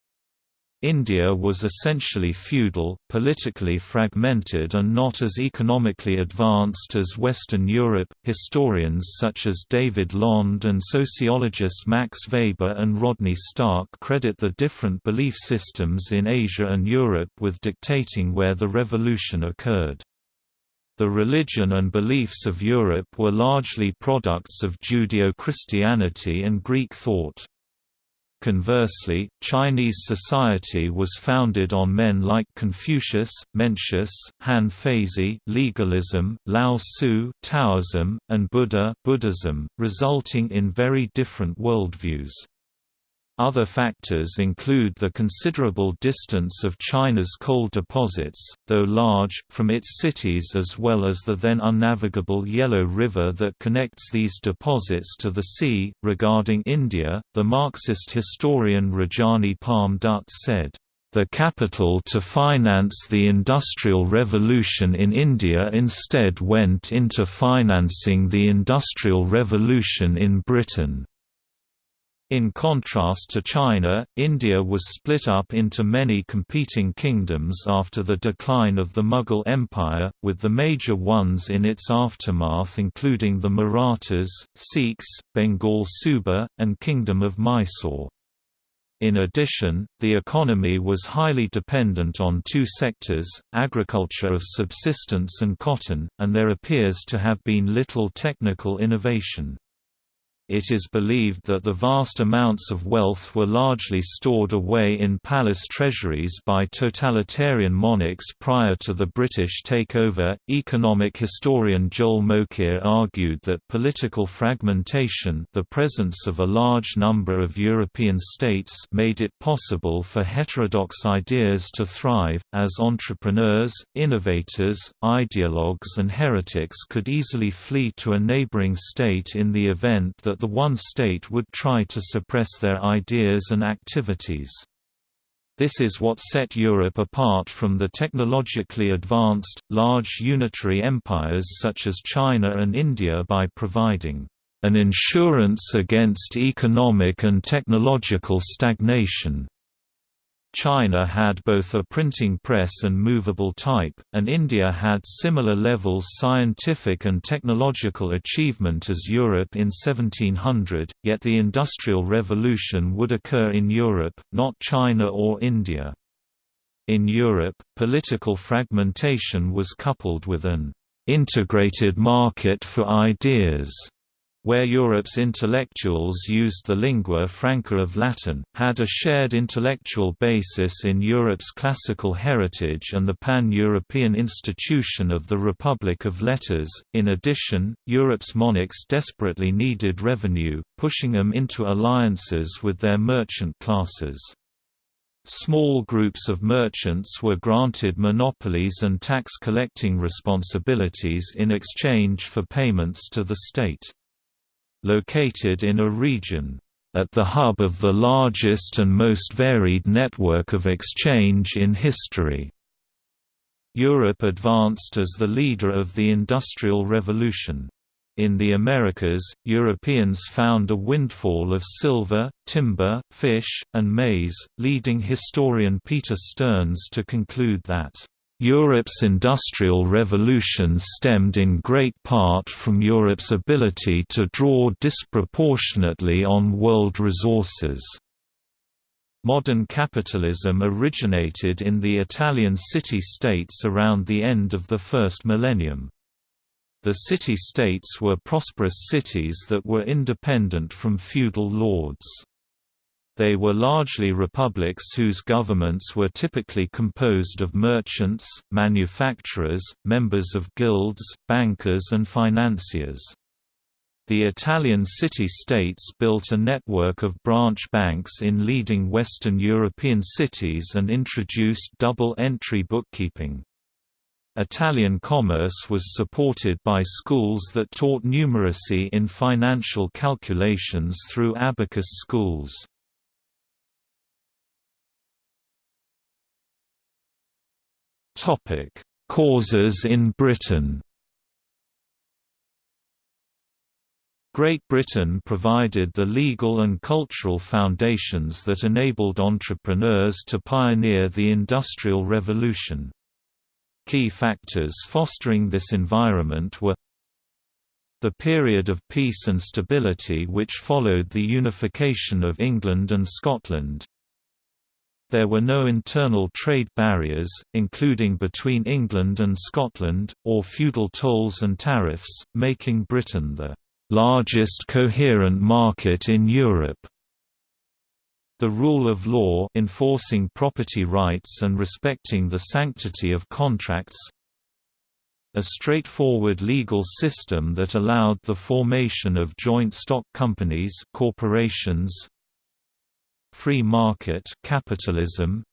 India was essentially feudal, politically fragmented, and not as economically advanced as Western Europe. Historians such as David Landes and sociologists Max Weber and Rodney Stark credit the different belief systems in Asia and Europe with dictating where the revolution occurred. The religion and beliefs of Europe were largely products of Judeo-Christianity and Greek thought. Conversely, Chinese society was founded on men like Confucius, Mencius, Han Feizi, legalism, Lao Tzu, Taoism, and Buddha, Buddhism, resulting in very different worldviews. Other factors include the considerable distance of China's coal deposits, though large, from its cities as well as the then unnavigable Yellow River that connects these deposits to the sea. Regarding India, the Marxist historian Rajani Palme Dutt said, the capital to finance the Industrial Revolution in India instead went into financing the Industrial Revolution in Britain. In contrast to China, India was split up into many competing kingdoms after the decline of the Mughal Empire, with the major ones in its aftermath including the Marathas, Sikhs, Bengal Suba, and Kingdom of Mysore. In addition, the economy was highly dependent on two sectors, agriculture of subsistence and cotton, and there appears to have been little technical innovation it is believed that the vast amounts of wealth were largely stored away in palace treasuries by totalitarian monarchs prior to the British takeover. Economic historian Joel Mokyr argued that political fragmentation, the presence of a large number of European states, made it possible for heterodox ideas to thrive, as entrepreneurs, innovators, ideologues, and heretics could easily flee to a neighboring state in the event that the one state would try to suppress their ideas and activities. This is what set Europe apart from the technologically advanced, large unitary empires such as China and India by providing an insurance against economic and technological stagnation. China had both a printing press and movable type, and India had similar levels scientific and technological achievement as Europe in 1700, yet the Industrial Revolution would occur in Europe, not China or India. In Europe, political fragmentation was coupled with an integrated market for ideas where Europe's intellectuals used the lingua franca of Latin, had a shared intellectual basis in Europe's classical heritage and the pan-European institution of the Republic of Letters. In addition, Europe's monarchs desperately needed revenue, pushing them into alliances with their merchant classes. Small groups of merchants were granted monopolies and tax collecting responsibilities in exchange for payments to the state located in a region at the hub of the largest and most varied network of exchange in history. Europe advanced as the leader of the Industrial Revolution. In the Americas, Europeans found a windfall of silver, timber, fish, and maize, leading historian Peter Stearns to conclude that Europe's Industrial Revolution stemmed in great part from Europe's ability to draw disproportionately on world resources. Modern capitalism originated in the Italian city-states around the end of the first millennium. The city-states were prosperous cities that were independent from feudal lords. They were largely republics whose governments were typically composed of merchants, manufacturers, members of guilds, bankers and financiers. The Italian city-states built a network of branch banks in leading Western European cities and introduced double-entry bookkeeping. Italian commerce was supported by schools that taught numeracy in financial calculations through abacus schools. Topic: Causes in Britain. Great Britain provided the legal and cultural foundations that enabled entrepreneurs to pioneer the Industrial Revolution. Key factors fostering this environment were the period of peace and stability which followed the unification of England and Scotland, There were no internal trade barriers, including between England and Scotland, or feudal tolls and tariffs, making Britain the largest coherent market in Europe. The rule of law enforcing property rights and respecting the sanctity of contracts a straightforward legal system that allowed the formation of joint stock companies corporations free market capitalism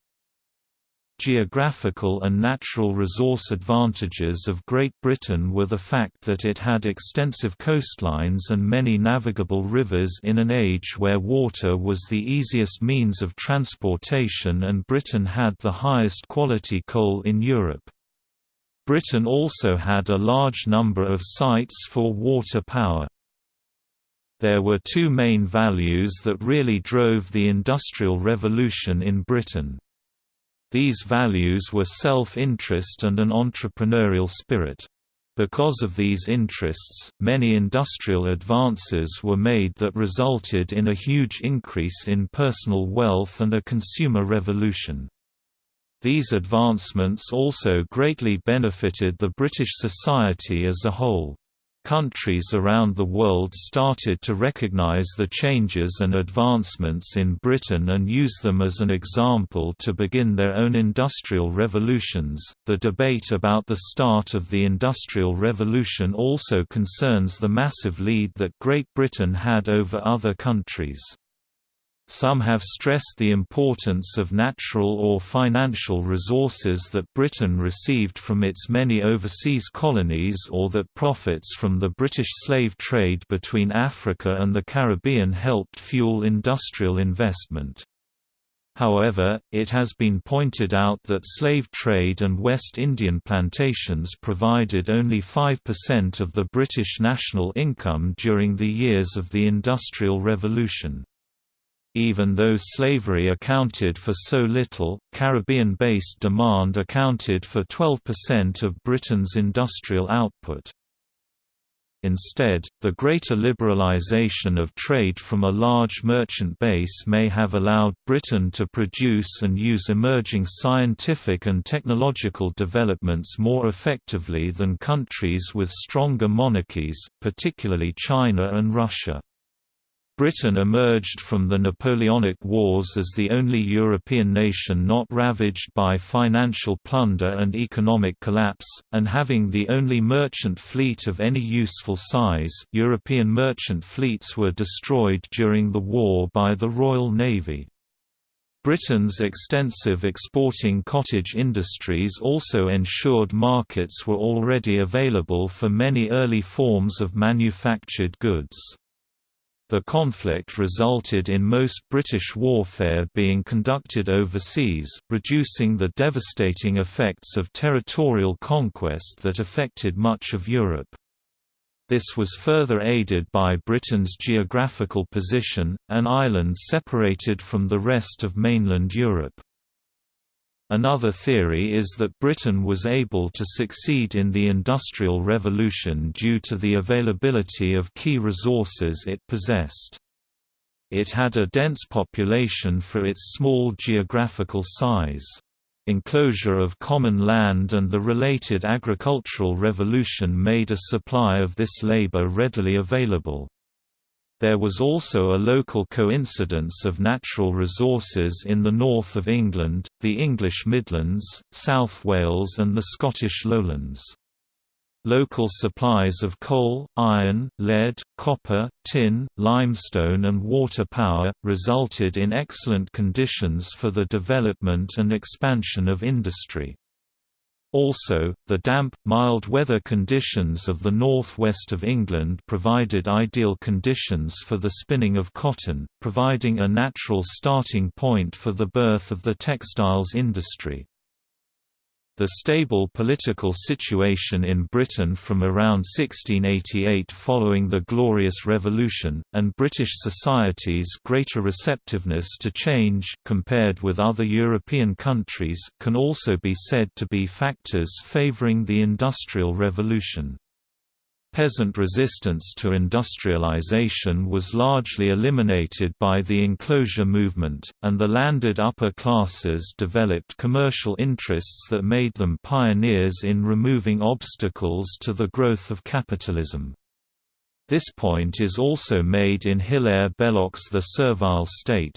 Geographical and natural resource advantages of Great Britain were the fact that it had extensive coastlines and many navigable rivers in an age where water was the easiest means of transportation and Britain had the highest quality coal in Europe. Britain also had a large number of sites for water power. There were two main values that really drove the Industrial Revolution in Britain. These values were self-interest and an entrepreneurial spirit. Because of these interests, many industrial advances were made that resulted in a huge increase in personal wealth and a consumer revolution. These advancements also greatly benefited the British society as a whole. Countries around the world started to recognize the changes and advancements in Britain and use them as an example to begin their own industrial revolutions. The debate about the start of the Industrial Revolution also concerns the massive lead that Great Britain had over other countries. Some have stressed the importance of natural or financial resources that Britain received from its many overseas colonies or that profits from the British slave trade between Africa and the Caribbean helped fuel industrial investment. However, it has been pointed out that slave trade and West Indian plantations provided only 5% of the British national income during the years of the Industrial Revolution. Even though slavery accounted for so little, Caribbean-based demand accounted for 12% of Britain's industrial output. Instead, the greater liberalization of trade from a large merchant base may have allowed Britain to produce and use emerging scientific and technological developments more effectively than countries with stronger monarchies, particularly China and Russia. Britain emerged from the Napoleonic Wars as the only European nation not ravaged by financial plunder and economic collapse, and having the only merchant fleet of any useful size. European merchant fleets were destroyed during the war by the Royal Navy. Britain's extensive exporting cottage industries also ensured markets were already available for many early forms of manufactured goods. The conflict resulted in most British warfare being conducted overseas, reducing the devastating effects of territorial conquest that affected much of Europe. This was further aided by Britain's geographical position, an island separated from the rest of mainland Europe. Another theory is that Britain was able to succeed in the Industrial Revolution due to the availability of key resources it possessed. It had a dense population for its small geographical size. Enclosure of common land and the related agricultural revolution made a supply of this labor readily available. There was also a local coincidence of natural resources in the north of England, the English Midlands, South Wales and the Scottish Lowlands. Local supplies of coal, iron, lead, copper, tin, limestone and water power, resulted in excellent conditions for the development and expansion of industry. Also, the damp, mild weather conditions of the northwest of England provided ideal conditions for the spinning of cotton, providing a natural starting point for the birth of the textiles industry. The stable political situation in Britain from around 1688 following the Glorious Revolution, and British society's greater receptiveness to change compared with other European countries, can also be said to be factors favouring the Industrial Revolution. Peasant resistance to industrialization was largely eliminated by the enclosure movement, and the landed upper classes developed commercial interests that made them pioneers in removing obstacles to the growth of capitalism. This point is also made in Hilaire Belloc's The Servile State,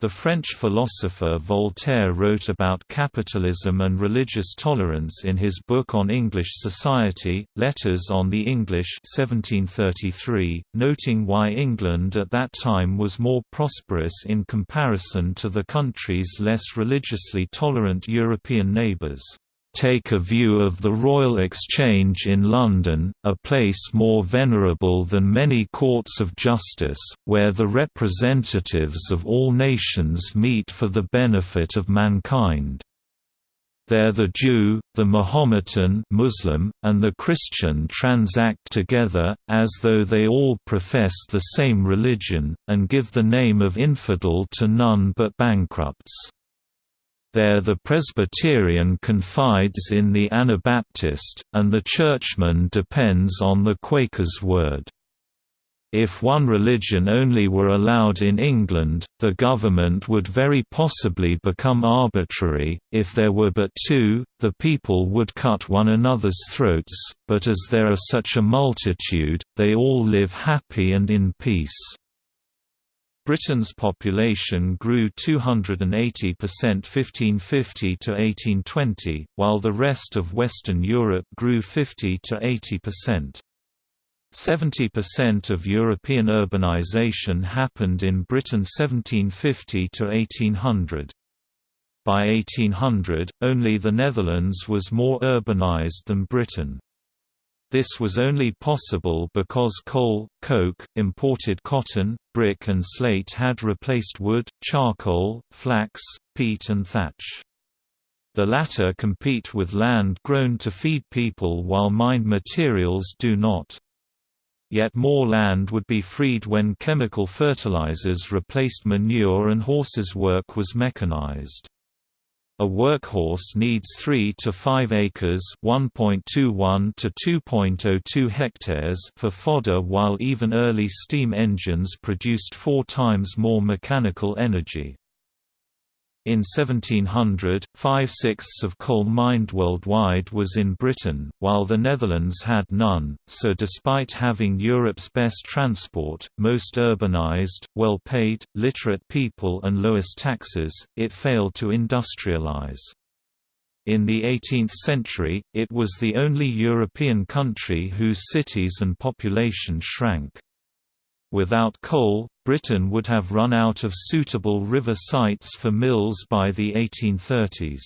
the French philosopher Voltaire wrote about capitalism and religious tolerance in his book on English society, Letters on the English 1733, noting why England at that time was more prosperous in comparison to the country's less religiously tolerant European neighbours take a view of the Royal Exchange in London, a place more venerable than many courts of justice, where the representatives of all nations meet for the benefit of mankind. There the Jew, the Mahometan Muslim, and the Christian transact together, as though they all profess the same religion, and give the name of infidel to none but bankrupts. There the Presbyterian confides in the Anabaptist, and the Churchman depends on the Quaker's word. If one religion only were allowed in England, the government would very possibly become arbitrary, if there were but two, the people would cut one another's throats, but as there are such a multitude, they all live happy and in peace. Britain's population grew 280% 1550 to 1820, while the rest of Western Europe grew 50 to 80%. 70% of European urbanization happened in Britain 1750 to 1800. By 1800, only the Netherlands was more urbanized than Britain. This was only possible because coal, coke, imported cotton, brick and slate had replaced wood, charcoal, flax, peat and thatch. The latter compete with land grown to feed people while mined materials do not. Yet more land would be freed when chemical fertilizers replaced manure and horses' work was mechanized. A workhorse needs 3 to 5 acres (1.21 to 2.02 hectares) for fodder while even early steam engines produced 4 times more mechanical energy. In 1700, five-sixths of coal mined worldwide was in Britain, while the Netherlands had none, so despite having Europe's best transport, most urbanized, well-paid, literate people and lowest taxes, it failed to industrialize. In the 18th century, it was the only European country whose cities and population shrank. Without coal, Britain would have run out of suitable river sites for mills by the 1830s.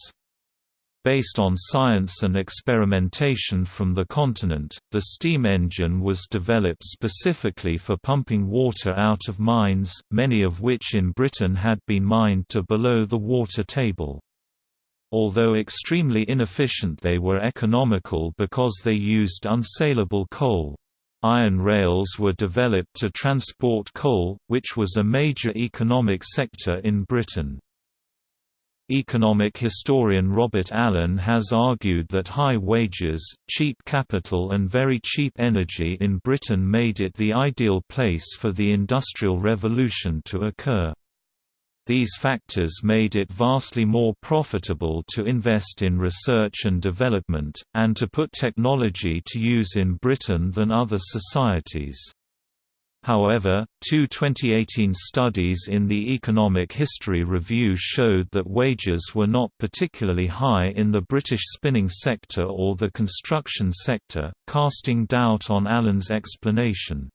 Based on science and experimentation from the continent, the steam engine was developed specifically for pumping water out of mines, many of which in Britain had been mined to below the water table. Although extremely inefficient they were economical because they used unsaleable coal. Iron rails were developed to transport coal, which was a major economic sector in Britain. Economic historian Robert Allen has argued that high wages, cheap capital and very cheap energy in Britain made it the ideal place for the Industrial Revolution to occur. These factors made it vastly more profitable to invest in research and development, and to put technology to use in Britain than other societies. However, two 2018 studies in the Economic History Review showed that wages were not particularly high in the British spinning sector or the construction sector, casting doubt on Allen's explanation.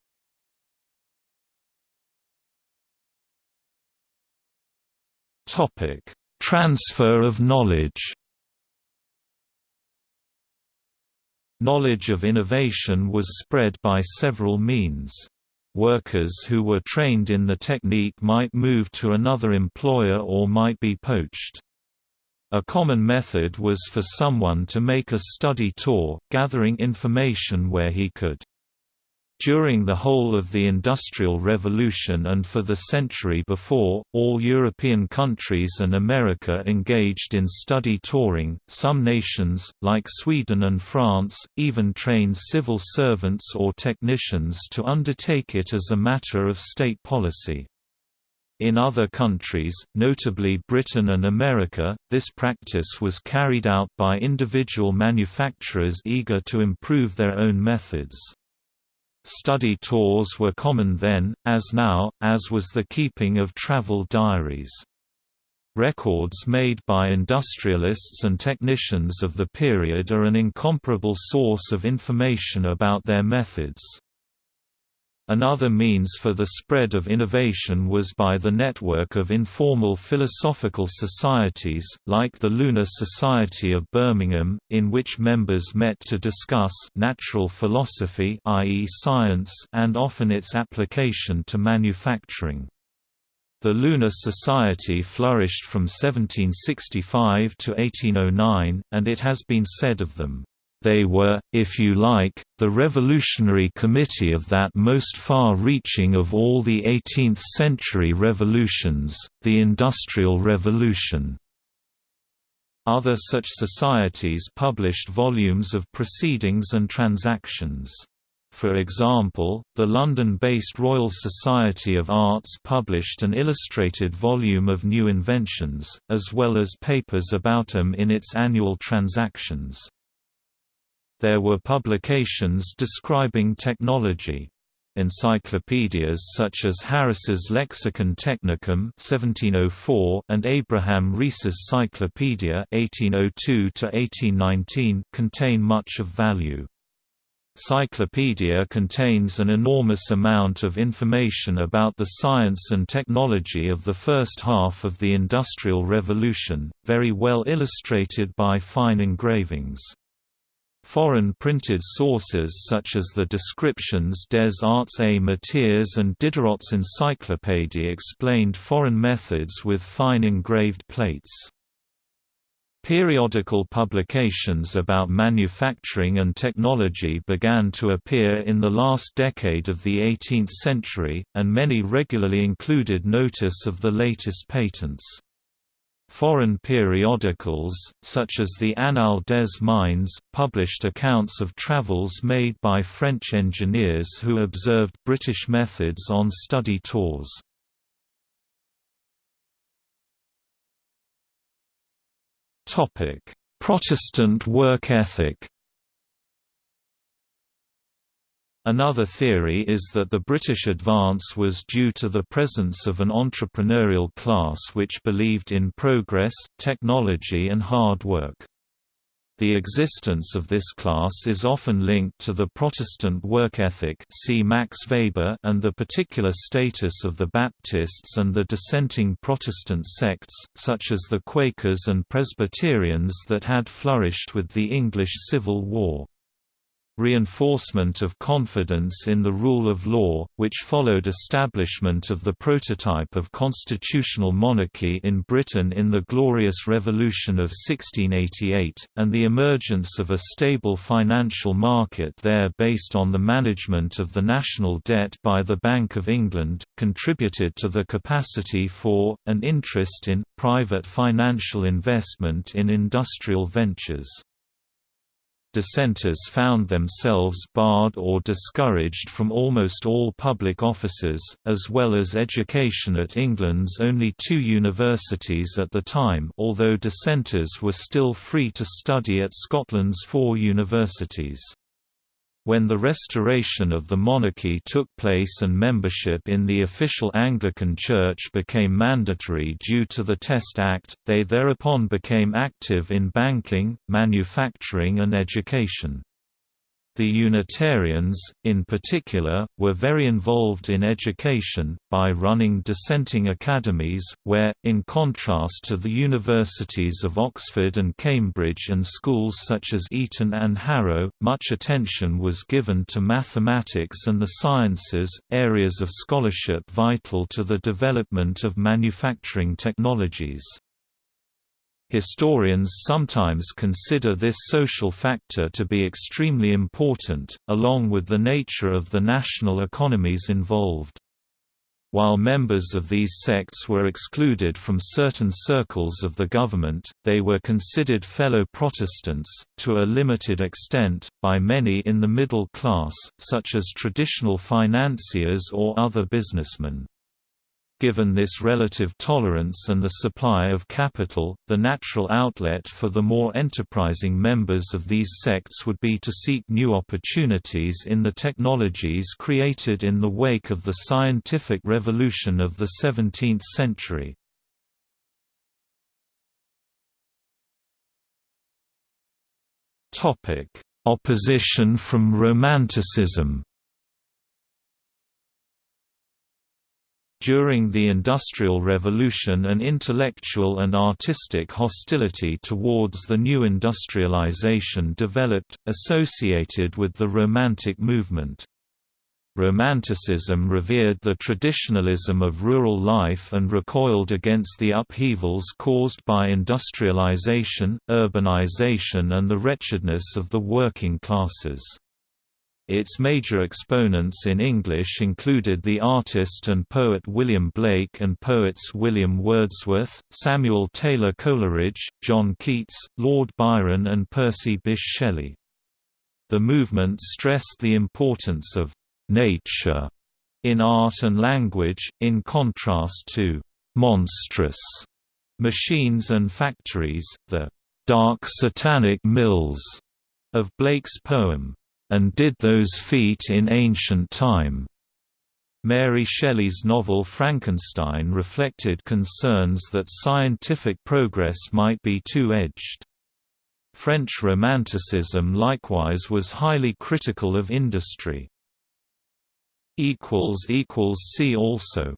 Topic: Transfer of knowledge. Knowledge of innovation was spread by several means. Workers who were trained in the technique might move to another employer or might be poached. A common method was for someone to make a study tour, gathering information where he could. During the whole of the Industrial Revolution and for the century before, all European countries and America engaged in study touring. Some nations, like Sweden and France, even trained civil servants or technicians to undertake it as a matter of state policy. In other countries, notably Britain and America, this practice was carried out by individual manufacturers eager to improve their own methods. Study tours were common then, as now, as was the keeping of travel diaries. Records made by industrialists and technicians of the period are an incomparable source of information about their methods. Another means for the spread of innovation was by the network of informal philosophical societies, like the Lunar Society of Birmingham, in which members met to discuss natural philosophy i.e. science and often its application to manufacturing. The Lunar Society flourished from 1765 to 1809, and it has been said of them, they were, if you like, the revolutionary committee of that most far-reaching of all the 18th-century revolutions, the Industrial Revolution. Other such societies published volumes of proceedings and transactions. For example, the London-based Royal Society of Arts published an illustrated volume of new inventions, as well as papers about them in its annual transactions. There were publications describing technology. Encyclopedias such as Harris's Lexicon Technicum (1704) and Abraham Rees's Cyclopedia (1802–1819) contain much of value. Cyclopedia contains an enormous amount of information about the science and technology of the first half of the Industrial Revolution, very well illustrated by fine engravings. Foreign printed sources such as the descriptions des arts et métiers and Diderot's Encyclopédie explained foreign methods with fine engraved plates. Periodical publications about manufacturing and technology began to appear in the last decade of the 18th century, and many regularly included notice of the latest patents. Foreign periodicals, such as the Annales des Mines, published accounts of travels made by French engineers who observed British methods on study tours. Protestant work ethic Another theory is that the British advance was due to the presence of an entrepreneurial class which believed in progress, technology and hard work. The existence of this class is often linked to the Protestant work ethic see Max Weber and the particular status of the Baptists and the dissenting Protestant sects, such as the Quakers and Presbyterians that had flourished with the English Civil War reinforcement of confidence in the rule of law, which followed establishment of the prototype of constitutional monarchy in Britain in the Glorious Revolution of 1688, and the emergence of a stable financial market there based on the management of the national debt by the Bank of England, contributed to the capacity for, and interest in, private financial investment in industrial ventures dissenters found themselves barred or discouraged from almost all public offices, as well as education at England's only two universities at the time although dissenters were still free to study at Scotland's four universities. When the restoration of the monarchy took place and membership in the official Anglican Church became mandatory due to the Test Act, they thereupon became active in banking, manufacturing and education. The Unitarians, in particular, were very involved in education, by running dissenting academies, where, in contrast to the universities of Oxford and Cambridge and schools such as Eton and Harrow, much attention was given to mathematics and the sciences, areas of scholarship vital to the development of manufacturing technologies. Historians sometimes consider this social factor to be extremely important, along with the nature of the national economies involved. While members of these sects were excluded from certain circles of the government, they were considered fellow Protestants, to a limited extent, by many in the middle class, such as traditional financiers or other businessmen. Given this relative tolerance and the supply of capital, the natural outlet for the more enterprising members of these sects would be to seek new opportunities in the technologies created in the wake of the scientific revolution of the 17th century. Opposition from Romanticism During the Industrial Revolution an intellectual and artistic hostility towards the new industrialization developed, associated with the Romantic movement. Romanticism revered the traditionalism of rural life and recoiled against the upheavals caused by industrialization, urbanization and the wretchedness of the working classes. Its major exponents in English included the artist and poet William Blake and poets William Wordsworth, Samuel Taylor Coleridge, John Keats, Lord Byron and Percy Bysshe Shelley. The movement stressed the importance of «nature» in art and language, in contrast to «monstrous» machines and factories, the «dark satanic mills» of Blake's poem and did those feet in ancient time. Mary Shelley's novel Frankenstein reflected concerns that scientific progress might be two-edged. French Romanticism likewise was highly critical of industry. See also